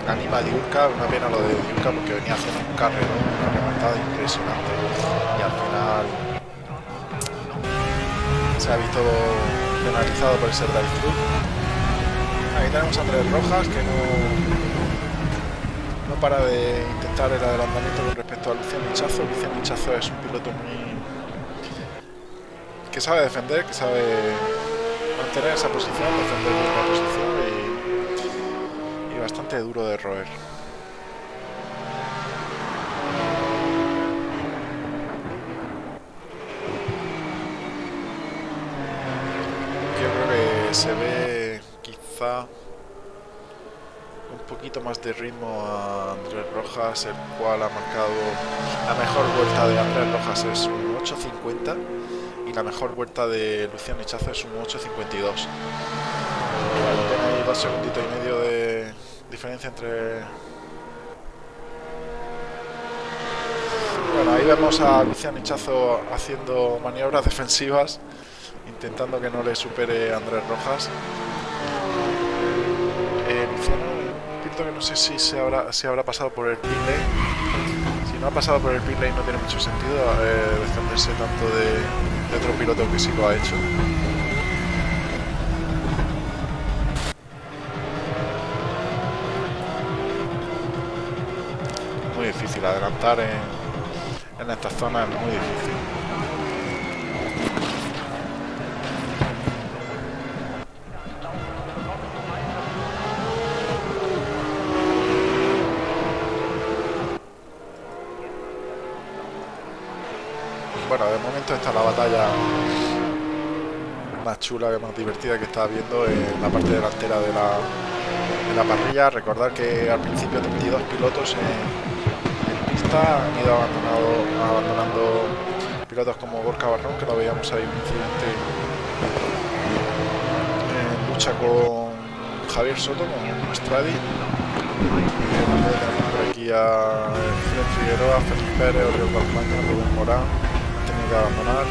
anima a Diurka, una pena lo de Diurka porque venía haciendo un carrerón, una remontada impresionante y al final se ha visto penalizado por ese drive-thru. Aquí tenemos a Andrés Rojas que no, no para de intentar el adelantamiento con respecto a Luciano Hichazo. Luciano Hichazo es un piloto muy que sabe defender, que sabe mantener esa posición, defender la posición y, y bastante duro de roer. Yo creo que se ve quizá un poquito más de ritmo a Andrés Rojas, el cual ha marcado la mejor vuelta de Andrés Rojas es un 8.50 y la mejor vuelta de Luciano Hichazo es un 8.52. Tiene dos segunditos y medio de diferencia entre... Bueno, ahí vemos a Luciano Hichazo haciendo maniobras defensivas, intentando que no le supere Andrés Rojas. Eh, Luciano, un piloto que no sé si se habrá pasado por el pit lane. Si no ha pasado por el pit lane no tiene mucho sentido eh, defenderse tanto de, otro piloto que sí lo ha hecho. Muy difícil adelantar en, en esta zona, es muy difícil. Momento está la batalla más chula, más divertida que está viendo en la parte delantera de la, de la parrilla. Recordar que al principio 32 pilotos en, pista han ido abandonado, abandonando pilotos como Gorka Barrón, que lo veíamos ahí un incidente en lucha con Javier Soto, con Stradi. También tenemos por aquí a Figueroa, Félix Pérez, Oriol Balmaña, Rubén Morán, que abandonar.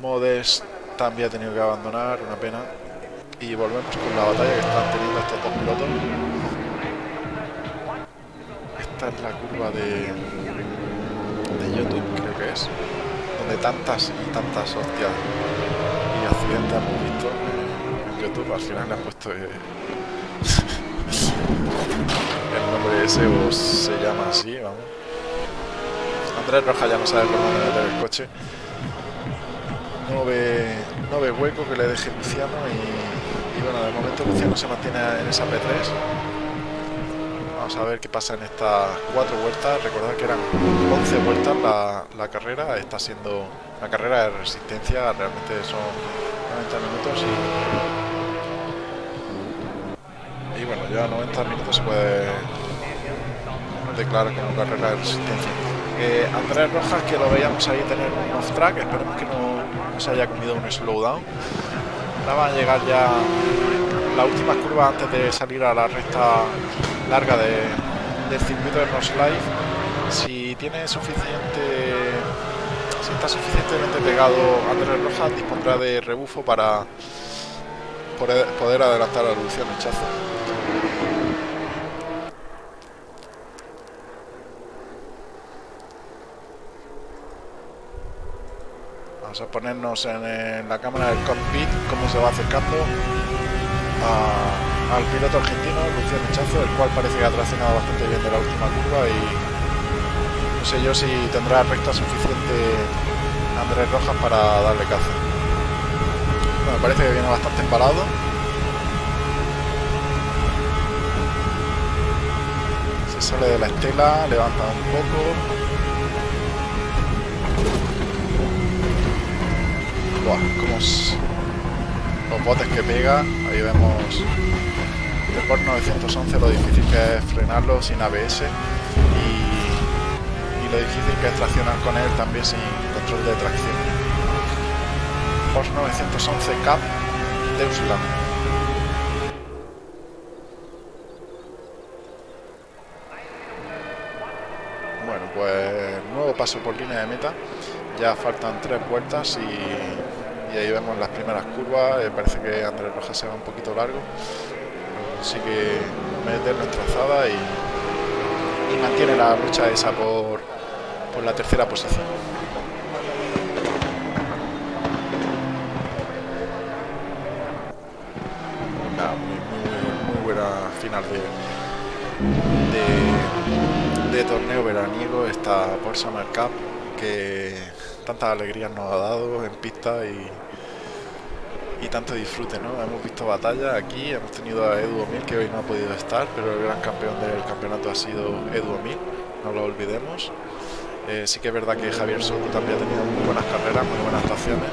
Modes también ha tenido que abandonar, una pena. Y volvemos con la batalla que están teniendo estos dos pilotos. Esta es la curva de, de YouTube, creo que es. Donde tantas y tantas hostias y accidentes hemos visto en YouTube. Al final le han puesto eh, <laughs> el nombre ese o se llama así, vamos. Andrés Roja ya no sabe por dónde meter el coche. No ve, hueco que le deje Luciano y, bueno, de momento Luciano se mantiene en esa P3. Vamos a ver qué pasa en estas cuatro vueltas. Recordad que eran 11 vueltas la, la carrera. Está siendo una carrera de resistencia. Realmente son 90 minutos y, y bueno, ya 90 minutos se puede declarar como carrera de resistencia. Eh, Andrés Rojas, que lo veíamos ahí tener un off-track, esperemos que no, se haya comido un slowdown. Ahora van a llegar ya las últimas curvas antes de salir a la recta larga del circuito de North Life. Si tiene suficiente, si está suficientemente pegado Andrés Rojas, dispondrá de rebufo para poder, adelantar a Luciano Chazo. Vamos a ponernos en, la cámara del cockpit, cómo se va acercando al piloto argentino, Luciano Chazo, el cual parece que ha traccionado bastante bien de la última curva y no sé yo si tendrá recta suficiente Andrés Rojas para darle caza. Bueno, parece que viene bastante embalado. Se sale de la estela, levanta un poco. Como los botes que pega, ahí vemos el Porsche 911 lo difícil que es frenarlo sin ABS y, lo difícil que es traccionar con él también sin control de tracción. Porsche 911 Cap. Bueno, pues nuevo paso por línea de meta. Ya faltan tres vueltas y, ahí vemos las primeras curvas. Eh, parece que Andrés Rojas se va un poquito largo. Así que mete nuestra trazada y, mantiene la lucha esa por, por la tercera posición. muy, muy, buena final de, de, torneo veraniego esta por Summer Cup que tantas alegrías nos ha dado en pista y, y tanto disfrute, ¿no? Hemos visto batallas aquí, hemos tenido a Edu Omil que hoy no ha podido estar, pero el gran campeón del campeonato ha sido Edu Omil, no lo olvidemos. Eh, sí que es verdad que Javier Soto también ha tenido muy buenas carreras, muy buenas actuaciones.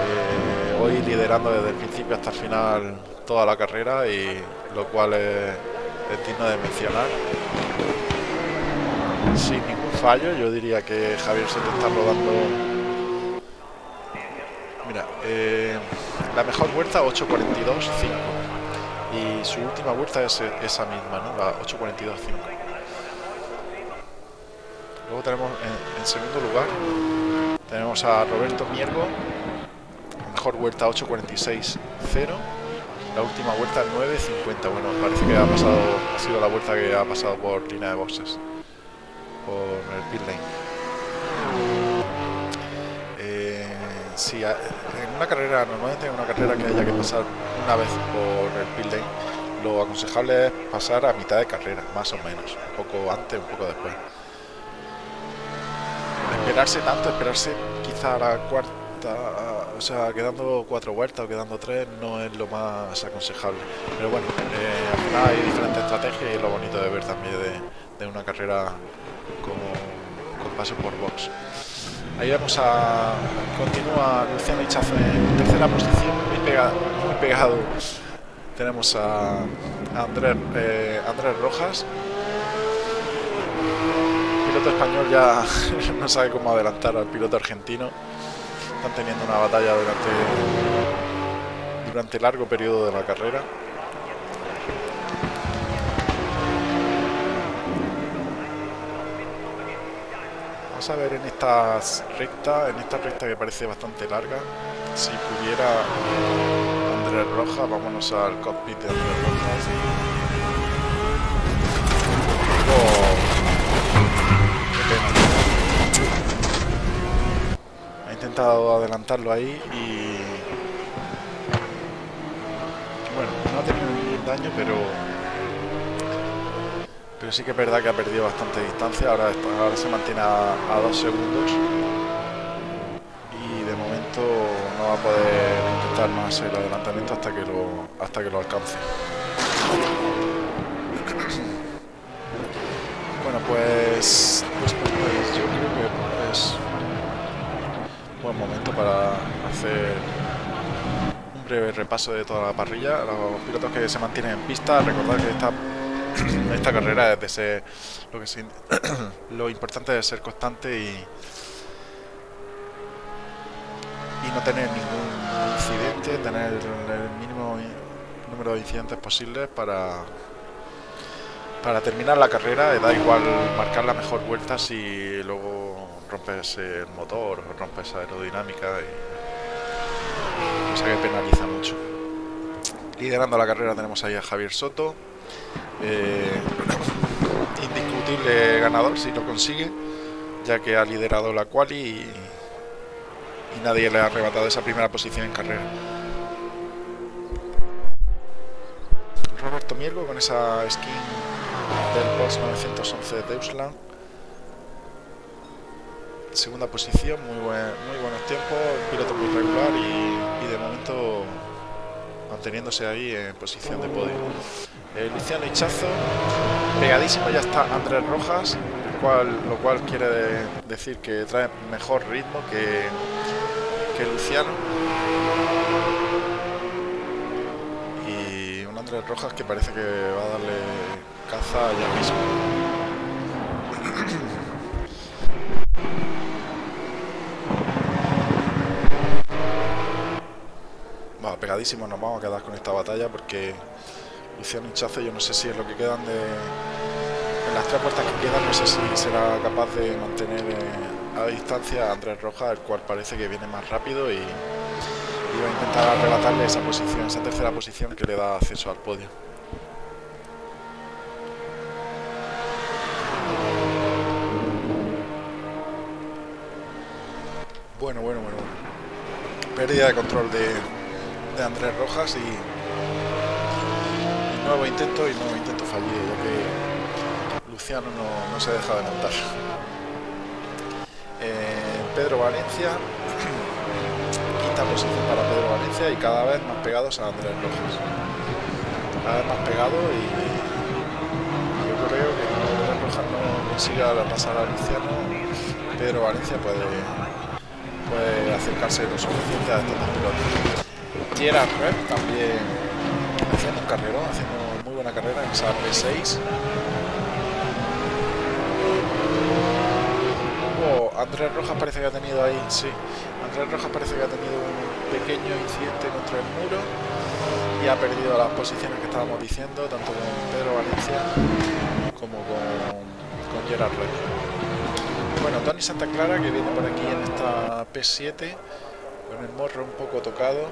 Eh, hoy liderando desde el principio hasta el final toda la carrera y lo cual es, digno de mencionar fallo. Yo diría que Javier se te está rodando. Mira, eh, la mejor vuelta 8.42.5 y su última vuelta es esa misma, ¿no? La 8.42.5. Luego tenemos en, segundo lugar tenemos a Roberto Miergo, mejor vuelta 8.46.0 la última vuelta 9.50 bueno parece que ha pasado ha sido la vuelta que ha pasado por línea de boxes por el pit lane. Eh, si en una carrera, normalmente en una carrera que haya que pasar una vez por el pit lane, lo aconsejable es pasar a mitad de carrera, más o menos, un poco antes, un poco después. Esperarse tanto, esperarse quizá a la cuarta, o sea, quedando cuatro vueltas o quedando tres, no es lo más aconsejable. Pero bueno, eh, hay diferentes estrategias y es lo bonito de ver también de una carrera con, paso por box. Ahí vamos a... Continúa Luciano Hichazo en tercera posición, muy, muy pegado. Tenemos a, Andrés, eh, Andrés Rojas. El piloto español ya <laughs> no sabe cómo adelantar al piloto argentino. Están teniendo una batalla durante, durante largo periodo de la carrera. A ver en esta recta, en esta recta que parece bastante larga, si pudiera Andrés Rojas, vámonos al cockpit de Andrés Rojas. Oh, Ha intentado adelantarlo ahí y... Bueno, no ha tenido ningún daño, pero pero sí que es verdad que ha perdido bastante distancia, ahora, se mantiene a, dos segundos y de momento no va a poder intentar más el adelantamiento hasta que lo, hasta que lo alcance. Bueno, pues, pues, pues, pues yo creo que es un buen momento para hacer un breve repaso de toda la parrilla. Los pilotos que se mantienen en pista, recordad que está <clears throat> esta carrera es de ser lo <clears throat> importante es ser constante y y no tener ningún incidente, tener el mínimo número de incidentes posibles para para terminar la carrera. Da igual marcar la mejor vuelta si luego rompes el motor o rompes aerodinámica. Y, o sea que penaliza mucho. Liderando la carrera tenemos ahí a Javier Soto. Eh, indiscutible ganador si lo consigue, ya que ha liderado la quali y, nadie le ha arrebatado esa primera posición en carrera. Roberto Mielgo con esa skin del Boss 911 de Deutschland. Segunda posición, muy, buen, muy buenos tiempos, piloto muy regular y, y, de momento manteniéndose ahí en posición de podio. Eh, Luciano Hichazo, pegadísimo ya está Andrés Rojas, lo cual quiere de, decir que trae mejor ritmo que, que Luciano. Y un Andrés Rojas que parece que va a darle caza ya mismo. Pegadísimo nos vamos a quedar con esta batalla porque Luciano Hinchazo yo no sé si es lo que quedan de... Las tres puertas que quedan no sé si será capaz de mantener eh, a distancia a Andrés Rojas, el cual parece que viene más rápido y, y va a intentar arrebatarle esa posición, esa tercera posición que le da acceso al podio. Bueno, bueno, bueno. Pérdida de control de, Andrés Rojas y, nuevo intento y nuevo intento fallido, ya que Luciano no, no se deja de montar. Eh, Pedro Valencia, <clears throat> quinta posición para Pedro Valencia y cada vez más pegados a Andrés Rojas. Cada vez más pegado y, yo creo que cuando Andrés Rojas no consiga pasar a Luciano, Pedro Valencia puede puede acercarse lo suficiente a estos dos pilotos. Gerard Red también haciendo un carrerón, haciendo muy buena carrera en esa P6. Oh, Andrés Rojas parece que ha tenido ahí, sí, Andrés Rojas parece que ha tenido un pequeño incidente contra el muro y ha perdido las posiciones que estábamos diciendo, tanto con Pedro Valencia como con, Gerard Red. Bueno, Tony Santa Clara que viene por aquí en esta P7 con el morro un poco tocado.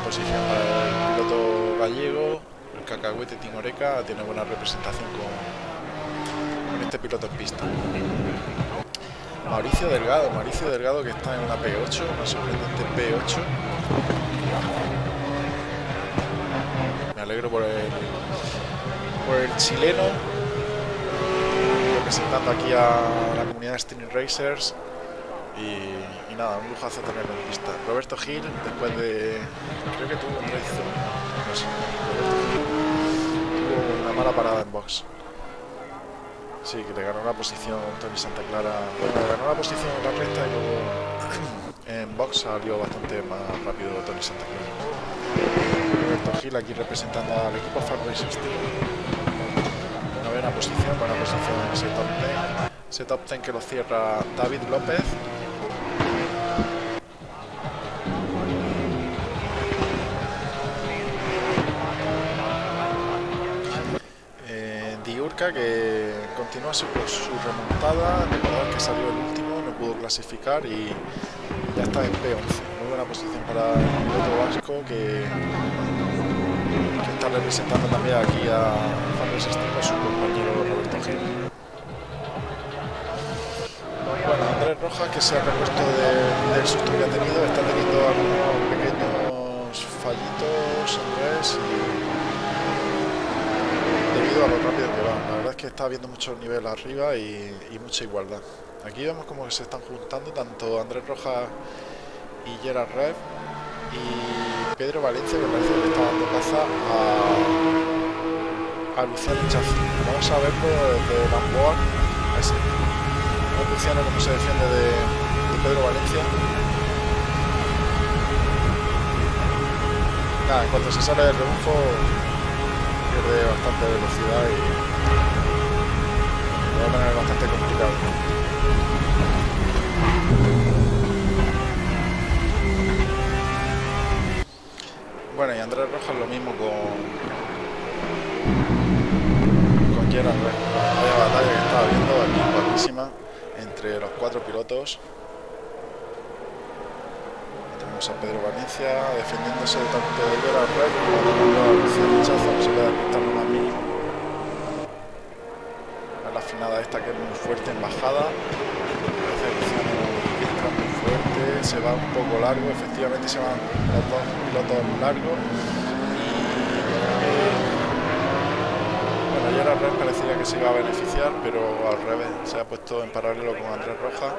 Posición para el piloto gallego. El cacahuete Timoreca tiene buena representación con, con este piloto en pista. Mauricio Delgado, Mauricio Delgado que está en una P8, una sorprendente P8. Me alegro por el, por el chileno representando aquí a la comunidad de Streaming Racers y, nada, un lujazo tenerlo en pista. Roberto Gil, después de... creo que tuvo un traición, no sé, tuvo una mala parada en box. Sí, que le ganó la posición Tony Santa Clara, bueno, le ganó la posición en la recta y luego en box salió bastante más rápido Tony Santa Clara. Roberto Gil aquí representando al equipo Far Racers Team buena posición, buena posición en ese top 10. Ese top 10 que lo cierra David López. Que continúa su, su remontada, que salió el último, no pudo clasificar y ya está en P11. Muy buena posición para el piloto vasco que está representando también aquí a Fabio Sestino, su compañero Roberto Gil. Bueno, Andrés Rojas, que se ha repuesto de, del susto que ha tenido, está teniendo algunos pequeños fallitos, Andrés, y debido a lo rápido que va. La verdad es que está habiendo mucho nivel arriba y, mucha igualdad. Aquí vemos como se están juntando tanto Andrés Rojas y Gerard Rev y Pedro Valencia que parece que está dando caza a, Luciano Chazo. Vamos a verlo desde Gamboa. Ese. A Luciano como se defiende de, de Pedro Valencia. Nada, en cuanto se sale del rebufo pierde bastante velocidad y lo va a tener bastante complicado. Bueno, y Andrés Rojas lo mismo con con Gerard Vaya batalla que estaba viendo aquí, buenísima, entre los cuatro pilotos. A Pedro Valencia defendiéndose tanto de Gerard Red como de Michazo, que se puede apuntar lo más mínimo. La frenada esta que es muy fuerte en bajada. Muy fuerte, se va un poco largo, efectivamente se van los dos pilotos largos. Bueno, Gerard Red parecía que se iba a beneficiar, pero al revés, se ha puesto en paralelo con Andrés Rojas.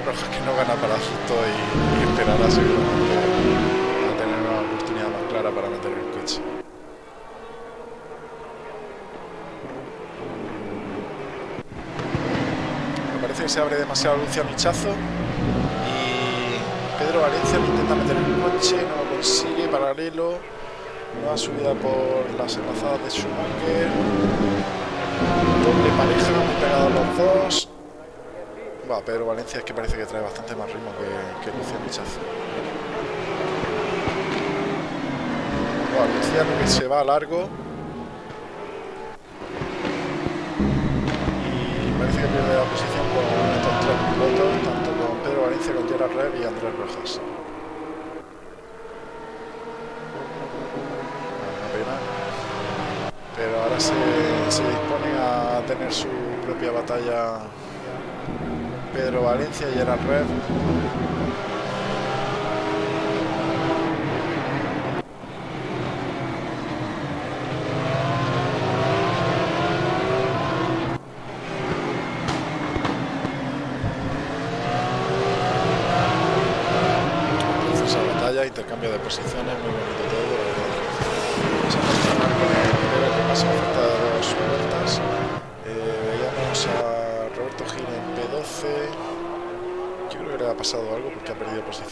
Rojas que no gana para justo y, y esperará seguramente a tener una oportunidad más clara para meter el coche. Me parece que se abre demasiado Lucia Michazo y Pedro Valencia lo intenta meter en el coche, no lo consigue, paralelo, nueva subida por las enlazadas de Schumacher, doble pareja, muy pegados los dos. Va, Pedro Valencia es que parece que trae bastante más ritmo que, que Luciano Michazo. Bueno, Luciano que se va a largo. Y parece que pierde la posición con estos tres pilotos, tanto con Pedro Valencia, con Gerard Rev y Andrés Rojas. Pero ahora se, se dispone a tener su propia batalla Pedro Valencia y Gerard Red. Esa batalla, intercambio de posiciones, muy bonito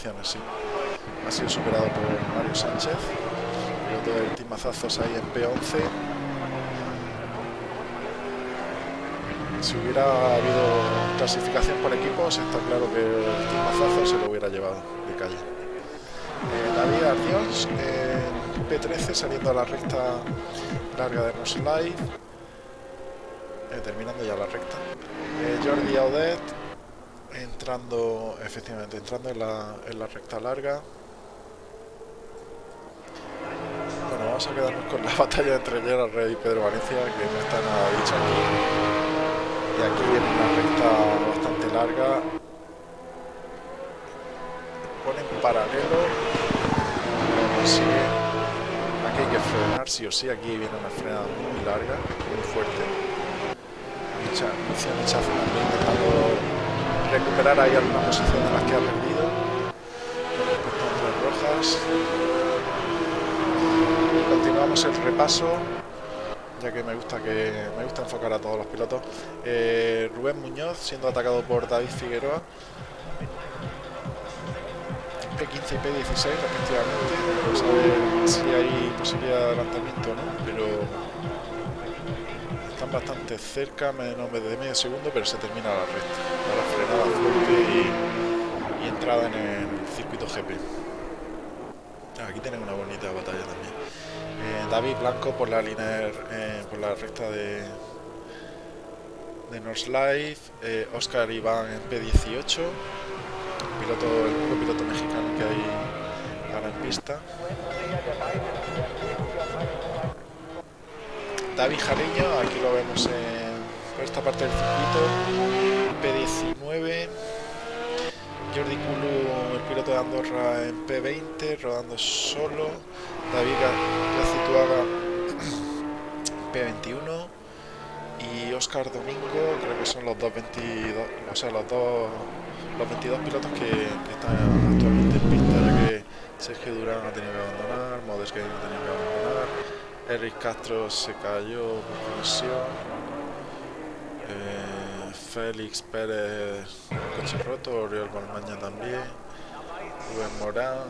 Ha sido superado por Mario Sánchez. Del Team Mazazos ahí en P11. Si hubiera habido clasificación por equipos, está claro que el Team Mazazos se lo hubiera llevado de calle. Eh, David Ardios en P13 saliendo a la recta larga de Roslide. Eh, terminando ya la recta. Eh, Jordi Audet entrando, efectivamente, entrando en la, en la recta larga. Bueno, vamos a quedarnos con la <laughs> batalla entre Gerard Rey y Pedro Valencia, que no está nada dicho aquí. Y aquí viene una recta bastante larga. Ponen paralelo. No consigue. Aquí hay que frenar, sí o sí. Aquí viene una frenada muy larga, muy fuerte. Recuperar ahí alguna posición de las que ha perdido. Rojas. Continuamos el repaso ya que me gusta que me gusta enfocar a todos los pilotos. Eh, Rubén Muñoz siendo atacado por David Figueroa. P15 y P16 respectivamente. Ver si hay posibilidad de adelantamiento no, pero bastante cerca, menos de medio segundo, pero se termina la recta. Frenada fuerte y, entrada en el circuito GP. Aquí tienen una bonita batalla también. Eh, David Blanco por la línea eh, por la recta de de North Life, eh, Oscar Iván en P18, piloto, el único piloto mexicano que hay ahora en pista. David Jareño, aquí lo vemos en, esta parte del circuito, P19. Jordi Kulu, el piloto de Andorra en P20, rodando solo. David Gacituaga, <clears throat> P21. Y Oscar Domingo, creo que son los dos 22, o sea, los dos los 22 pilotos que, que están actualmente en pista, ya que Sergio Durán ha tenido que abandonar, Modesgate ha tenido que abandonar, Eric Castro se cayó por colisión. Eh, Félix Pérez, coche roto, Oriol Balmaña también, Rubén Morán,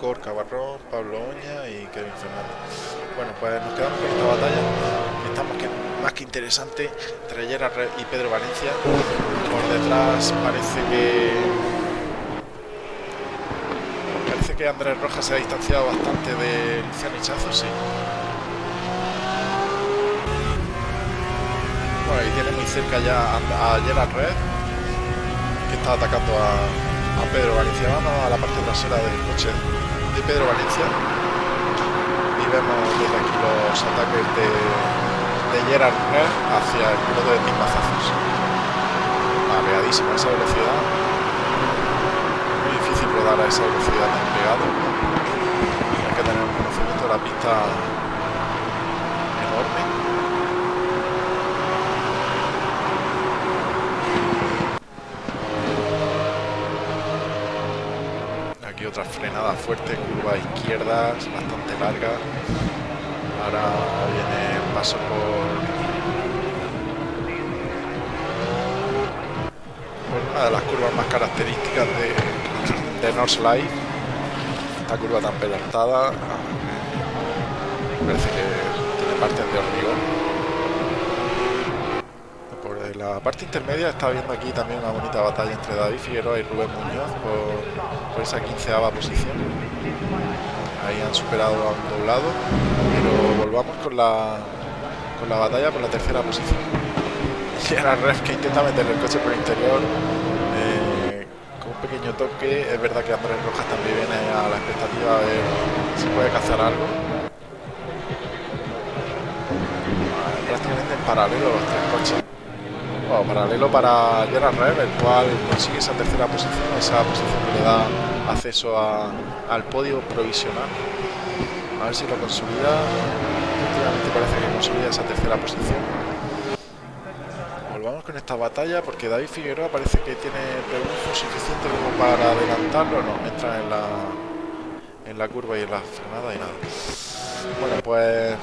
Gorka Barrón, Pablo Oña y Kevin Fernández. Bueno, pues nos quedamos con esta batalla. Estamos que más que interesante Gerard y Pedro Valencia. Por detrás parece que que Andrés Rojas se ha distanciado bastante de Luciano Hichazo, sí. Bueno, y tiene muy cerca ya a Gerard Red, que está atacando a, Pedro Valencia. Vamos a la parte trasera del coche de Pedro Valencia y vemos desde aquí los ataques de, de Gerard Red hacia el piloto de Tim Mazazos. Apegadísima esa velocidad. Rodar a esa velocidad tan. Hay que tener un conocimiento de la pista enorme. otra frenada fuerte, curva izquierda, bastante larga. Ahora viene el paso por, una de las curvas más características de, de North Light. Esta curva tan pedaltada parece que tiene partes de hormigón la parte intermedia está viendo aquí también una bonita batalla entre David Figueroa y Rubén Muñoz por, esa quinceava posición. Ahí han superado a un doblado, pero volvamos con la, con la batalla por la tercera posición. <laughs> Y era Ref que intenta meter el coche por el interior eh, pequeño toque. Es verdad que Andrés Rojas también viene a la expectativa de si puede cazar algo. Prácticamente en paralelo los tres coches paralelo para Gerard Rev, el cual consigue esa tercera posición, esa posición que le da acceso al podio provisional. A ver si lo consolida. Efectivamente parece que consolida esa tercera posición. Volvamos con esta batalla porque David Figueroa parece que tiene rebufo suficiente como para adelantarlo. No, entra en la, en la curva y en la frenada y nada. Bueno, pues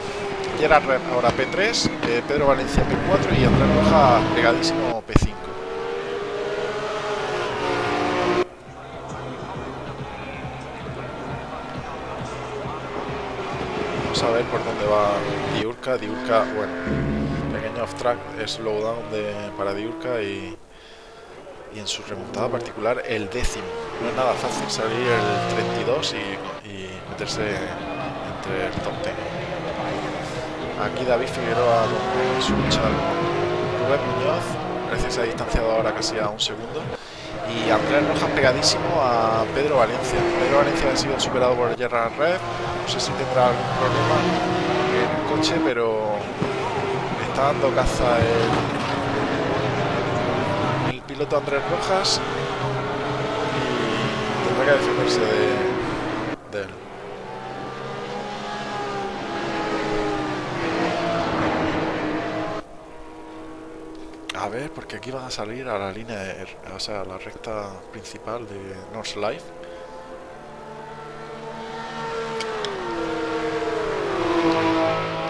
Gerard ahora P3, eh, Pedro Valencia P4 y Andrés Roja pegadísimo P5. Vamos a ver por dónde va Diurka. Diurka, bueno, pequeño off-track, slowdown de, para Diurka y, y en su remontada particular el décimo. No es nada fácil salir el 32 y, y meterse entre el top 10. Aquí David Figueroa con su lucha Rubén Muñoz, se ha distanciado ahora casi a un segundo. Y Andrés Rojas pegadísimo a Pedro Valencia. Pedro Valencia ha sido superado por Gerard Red. No sé si tendrá algún problema en el coche, pero está dando caza el, piloto Andrés Rojas y tendrá que defenderse de, de él. A ver, porque aquí van a salir a la línea, de, o sea, a la recta principal de North Life.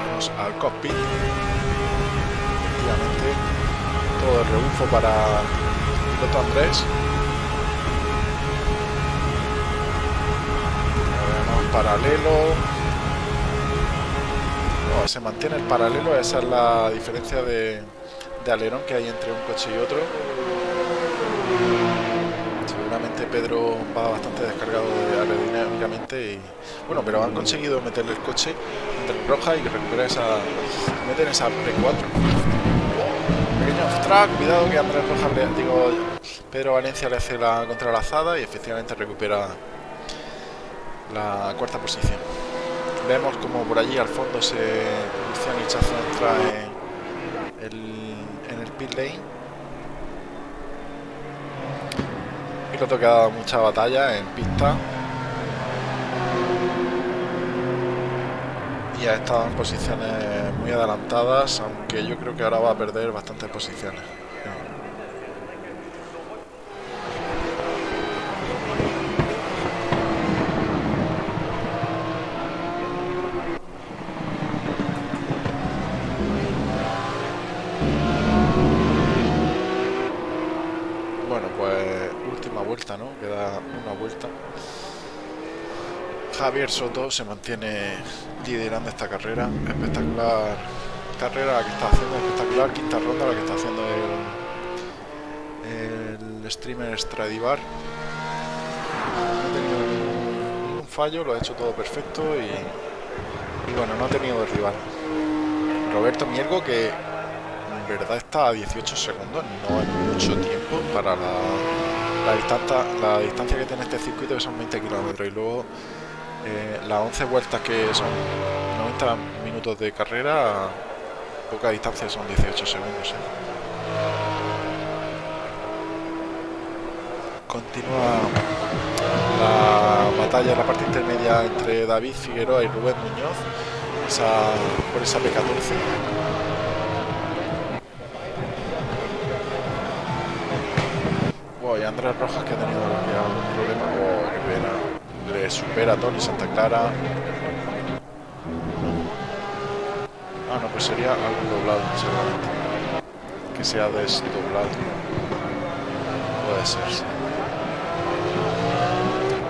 Vamos al cockpit. Todo el rebufo para piloto Andrés. Paralelo. se mantiene el paralelo, esa es la diferencia de de alerón que hay entre un coche y otro. Seguramente Pedro va bastante descargado de aerodinámicamente y bueno, pero han conseguido meterle el coche entre roja y recuperar esa meter esa P4. Cuidado que Andrés Rojas le digo Pedro Valencia le hace la contralazada y efectivamente recupera la cuarta posición. Vemos como por allí al fondo se Luciano Hichazo entra en el pit lane. Piloto que ha dado mucha batalla en pista. Y ha estado en posiciones adelantadas, aunque yo creo que ahora va a perder bastantes posiciones. Javier Soto se mantiene liderando esta carrera. Espectacular carrera que está haciendo, espectacular, quinta ronda la que está haciendo el, streamer Stradivar. No ha tenido ningún fallo, lo ha hecho todo perfecto y, bueno, no ha tenido rival. Roberto Miergo que en verdad está a 18 segundos, no es mucho tiempo para la, la, distancia, la distancia que tiene este circuito que son 20 kilómetros y luego eh, las 11 vueltas que son 90 minutos de carrera, poca distancia son 18 segundos. ¿eh? Continúa la batalla en la parte intermedia entre David Figueroa y Rubén Muñoz esa, por esa P14. Wow, y Andrés Rojas que ha tenido algún problema. Supera a Tony Santa Clara. Ah, no, pues sería algo doblado, seguramente. Que sea desdoblado. Puede ser, sí.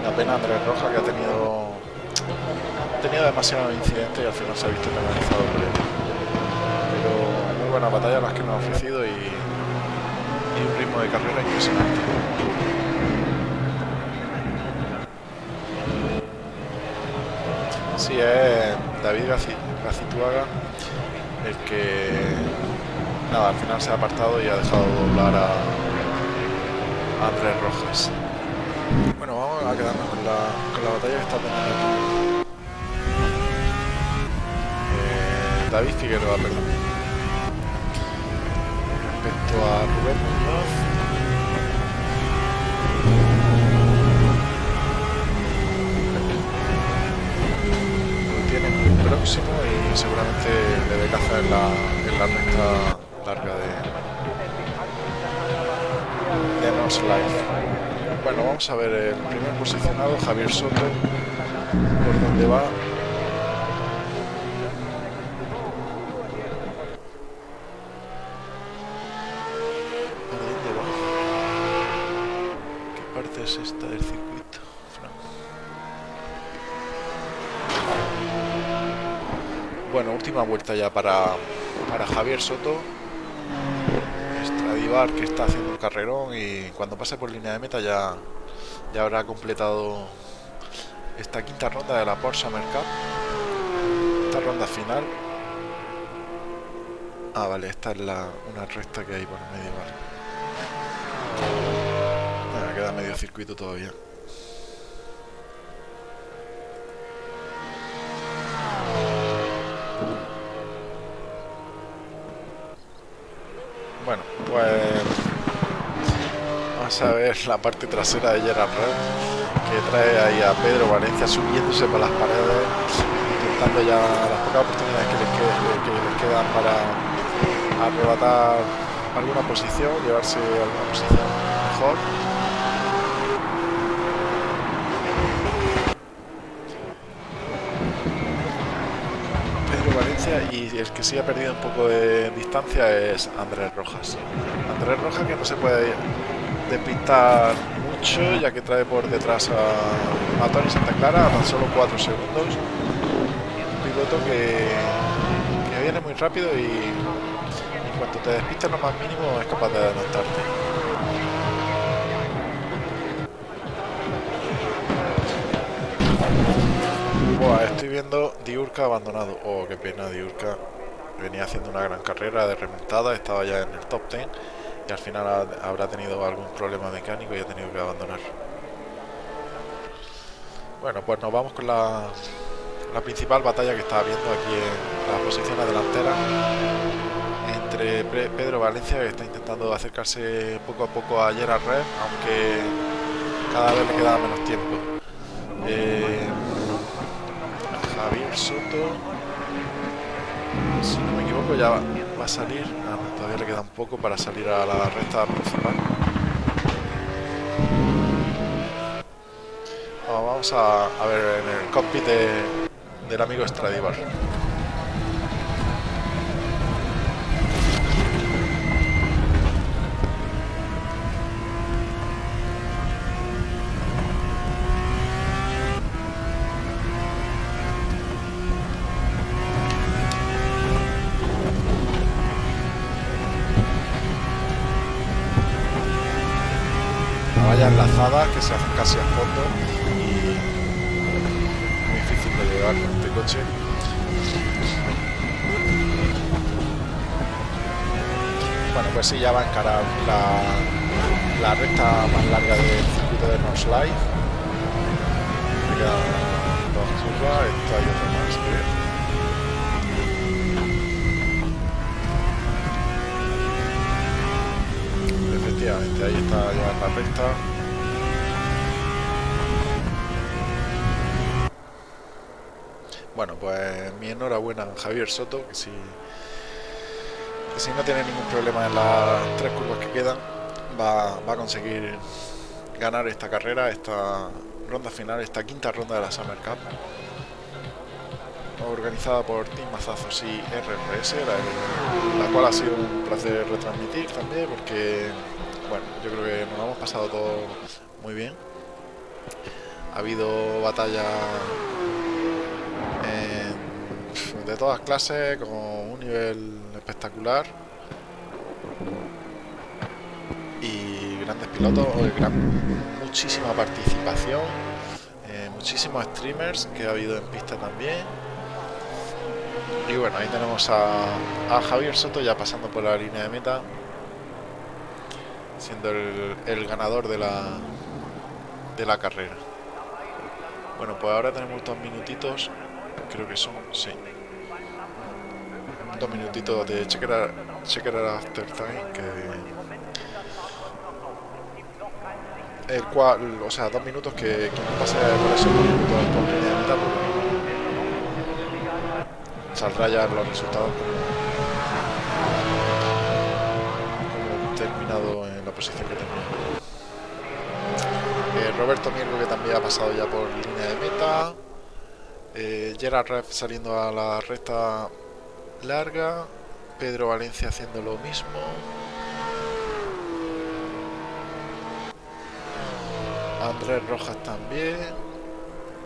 La pena Andrés Rojas que ha tenido ha tenido demasiados incidentes y al final se ha visto penalizado por. Pero muy buena batalla las que nos ha ofrecido y un ritmo de carrera impresionante. Sí, es David Gacituaga el que nada, al final se ha apartado y ha dejado doblar a, a Andrés Rojas. Bueno, vamos a quedarnos con la, con la batalla que está teniendo aquí. Eh, David Figueroa, perdón. Respecto a Rubén Muñoz. Próximo y seguramente debe cazar en la, en la recta larga de, de Nos Life. Bueno, vamos a ver el primer posicionado, Javier Soto, por dónde va. ¿Por dónde va? ¿Qué parte es esta del circuito, Fran? Bueno, ya para, para Javier Soto. Stradivar que está haciendo un carrerón y cuando pase por línea de meta ya, ya habrá completado esta quinta ronda de la Porsche Mercat. Esta ronda final. Ah, vale, esta es la, una recta que hay por medio, vale. Queda medio circuito todavía. Bueno, pues vamos a ver la parte trasera de Gerard Red que trae ahí a Pedro Valencia subiéndose por las paredes, intentando ya las pocas oportunidades que les, que, que les quedan para arrebatar alguna posición, llevarse alguna posición mejor. Y el que sí ha perdido un poco de distancia es Andrés Rojas. Andrés Rojas que no se puede despistar mucho ya que trae por detrás a, a Tony Santa Clara a tan solo 4 segundos. Un piloto que, que viene muy rápido y en cuanto te despistas lo más mínimo es capaz de adelantarte. Buah, estoy viendo Diurca abandonado. Oh, qué pena Diurca. Venía haciendo una gran carrera de remontada, estaba ya en el top 10 y al final ha, habrá tenido algún problema mecánico y ha tenido que abandonar. Bueno, pues nos vamos con la, la principal batalla que está habiendo aquí en las posiciones delanteras entre Pedro Valencia que está intentando acercarse poco a poco a Gerard Red, aunque cada vez le queda menos tiempo. Eh, Javier Soto, si no me equivoco, ya va, a salir. Ah, no, todavía le queda un poco para salir a la recta principal. Vamos a, a, ver en el cockpit de, del amigo Stradivar. vallas enlazadas que se hacen casi a fondo y muy difícil de llevar con este coche. Bueno, pues sí, ya va a encarar la, la recta más larga del circuito de North Life. Me quedan dos curvas, esto hay otra más, creo. Efectivamente, ahí está ya la recta. Bueno, pues mi enhorabuena a Javier Soto, que si si no tiene ningún problema en las tres curvas que quedan, va, a conseguir ganar esta carrera, esta ronda final, esta quinta ronda de la Summer Cup organizada por Team Mazazos y RRS, la, la, cual ha sido un placer retransmitir también porque, bueno, yo creo que nos hemos pasado todo muy bien. Ha habido batalla de todas clases, con un nivel espectacular y grandes pilotos, muchísima participación, eh, muchísimos streamers que ha habido en pista también. Y bueno, ahí tenemos a, Javier Soto ya pasando por la línea de meta, siendo el, ganador de la, de la carrera. Bueno, pues ahora tenemos dos minutitos, creo que son, sí, dos minutitos de checker, after time que el cual, o sea, dos minutos que quien pase por esos dos minutos por línea de meta saldrá ya los resultados como, terminado en la posición que tenía. Eh, Roberto Mirgo que también ha pasado ya por línea de meta. Eh, Gerard Ref saliendo a la recta larga. Pedro Valencia haciendo lo mismo. Andrés Rojas también.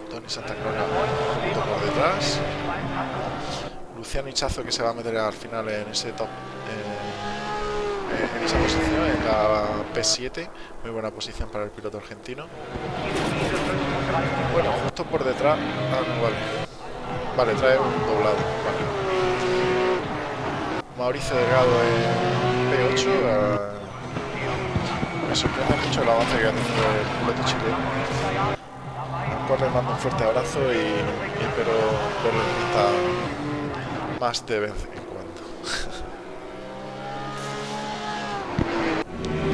Tony Santa Clara por detrás. Luciano Hichazo que se va a meter al final en ese top. en esa posición, en la P7. Muy buena posición para el piloto argentino. Bueno, justo por detrás. Vale. Trae un doblado. Mauricio Delgado en P8. me sorprende mucho el avance que ha tenido el piloto chileno. Corre, mando un fuerte abrazo y, espero verlo en más de vez en cuando.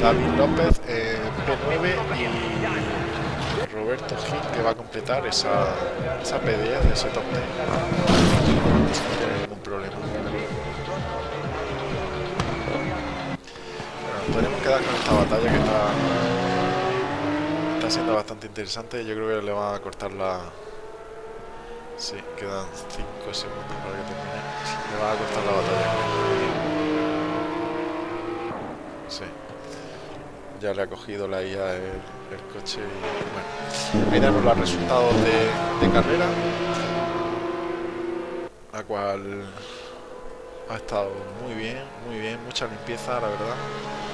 <laughs> David López en P9 y Roberto Gil que va a completar esa, esa P10 ese top 10. No tiene ningún problema. Podríamos quedar con esta batalla que está, está siendo bastante interesante. Yo creo que le van a cortar la... Sí, quedan 5 segundos para que termine. Le van a cortar la batalla. Sí. Ya le ha cogido la IA el, coche y bueno. Ahí tenemos los resultados de, de carrera. La cual ha estado muy bien, muy bien, mucha limpieza, la verdad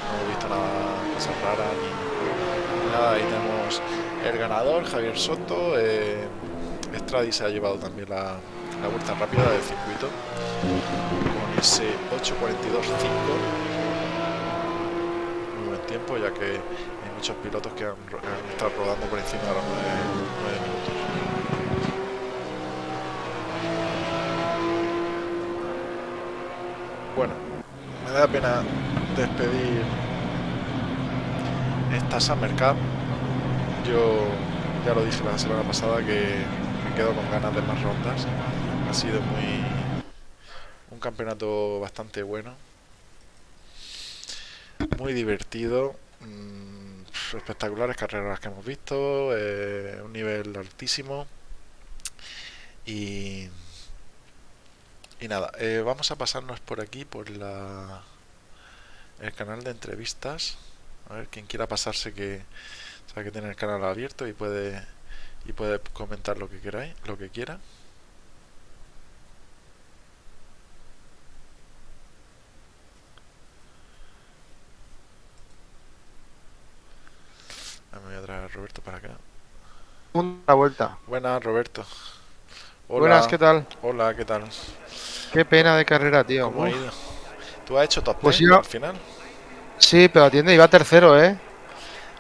no he visto nada, cosas raras ni, nada. Ahí tenemos el ganador, Javier Soto. Eh, se ha llevado también la, vuelta rápida del circuito con ese 8.42.5. Muy buen tiempo, ya que hay muchos pilotos que han, estado rodando por encima de los 9, minutos. Bueno, me da pena despedir esta Summer Cup. Yo ya lo dije la semana pasada que me quedo con ganas de más rondas. Ha sido muy un campeonato bastante bueno. Muy divertido. Mm, espectaculares carreras que hemos visto. Eh, un nivel altísimo. Y, y nada, eh, vamos a pasarnos por aquí, por la el canal de entrevistas. A ver, quien quiera pasarse que sabe que tiene el canal abierto y puede y puede comentar lo que queráis, lo que quiera. A Me voy a traer a Roberto para acá. Una vuelta. Buenas, Roberto. Hola. Buenas, ¿qué tal? Hola, ¿qué tal? Qué pena de carrera, tío. ¿Cómo ha ido? ¿Tú has hecho top Pues 10 yo- al final? Sí, pero atiende, iba tercero, ¿eh?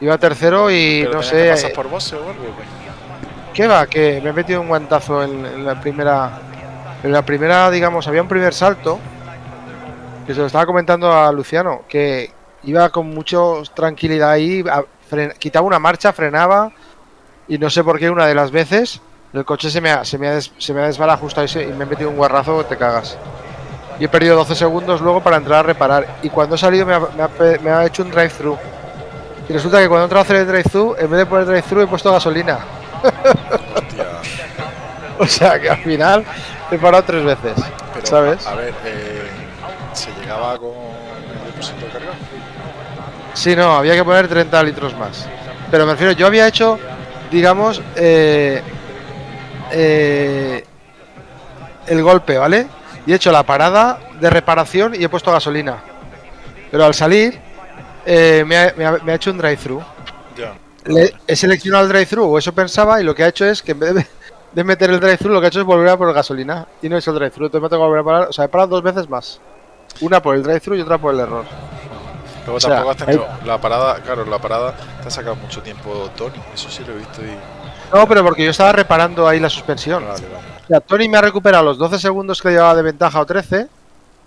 Iba tercero y ¿Pero no que sé. pasar eh, por boxe o algo? o qué? ¿Qué va? Que me he metido un guantazo en, en la primera. En la primera, digamos, había un primer salto. Que se lo estaba comentando a Luciano. Que iba con mucha tranquilidad ahí. a- fren- quitaba una marcha, frenaba. Y no sé por qué una de las veces. El coche se me ha, se me ha, des- se me ha desbarajustado y, se- y me he metido un guarrazo te cagas. Y he perdido 12 segundos luego para entrar a reparar. Y cuando he salido me ha, me ha pe- me ha hecho un drive-thru. Y resulta que cuando he entrado a hacer el drive-thru, en vez de poner drive-thru he puesto gasolina. <laughs> O sea que al final he parado tres veces. Pero, ¿Sabes? A ver, eh, ¿se llegaba con el depósito cargado? Sí, no, había que poner 30 litros más. Pero me refiero, yo había hecho, digamos, eh, eh, el golpe, ¿vale? Y he hecho la parada de reparación y he puesto gasolina. Pero al salir, eh, me, ha, me ha- me ha hecho un drive-thru. He seleccionado el drive-thru, o eso pensaba, y lo que ha hecho es que en vez de, <laughs> de meter el drive-thru, lo que ha hecho es volver a por gasolina. Y no es el drive-thru, entonces me tengo que volver a parar. O sea, he parado dos veces más. Una por el drive-thru y otra por el error. Luego O sea, tampoco has tenido la parada, claro, la parada te ha sacado mucho tiempo Tony, eso sí lo he visto y... No, pero porque yo estaba reparando ahí la suspensión. Vale, vale. Sea, Tony me ha recuperado los 12 segundos que llevaba de ventaja o 13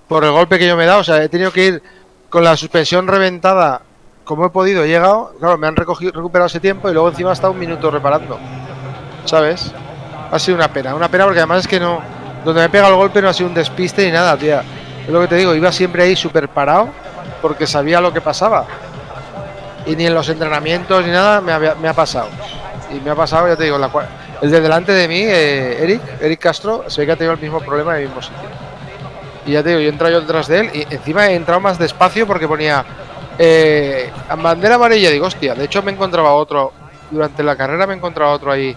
por el golpe que yo me he dado. O sea, he tenido que ir con la suspensión reventada como he podido. He llegado, claro, me han recogido, recuperado ese tiempo y luego encima estado un minuto reparando. ¿Sabes? Ha sido una pena, una pena porque además es que no. Donde me he pegado el golpe no ha sido un despiste ni nada, tía. Es lo que te digo, iba siempre ahí súper parado porque sabía lo que pasaba. Y ni en los entrenamientos ni nada me, había- me ha pasado. Y me ha pasado, ya te digo, la cua- el de delante de mí, eh, Eric, Eric Castro, se ve que ha tenido el mismo problema en el mismo sitio. Y ya te digo, yo he entrado yo detrás de él y encima he entrado más despacio porque ponía eh, bandera amarilla. Digo, hostia, de hecho me encontraba otro, durante la carrera me encontraba otro ahí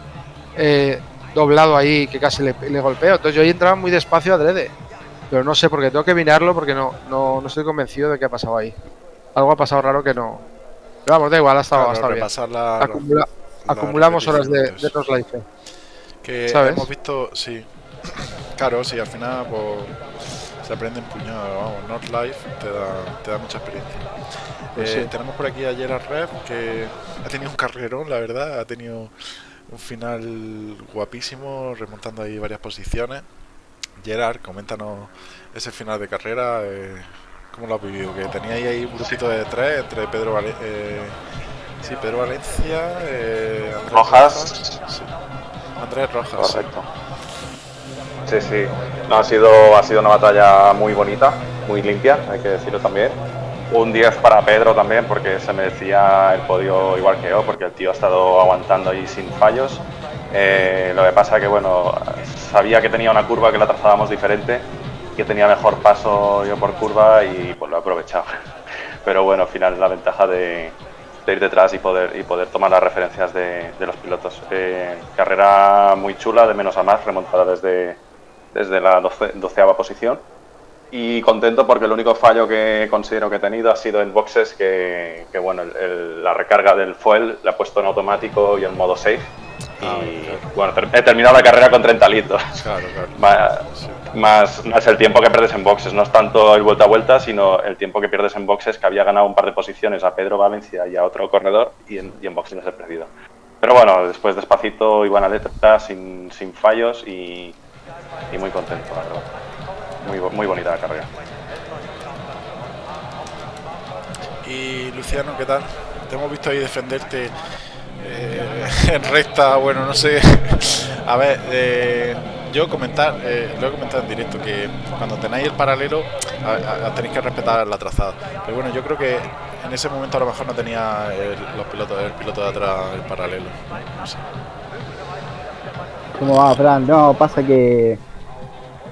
eh, doblado ahí que casi le, le golpeo. Entonces yo ahí entraba muy despacio adrede. Pero no sé, porque tengo que mirarlo porque no, no, no estoy convencido de qué ha pasado ahí. Algo ha pasado raro que no. Pero vamos, da igual, ha estado, ha Claro, estado bien. repasar la- la- Acumula- la acumulamos horas de, de Life. Que ¿Sabes? hemos visto, sí. Claro, sí, al final pues, se aprende en puñado, vamos, Not Life te da, te da mucha experiencia. Pues Eh, sí. Tenemos por aquí a Gerard Rev, que ha tenido un carrerón, la verdad, ha tenido un final guapísimo, remontando ahí varias posiciones. Gerard, coméntanos ese final de carrera, eh, ¿cómo lo has vivido? Que teníais ahí un grupito de tres entre Pedro Vale- eh, sí, Pedro Valencia, eh, Andrés Rojas. sí. Andrés Rojas. Correcto. Sí, sí. No, ha sido, ha sido una batalla muy bonita, muy limpia, hay que decirlo también. Un 10 para Pedro también, porque se merecía el podio igual que yo, porque el tío ha estado aguantando ahí sin fallos. Eh, lo que pasa que, bueno, sabía que tenía una curva que la trazábamos diferente, que tenía mejor paso yo por curva y pues lo he aprovechado. <laughs> Pero bueno, al final la ventaja de, de ir detrás y poder, y poder tomar las referencias de, de los pilotos. Eh, carrera muy chula, de menos a más, remontada desde, desde la doce- doceava posición. Y contento porque el único fallo que considero que he tenido ha sido en boxes que, que, bueno, el- el- la recarga del fuel la he puesto en automático y en modo safe. Ah, y claro. bueno, ter- he terminado la carrera con 30 litros. Claro, claro. <laughs> Más, Sí. Más, más el tiempo que pierdes en boxes, no es tanto el vuelta a vuelta, sino el tiempo que pierdes en boxes, que había ganado un par de posiciones a Pedro Valencia y a otro corredor, y en, y en boxes les he perdido. Pero bueno, después despacito y buena letra, sin, sin fallos y, y muy contento, la verdad. Muy, muy bonita la carrera. Y Luciano, ¿qué tal? Te hemos visto ahí defenderte <laughs> en recta, bueno, no sé. <laughs> A ver, eh, yo comentar, eh, lo he comentado en directo, que cuando tenéis el paralelo tenéis que respetar la trazada. Pero bueno, yo creo que en ese momento a lo mejor no tenía el, los pilotos, el piloto de atrás el paralelo. ¿Cómo va, Fran? No, pasa que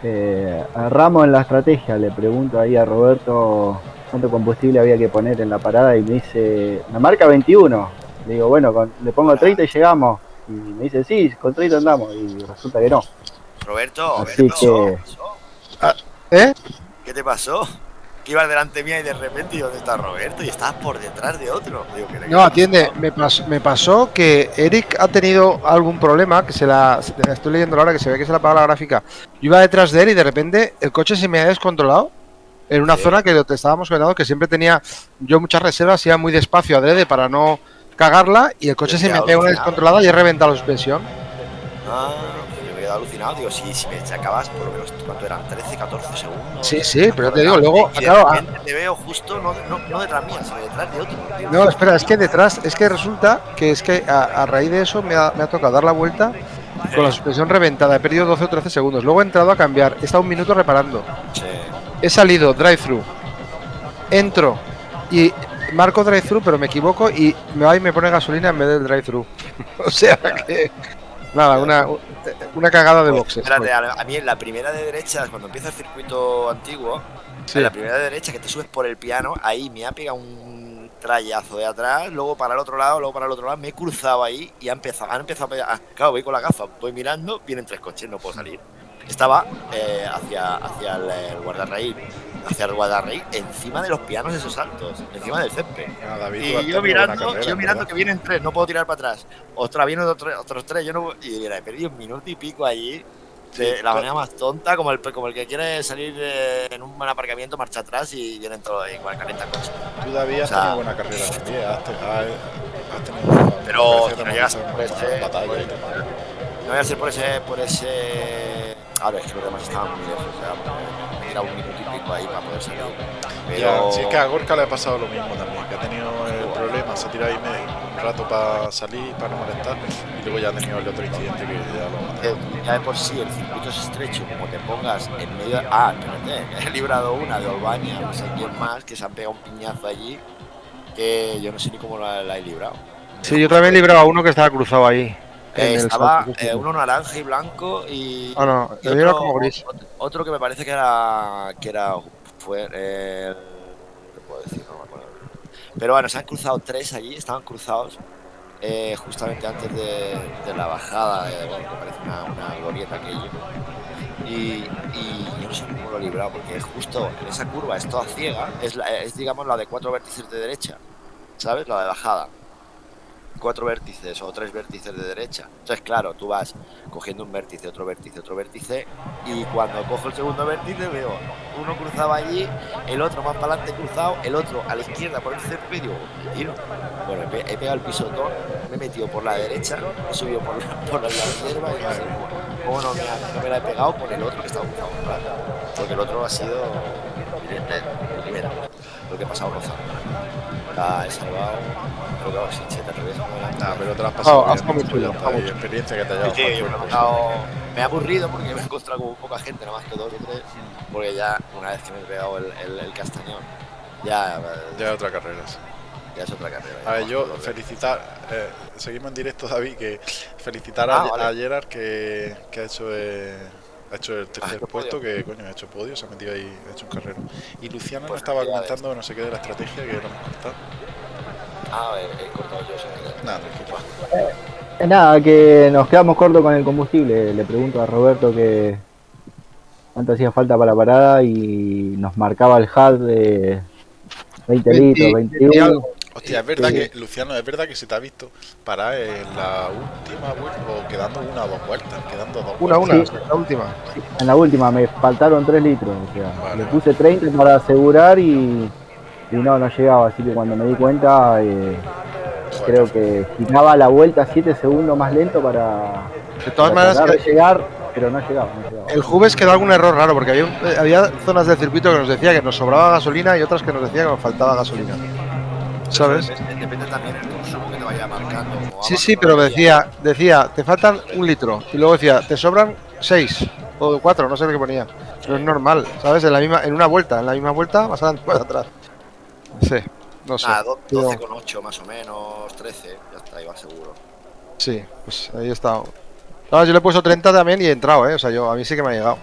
eh, erramos en la estrategia. Le pregunto ahí a Roberto cuánto combustible había que poner en la parada y me dice, me marca 21. Le digo, bueno, con- le pongo 30 y llegamos. Y me dice, sí, con 30 andamos. Y resulta que no. Roberto, ¿qué Así te pasó? que- ¿Qué? ¿Eh? ¿Qué te pasó? que ibas delante mía y de repente, ¿y dónde está Roberto? Y estabas por detrás de otro. Digo, ¿qué qué No, atiende, me pasó, me pasó que Eric ha tenido algún problema, que se la se- estoy leyendo ahora que se ve que se le apaga la gráfica. Yo iba detrás de él y de repente el coche se me ha descontrolado en una Sí. zona que te estábamos comentando que siempre tenía yo muchas reservas, iba muy despacio adrede para no cagarla y el coche se me pegado una descontrolada y he reventado la suspensión. Ah, yo me he quedado alucinado. Digo, si, si me sacabas por lo menos, ¿cuánto eran? 13, 14 segundos. Sí, sí, pero te digo, luego, claro, ah, te veo justo, no, no, no detrás mía, sino detrás de otro. No, espera, es que detrás, es que resulta que es que a, a raíz de eso me ha, me ha tocado dar la vuelta con la suspensión reventada. He perdido 12 o 13 segundos. Luego he entrado a cambiar. He estado un minuto reparando. Sí. He salido drive-thru. Entro y marco drive-thru, pero me equivoco y me va y me pone gasolina en vez del drive-thru. <laughs> o sea que. Nada, una, una cagada de boxes. Espérate, a, a mí en la primera de derecha, cuando empieza el circuito antiguo, Sí. en la primera de derecha que te subes por el piano, ahí me ha pegado un trayazo de atrás, luego para el otro lado, luego para el otro lado, me he cruzado ahí y ha empezado, han empezado a pegar. ah, claro, voy con la gafa, voy mirando, vienen tres coches, no puedo salir. Estaba eh, hacia, hacia el, el guardarraíl, hacia el guardarraíl, encima de los pianos esos altos, encima del césped. Ah, David, Y yo tenido mirando, carrera, yo mirando ¿verdad? que vienen tres, no puedo tirar para atrás. Ostras, vienen otros, otros tres, yo no Y mira, he perdido un minuto y pico allí. De Sí, la manera más tonta, como el, como el que quiere salir eh, en un buen aparcamiento, marcha atrás y vienen todos igual calienta coche. Tú, has O sea- tenido buena carrera también. Has, te- has- tenido. Pero si no llegas ese- batalla tal. No voy a ser por ese. Por ese... Ahora es que los demás estaban muy lejos, o sea, me he tirado un minuto y pico ahí para poder salir. Pero. Ya, sí, es que a Gorka le ha pasado lo mismo también, que ha tenido el problema, se ha tirado ahí medio- un rato para salir, para no molestar, y luego ya ha tenido el otro incidente que ya lo ha matado. ya de por sí el circuito es estrecho, como te pongas en medio de... Ah, espérate, <laughs> he librado una de Albania, no sé quién más, que se han pegado un piñazo allí, que yo no sé ni cómo la, la he librado. Sí, yo también libraba a uno que estaba cruzado ahí. Eh, estaba eh, uno naranja y blanco y, Ah, no, y era como gris. otro- otro que me parece que era que era fue eh, ¿qué puedo decir? No me acuerdo. Pero bueno, se han cruzado tres allí, estaban cruzados eh, justamente antes de, de la bajada, de, bueno, que parece una, una glorieta aquello. Y, y yo no sé cómo lo he librado, porque justo en esa curva, es toda ciega, es, la- es digamos la de cuatro vértices de derecha, ¿sabes? La de bajada. Cuatro vértices o tres vértices de derecha. Entonces, claro, tú vas cogiendo un vértice, otro vértice, otro vértice, y cuando cojo el segundo vértice veo uno cruzado allí, el otro más para adelante cruzado, el otro a la izquierda por el césped, y digo, "Me tiro. Bueno, he, pe- he pegado el pisotón, me he metido por la derecha, he subido por la, por la hierba y no me, ha- no me la he pegado con el otro que estaba cruzado. Porque el otro ha sido el primero, lo que he pasado rozando. La he salvado, pero claro, si se te atreves a mover Nah, pero te lo has pasado Ah, has comido experiencia que te haya Sí, dado sí, yo me, he me aburrido porque me he encontrado con poca gente, nada más que dos o tres, porque ya una vez que me he pegado el, el, el castañón, ya, cosa. Ya es otra carrera. sí. ya es otra carrera. A ver, yo felicitar, eh, seguimos en directo, David, que felicitar Ah, a, vale. a Gerard que, que ha hecho eh, ha hecho el tercer puesto, podio. que coño, ha hecho podio, se ha metido ahí, ha hecho un carrero. Y Luciano Pues nos estaba comentando no sé qué de la estrategia que lo hemos cortado. Ah, he, he cortado yo. Nada, tranquilo. Eh, Nada, que nos quedamos cortos con el combustible. Le pregunto a Roberto que cuánto hacía falta para la parada y nos marcaba el HUD de 20 litros, 20 y 21. algo. Hostia, es verdad Sí. que, Luciano, es verdad que se te ha visto parar en la última vuelta, o quedando una o dos vueltas, quedando dos Una, vueltas. una, la última. En la última me faltaron 3 litros. O sea, Vale, le puse 30 para asegurar y, y no, no llegaba. Así que cuando me di cuenta, eh, creo que giraba la vuelta 7 segundos más lento para, De todas para maneras, tratar que de llegar, pero no llegaba. No llegaba. el Juves quedó algún error raro, porque había, un- eh, había zonas del circuito que nos decía que nos sobraba gasolina y otras que nos decía que nos faltaba gasolina. ¿Sabes? Depende, también del consumo que te vaya marcando. Sí, sí, pero decía, decía, te faltan un litro. Y luego decía, te sobran seis o cuatro, no sé lo que ponía. Pero es normal, ¿sabes? En la misma, en una vuelta, en la misma vuelta, más adelante, <laughs> más atrás. Sí, no sé. Pero- 12,8 más o menos, 13, ya está, iba seguro. Sí, pues ahí. No, yo le he puesto 30 también y he entrado, ¿eh? O sea, yo, a mí sí que me ha llegado.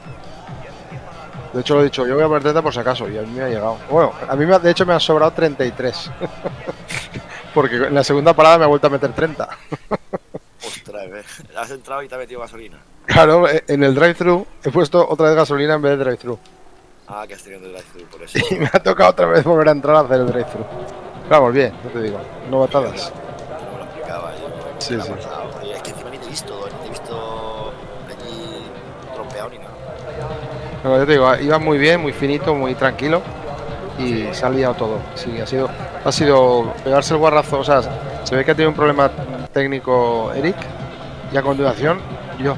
De hecho, lo he dicho, yo voy a poner 30 por si acaso, y a mí me ha llegado. Bueno, a mí me ha- de hecho me han sobrado 33. <laughs> Porque en la segunda parada me ha vuelto a meter 30. <laughs> Ostras, eh, has entrado y te ha metido gasolina. Claro, eh, en el drive-thru he puesto otra vez gasolina en vez de drive-thru. Ah, que has tenido el drive-thru, por eso. <laughs> Y me ha tocado otra vez volver a entrar a hacer el drive-thru. Vamos, bien, no te digo. No batadas. No me lo explicaba yo. Sí, ¿qué sí. Oye, es que encima ni te he visto, ni te he visto No, yo te digo, iba muy bien, muy finito, muy tranquilo. Y se ha liado todo. Sí, ha sido, ha sido pegarse el guarrazo. O sea, se ve que ha tenido un problema técnico Eric. Y a continuación, yo.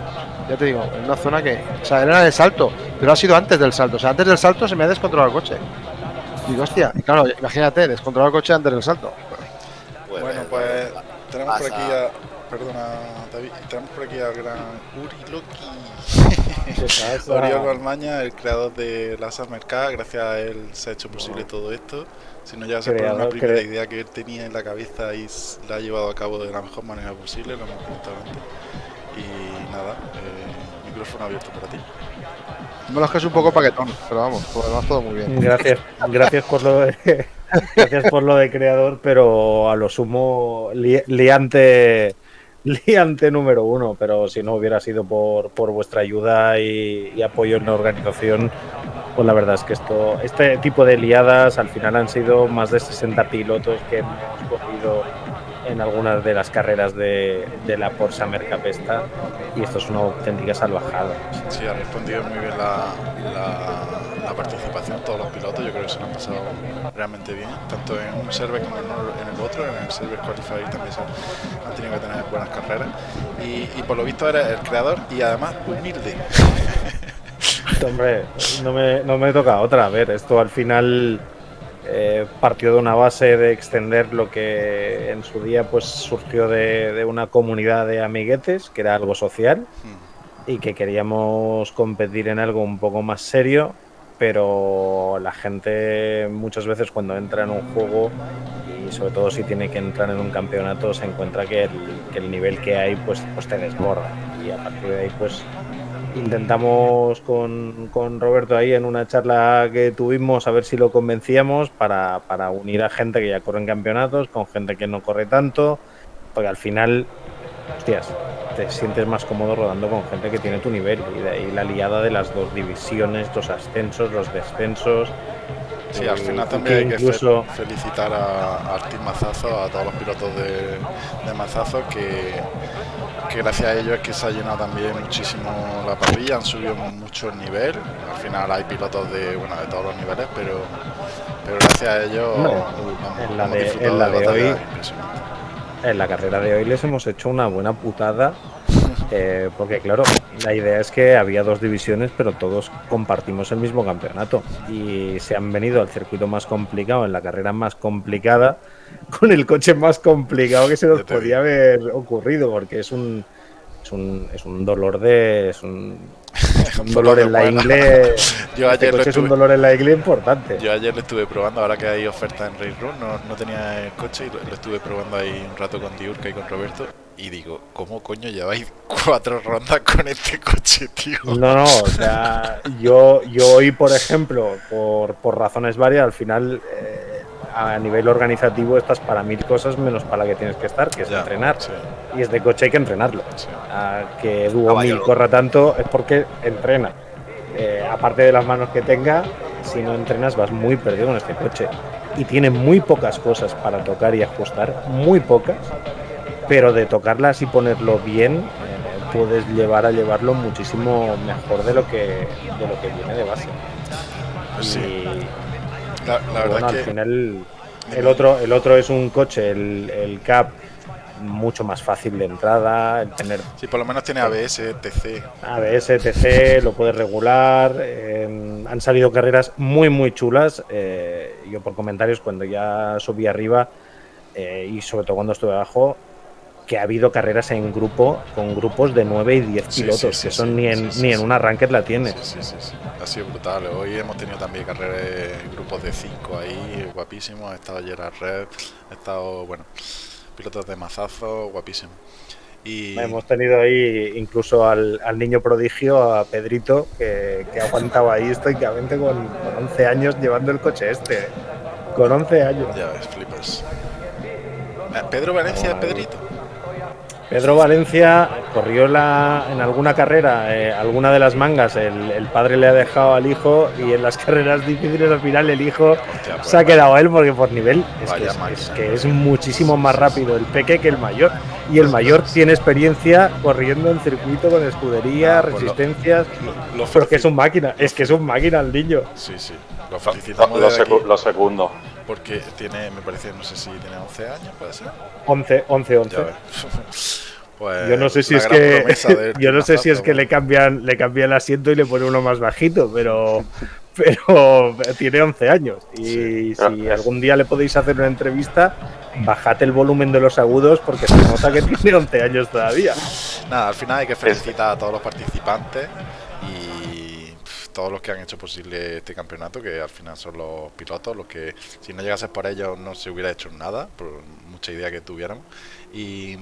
Ya te digo, en una zona que. O sea, era el salto. Pero ha sido antes del salto. O sea, antes del salto se me ha descontrolado el coche. Digo, hostia, y claro, imagínate, descontrolar el coche antes del salto. Bueno, pues tenemos por aquí a. Perdona, David. Tenemos por aquí al gran Uri Loki. <laughs> Oriol Balmaña, el creador de la Mercado. Gracias a él se ha hecho posible todo esto. Si no llega a ser por una primera cre- idea que él tenía en la cabeza y la ha llevado a cabo de la mejor manera posible, lo hemos comentado antes. Y nada, eh, micrófono abierto para ti. Me lo es que es un poco paquetón, pero vamos, por demás todo muy bien. Gracias, gracias por lo de, <laughs> gracias por lo de creador, pero a lo sumo li- liante, liante número uno. Pero si no hubiera sido por, por vuestra ayuda y, y apoyo en la organización, pues la verdad es que esto, este tipo de liadas al final han sido más de 60 pilotos que hemos cogido en algunas de las carreras de, de la Porsche Mercapesta y esto es una auténtica salvajada. Sí, ha respondido muy bien la, la, la participación, todos los pilotos, yo creo que se lo han pasado realmente bien, tanto en un server como en el- en el otro, en el server qualifier también se han tenido que tener buenas carreras y, y por lo visto eres el creador y además humilde. <laughs> Hombre, no me, no me toca otra. A ver, esto al final eh, partió de una base de extender lo que en su día pues surgió de, de una comunidad de amiguetes, que era algo social, y que queríamos competir en algo un poco más serio, pero la gente muchas veces cuando entra en un juego y sobre todo si tiene que entrar en un campeonato se encuentra que el, que el nivel que hay pues, pues te desborda. Y a partir de ahí pues intentamos con, con Roberto ahí en una charla que tuvimos a ver si lo convencíamos para, para unir a gente que ya corre en campeonatos con gente que no corre tanto, porque al final, hostias, te sientes más cómodo rodando con gente que tiene tu nivel y de ahí la liada de las dos divisiones, los ascensos, los descensos. Sí, al final y también hay que fe- felicitar a, Team Mazazo, a todos los pilotos de, de Mazazo, que, que gracias a ellos es que se ha llenado también muchísimo la parrilla, han subido mucho el nivel. Al final hay pilotos de, bueno, de todos los niveles, pero, pero gracias a ellos No, vamos, en la hemos de- en la de hoy- en la carrera de hoy les hemos hecho una buena putada. Eh, porque claro, la idea es que había dos divisiones, pero todos compartimos el mismo campeonato. Y se han venido al circuito más complicado, en la carrera más complicada, <laughs> con el coche más complicado que se nos podía haber ocurrido, porque es un, es un, es un dolor de. Es un, un <laughs> dolor en la ingle. <laughs> Yo este ayer coche es un estuve- dolor en la ingle importante. Yo ayer lo estuve probando, ahora que hay oferta en Race Room, no, no tenía el coche y lo, lo estuve probando ahí un rato con Diurka y con Roberto. Y digo, ¿cómo coño lleváis cuatro rondas con este coche, tío? No, no, o sea, yo, yo hoy, por ejemplo, por, por razones varias, al final, eh, a nivel organizativo, estás para mil cosas menos para la que tienes que estar, que es Ya, entrenar. sí, Y este coche hay que entrenarlo. sí. Que Duo Caballo 1000 loco. corra tanto es porque entrena. Eh, aparte de las manos que tenga, si no entrenas vas muy perdido con este coche. Y tiene muy pocas cosas para tocar y ajustar, muy pocas, pero de tocarlas y ponerlo bien, eh, puedes llevar a llevarlo muchísimo mejor de lo que, de lo que viene de base. Sí, Y, la, la bueno, al que final el otro, el otro es un coche, el, el Cap, mucho más fácil de entrada, el tener sí, por lo menos tiene ABS, TC. ABS, TC, lo puedes regular. eh, han salido carreras muy, muy chulas. eh, yo por comentarios cuando ya subí arriba eh, y sobre todo cuando estuve abajo, que ha habido carreras en grupo con grupos de 9 y 10 Sí, pilotos, sí, sí, que son ni en, ni en una ranked la tienes. Sí, sí, sí. Ha sido brutal. Hoy hemos tenido también carreras, grupos de 5 ahí, guapísimos. Ha estado Gerard Red, ha estado, bueno, pilotos de mazazo, guapísimo. Y Hemos tenido ahí incluso al, al niño prodigio, a Pedrito, que, que aguantaba ahí estoicamente con, con 11 años llevando el coche este. ¿eh? Con 11 años. ya ves, flipas. Eh, Pedro Valencia es Pedrito. Pedro Valencia corrió la, en alguna carrera, eh, alguna de las mangas, el, el padre le ha dejado al hijo y en las <laughs> carreras difíciles al final el hijo Hostia, pues se ha vaya- quedado a él porque por nivel es que Vaya es, máquina. es que es muchísimo más rápido el peque que el mayor. Y el mayor tiene experiencia corriendo en circuito con escudería, Ah, pues resistencias. Lo, lo Pero que es un máquina, es que es un máquina el niño. Sí, sí. Lo felicitamos lo desde secu- aquí lo segundo. Porque tiene, me parece, no sé si tiene 11 años, puede ser. 11, 11, 11. Ya ves. <laughs> Pues, <laughs> Yo no sé si es que yo no sé si es que le cambian le cambia el asiento y le pone uno más bajito, pero <laughs> pero tiene 11 años y Sí. si algún día le podéis hacer una entrevista, bajad el volumen de los agudos porque se nota que tiene 11 años todavía. Nada, al final hay que felicitar a todos los participantes todos los que han hecho posible este campeonato, que al final son los pilotos, los que si no llegase por ellos no se hubiera hecho nada, por mucha idea que tuviéramos. Y,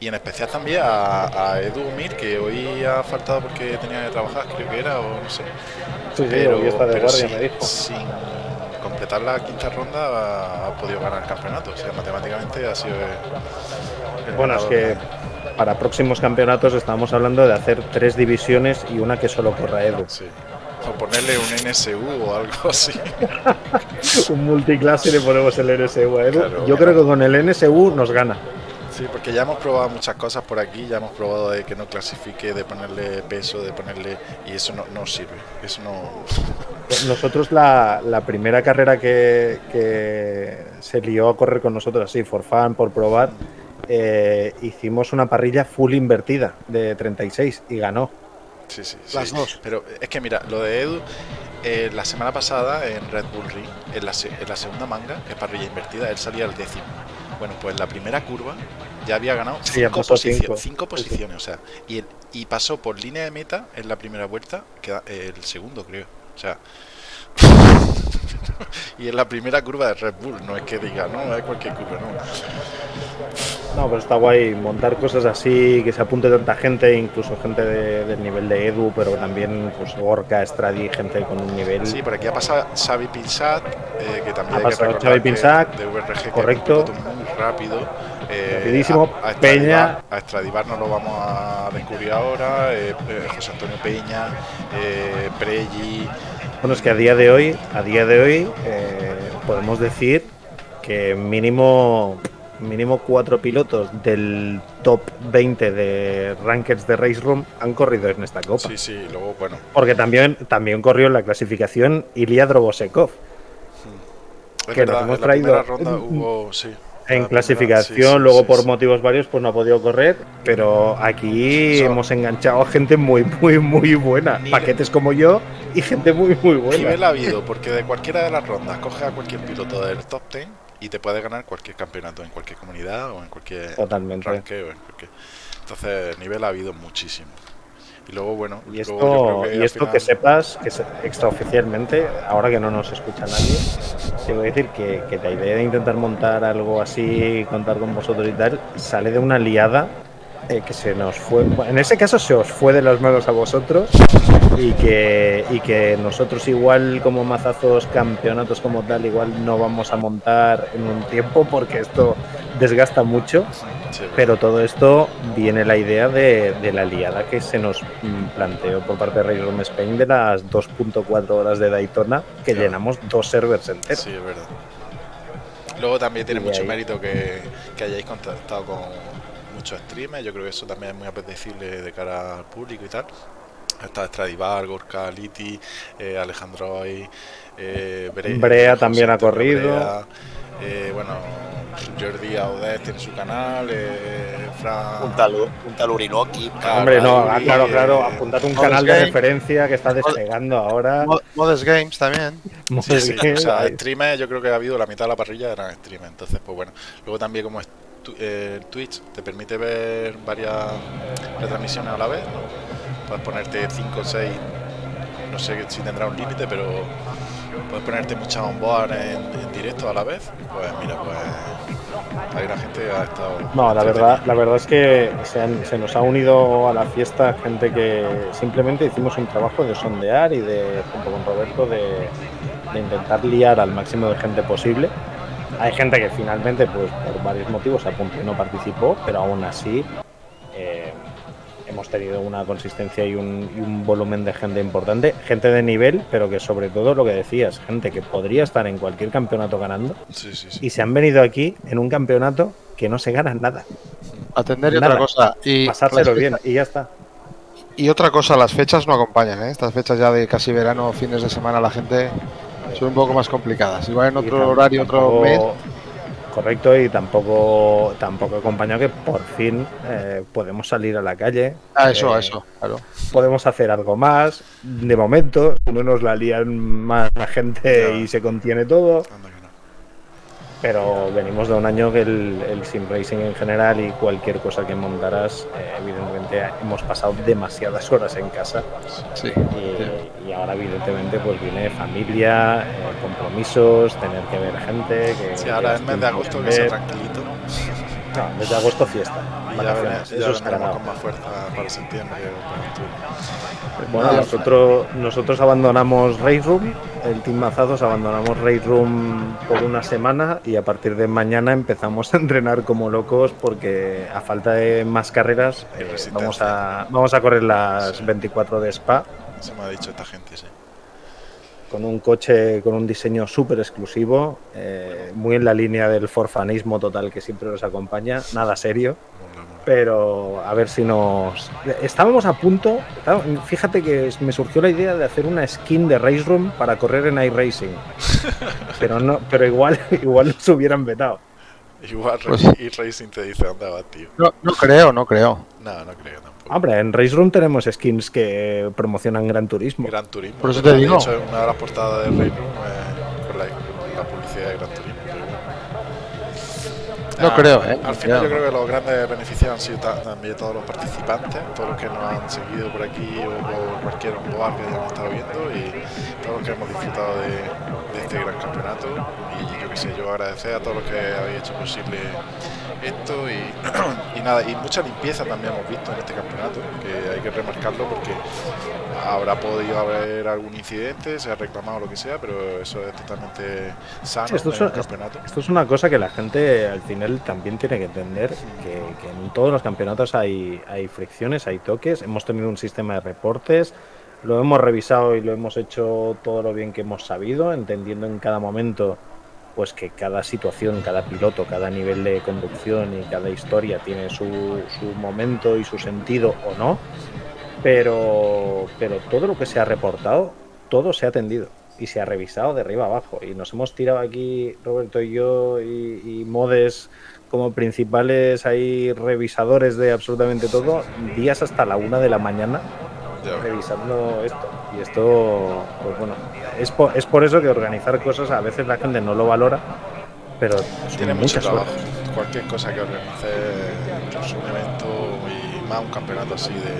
y en especial también a, a Edu Mir, que hoy ha faltado porque tenía que trabajar, creo que era, o no sé. Sí, sí, hoy está de guardia, sin, me dijo. sin completar la quinta ronda ha, podido ganar el campeonato. O sea, matemáticamente ha sido el, el Bueno, es que para próximos campeonatos estamos hablando de hacer tres divisiones y una que solo corra Edu. Sí. O ponerle un NSU o algo <laughs> así. <laughs> Un multiclase y le ponemos el NSU a Edu. Claro, Yo creo que con el NSU nos gana. Sí, porque ya hemos probado muchas cosas por aquí, ya hemos probado de que no clasifique, de ponerle peso, de ponerle... Y eso no, no sirve, eso no... <laughs> Nosotros la, la primera carrera que, que se lió a correr con nosotros así, for fun, por probar, eh, hicimos una parrilla full invertida de 36 y ganó. Sí, sí, Las sí. dos. Pero es que mira, lo de Edu, eh, la semana pasada en Red Bull Ring, en la, en la segunda manga, que es parrilla invertida, él salía al décimo. Bueno, pues la primera curva ya había ganado Sí, cinco, pasó posicio- cinco. posiciones, o sea, y, el- y pasó por línea de meta en la primera vuelta, queda el segundo creo, o sea... y en la primera curva de Red Bull, no es que diga, no, es cualquier curva, no. No, pero está guay montar cosas así, que se apunte tanta gente, incluso gente de- del nivel de Edu, pero también pues Gorka, Stradi, gente con un nivel. Sí, por aquí ha pasado Xavi Pinsat, eh, que también Ha hay pasado Xavi que de VRG, que correcto. es muy rápido. Eh, Rapidísimo, A, a Stradivar- Peña. A Stradivar no lo vamos a descubrir ahora. eh, eh, José Antonio Peña, eh, Pregi. Bueno, es que a día de hoy, a día de hoy, eh, podemos decir que mínimo, mínimo cuatro pilotos del top 20 de rankings de Race Room han corrido en esta copa. Sí, sí, luego, bueno. Porque también, también corrió en la clasificación Ilya Drobosekov. Que nos hemos en la primera traído ronda hubo, sí. En la clasificación, primera- sí, sí, luego sí, por sí. motivos varios, pues no ha podido correr. Pero aquí So- hemos enganchado a gente muy, muy, muy buena. Nivel- Paquetes como yo y gente muy, muy buena. Nivel ha habido, porque de cualquiera de las rondas coge a cualquier piloto del top 10 y te puede ganar cualquier campeonato en cualquier comunidad o en cualquier Totalmente. ranqueo. En cualquier... Entonces, nivel ha habido muchísimo. Y luego, bueno, Y esto, luego creo y esto final- que sepas, que se- extraoficialmente, ahora que no nos escucha nadie, te voy a decir que, que la idea de intentar montar algo así, contar con vosotros y tal, sale de una liada eh, que se nos fue. En ese caso se os fue de las manos a vosotros y que, y que nosotros igual como mazazos campeonatos como tal, igual no vamos a montar en un tiempo porque esto desgasta mucho. Sí, Pero todo esto viene la idea de, de la liada que se nos planteó por parte de Race Room Spain de las 2.4 horas de Daytona, que Claro. llenamos dos servers enteros. Sí, es verdad. Luego también tiene Y mucho ahí- mérito que, que hayáis contactado con muchos streamers. Yo creo que eso también es muy apetecible de cara al público y tal. Está Stradivar, Gorka, Liti, eh, Alejandro Ay, eh, Bre- Brea José también ha Antonio corrido. Brea, eh, bueno, Jordi Audez tiene su canal, eh, Fran. Un tal, un tal Urinoki. Claro, Hombre, no, ah, claro, eh, claro, apuntad un Modest canal de referencia que está despegando ahora. Mod- Modest Games también. Sí, sí, o sea, Ahí. streamers, yo creo que ha habido la mitad de la parrilla eran streamers, entonces pues bueno. Luego también como es tu- eh, Twitch te permite ver varias retransmisiones a la vez, ¿no? Puedes ponerte 5 o 6, no sé si tendrá un límite, pero puedes ponerte muchas onboard en, en directo a la vez. Pues mira, pues hay una gente que ha estado... No, la verdad, la verdad es que se, han- se nos ha unido a la fiesta gente que simplemente hicimos un trabajo de sondear y de, junto con Roberto, de, de intentar liar al máximo de gente posible. Hay gente que finalmente, pues por varios motivos, apuntó y no participó, pero aún así hemos tenido una consistencia y un, y un volumen de gente importante, gente de nivel, pero que sobre todo lo que decías, gente que podría estar en cualquier campeonato ganando Sí, sí, sí. y se han venido aquí en un campeonato que no se gana nada. Atender y Nada. otra cosa. Y Pasárselo bien y ya está. Y otra cosa, las fechas no acompañan, ¿eh? Estas fechas ya de casi verano, fines de semana, la gente son un poco más complicadas. Igual en otro horario, otro mes. Correcto, y tampoco tampoco acompañado que por fin eh, podemos salir a la calle. Ah, eso, eh, eso, claro. Podemos hacer algo más. De momento, no nos la lían más la gente y se contiene todo. Pero venimos de un año que el, el sim racing en general y cualquier cosa que montaras, eh, evidentemente hemos pasado demasiadas horas en casa Sí. y, y ahora evidentemente pues viene familia, eh, compromisos, tener que ver gente. Que, Sí, ahora es mes de agosto que sea tranquilito. No, mes de agosto fiesta. Vacaciones, eso es con más fuerza para septiembre. Bueno, nosotros, nosotros abandonamos Race Room, el Team Mazazos abandonamos Race Room por una semana y a partir de mañana empezamos a entrenar como locos porque a falta de más carreras eh, vamos, a, vamos a correr las Sí. 24 de Spa Eso me ha dicho esta gente, sí. con un coche con un diseño súper exclusivo, eh, muy en la línea del forfanismo total que siempre nos acompaña, nada serio. Pero a ver si nos. Estábamos a punto. Fíjate que me surgió la idea de hacer una skin de Race Room para correr en iRacing. <laughs> Pero no, pero igual, <laughs> igual nos hubieran vetado. Igual Pues- y Racing te dice dónde va, tío. No, no creo, no creo. No, no creo tampoco. Hombre, en Race Room tenemos skins que promocionan Gran Turismo. Gran Turismo. Por eso te De digo. hecho, una de las portadas de Rey Room eh, No Ah, creo, ¿eh? Al final yo creo que los grandes beneficiados han sido ta- también todos los participantes, todos los que nos han seguido por aquí o por cualquier onboard que hayamos estado viendo y todos los que hemos disfrutado de, de este gran campeonato. Y yo qué sé, yo agradecer a todos los que habéis hecho posible esto y, <clears throat> y nada, y mucha limpieza también hemos visto en este campeonato, que hay que remarcarlo porque habrá podido haber algún incidente, se ha reclamado lo que sea, pero eso es totalmente sano Sí, esto, es, en el es- campeonato. esto es una cosa que la gente al final también tiene que entender, que, que en todos los campeonatos hay, hay fricciones, hay toques, hemos tenido un sistema de reportes, lo hemos revisado y lo hemos hecho todo lo bien que hemos sabido, entendiendo en cada momento pues que cada situación, cada piloto, cada nivel de conducción y cada historia tiene su, su momento y su sentido o no, pero, pero todo lo que se ha reportado, todo se ha atendido y se ha revisado de arriba abajo. Y nos hemos tirado aquí, Roberto y yo, y, y Modes como principales ahí revisadores de absolutamente todo, días hasta la una de la mañana revisando esto. Y esto, pues bueno, es por, es por eso que organizar cosas a veces la gente no lo valora, pero Tiene mucho trabajo. horas. Cualquier cosa que organice, incluso un evento y más un campeonato así de,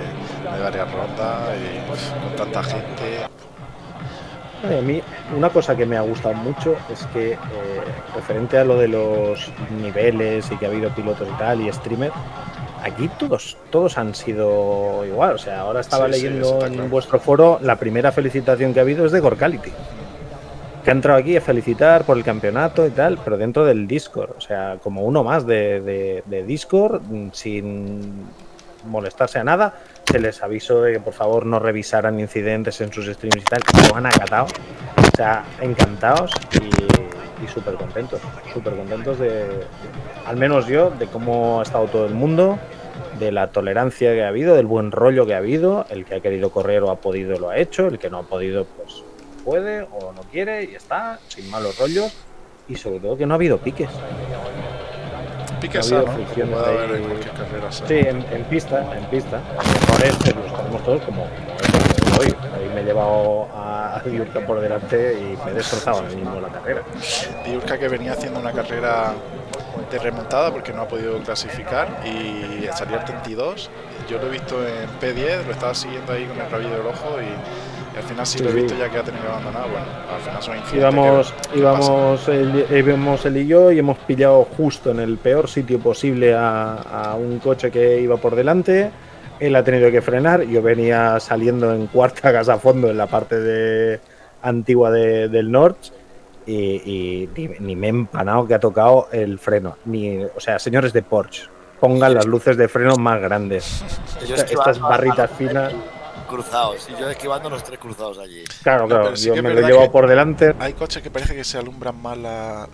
de varias rondas y uf, con tanta gente. A mí, una cosa que me ha gustado mucho es que, eh, referente a lo de los niveles y que ha habido pilotos y tal, y streamers, aquí todos, todos han sido igual. O sea, ahora estaba Sí, sí, leyendo está en claro. vuestro foro la primera felicitación que ha habido es de Gorkality. Que ha entrado aquí a felicitar por el campeonato y tal, pero dentro del Discord. O sea, como uno más de, de- de Discord, sin molestarse a nada. Se les avisó de que por favor no revisaran incidentes en sus streams y tal. Lo han acatado. O sea, encantados y, y súper contentos. Súper contentos de, al menos yo, de cómo ha estado todo el mundo, de la tolerancia que ha habido, del buen rollo que ha habido. El que ha querido correr o ha podido lo ha hecho. El que no ha podido, pues puede o no quiere y está, sin malos rollos. Y sobre todo que no ha habido piques. Pique sano, como puede haber en cualquier carrera. sana. Sí, en, en pista, en pista. Los tenemos todos como, hoy. Me he llevado a, a Diurka por delante y me he destrozado ahora mismo la carrera. Diurka que venía haciendo una carrera de remontada porque no ha podido clasificar y salió al 32. Yo lo he visto en P10, lo estaba siguiendo ahí con el rabillo del ojo y al final sí, Sí, lo he visto ya que ha tenido que abandonar. Bueno, al final son incidentes. Íbamos, que- que íbamos, él, íbamos él y yo y hemos pillado justo en el peor sitio posible a, a un coche que iba por delante. Él ha tenido que frenar. Yo venía saliendo en cuarta <laughs> gas a fondo en la parte de, antigua de- del Norte. Y, y ni, ni me he empanado que ha tocado el freno. Ni, o sea, señores de Porsche, pongan las luces de freno más grandes. Esta- estas barritas finas. Cruzados. Y yo esquivando los tres cruzados allí. Claro, claro, sí yo me lo he llevado por delante. Hay coches que parece que se alumbran más la-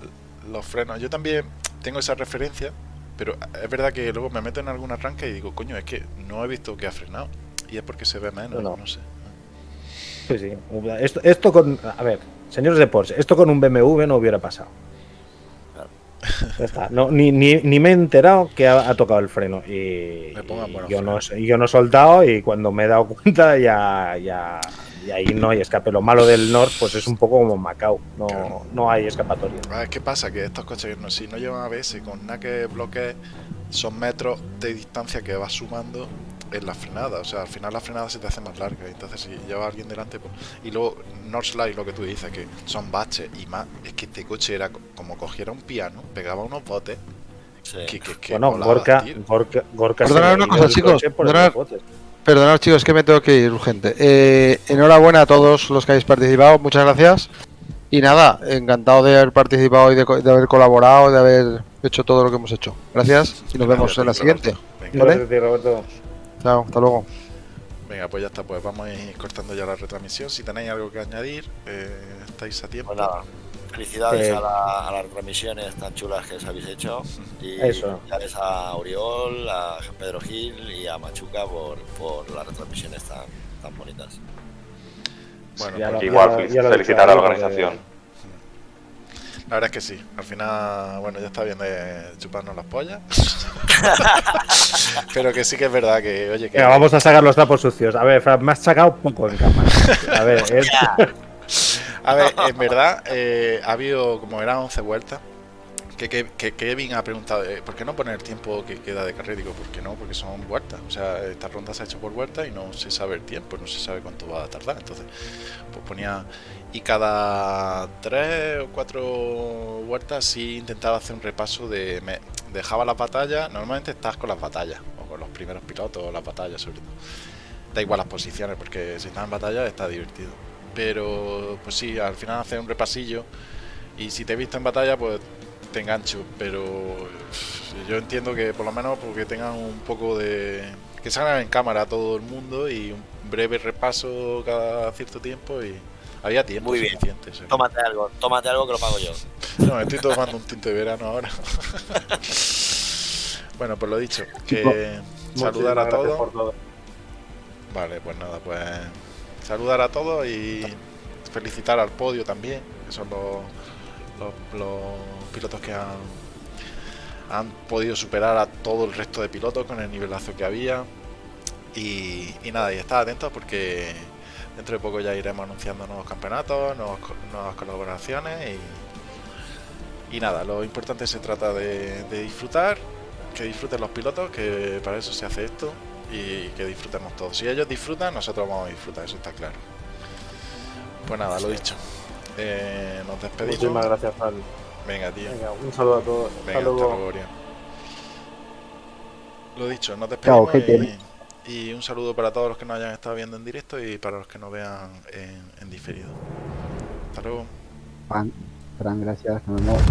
los frenos. Yo también tengo esa referencia, pero es verdad que luego me meto en algún arranque y digo, coño, es que no he visto que ha frenado. Y es porque se ve menos, No, no, no. sé. Sí, sí. Esto, esto con. A ver, señores de Porsche, esto con un BMW no hubiera pasado. Ya está. No, ni, ni, ni me he enterado que ha, ha tocado el freno. Y, Me y yo, no, yo no he soltado y cuando me he dado cuenta ya, ya, y ahí no hay escape. Lo malo del North pues es un poco como Macao. No, Claro. no hay escapatoria. Ah, ¿Qué pasa? Que estos coches, no, si no llevan ABS, con nada que bloquee, son metros de distancia que vas sumando en la frenada. O sea, al final la frenada se te hace más larga. Entonces, si lleva alguien delante, pues... Y luego, North Slide, lo que tú dices, que son baches y más. Es que este coche era co- como cogiera un piano, pegaba unos botes. Sí. Que, que, que Bueno, volaba, Gorka. Gorka, Gorka Perdonad una cosa, chicos, perdonad. Perdonad chicos, que me tengo que ir urgente. Eh, enhorabuena a todos los que habéis participado, muchas gracias. Y nada, encantado de haber participado y de, co- de haber colaborado, de haber hecho todo lo que hemos hecho. Gracias y nos vemos en la siguiente. ¿Vale? Chao, hasta luego. venga, pues ya está. Pues vamos a ir cortando ya la retransmisión. Si tenéis algo que añadir, eh, estáis a tiempo. Pues nada, felicidades Eh, a, la- a las transmisiones tan chulas que os habéis hecho. Y Eso. felicidades a Oriol, a Pedro Gil y a Machuca por, por las retransmisiones tan, tan bonitas. Bueno, Ya pues, lo- Igual, felicitar a la organización. La verdad es que sí. Al final, bueno, ya está bien de chuparnos las pollas. <laughs> Pero que sí que es verdad que, oye, que. Venga, vamos a sacar los trapos sucios. A ver, Fran, me has sacado poco en cámara. A ver, <laughs> es- A ver, en verdad, eh, ha habido como eran 11 vueltas. Que, que, que Kevin ha preguntado, eh, ¿por qué no poner el tiempo que queda de carrera? Digo, ¿por qué no? Porque son vueltas. O sea, esta ronda se ha hecho por vueltas y no se sabe el tiempo, no se sabe cuánto va a tardar. Entonces, pues ponía. Y cada tres o cuatro vueltas sí intentaba hacer un repaso de. Me dejaba las batallas. Normalmente estás con las batallas, o con los primeros pilotos, o las batallas sobre todo. Da igual las posiciones, porque si estás en batalla está divertido. Pero, pues sí, al final hacer un repasillo. Y si te he visto en batalla, pues te engancho. Pero yo entiendo que por lo menos porque tengan un poco de. que salgan en cámara todo el mundo y un breve repaso cada cierto tiempo y. Había tiempo Muy bien. Tómate algo, tómate algo que lo pago yo. No, me estoy tomando un tinto de verano ahora. <laughs> bueno, pues lo dicho, que saludar a todos. todo. Vale, pues nada, pues saludar a todos y felicitar al podio también, que son los, los, los pilotos que han, han podido superar a todo el resto de pilotos con el nivelazo que había. Y, y nada, y estar atentos porque dentro de poco ya iremos anunciando nuevos campeonatos, nuevas colaboraciones y, y nada, lo importante se trata de, de disfrutar, que disfruten los pilotos, que para eso se hace esto y que disfrutemos todos. Si ellos disfrutan, nosotros vamos a disfrutar, eso está claro. Pues nada, lo dicho. Eh, nos despedimos. Muchísimas gracias, Fran. Venga, tío. Venga, un saludo a todos. Hasta Venga, hasta luego. luego, Orión. Lo dicho, nos Chao, despedimos y, y un saludo para todos los que nos hayan estado viendo en directo y para los que nos vean en, diferido. Hasta luego. Gracias, nos.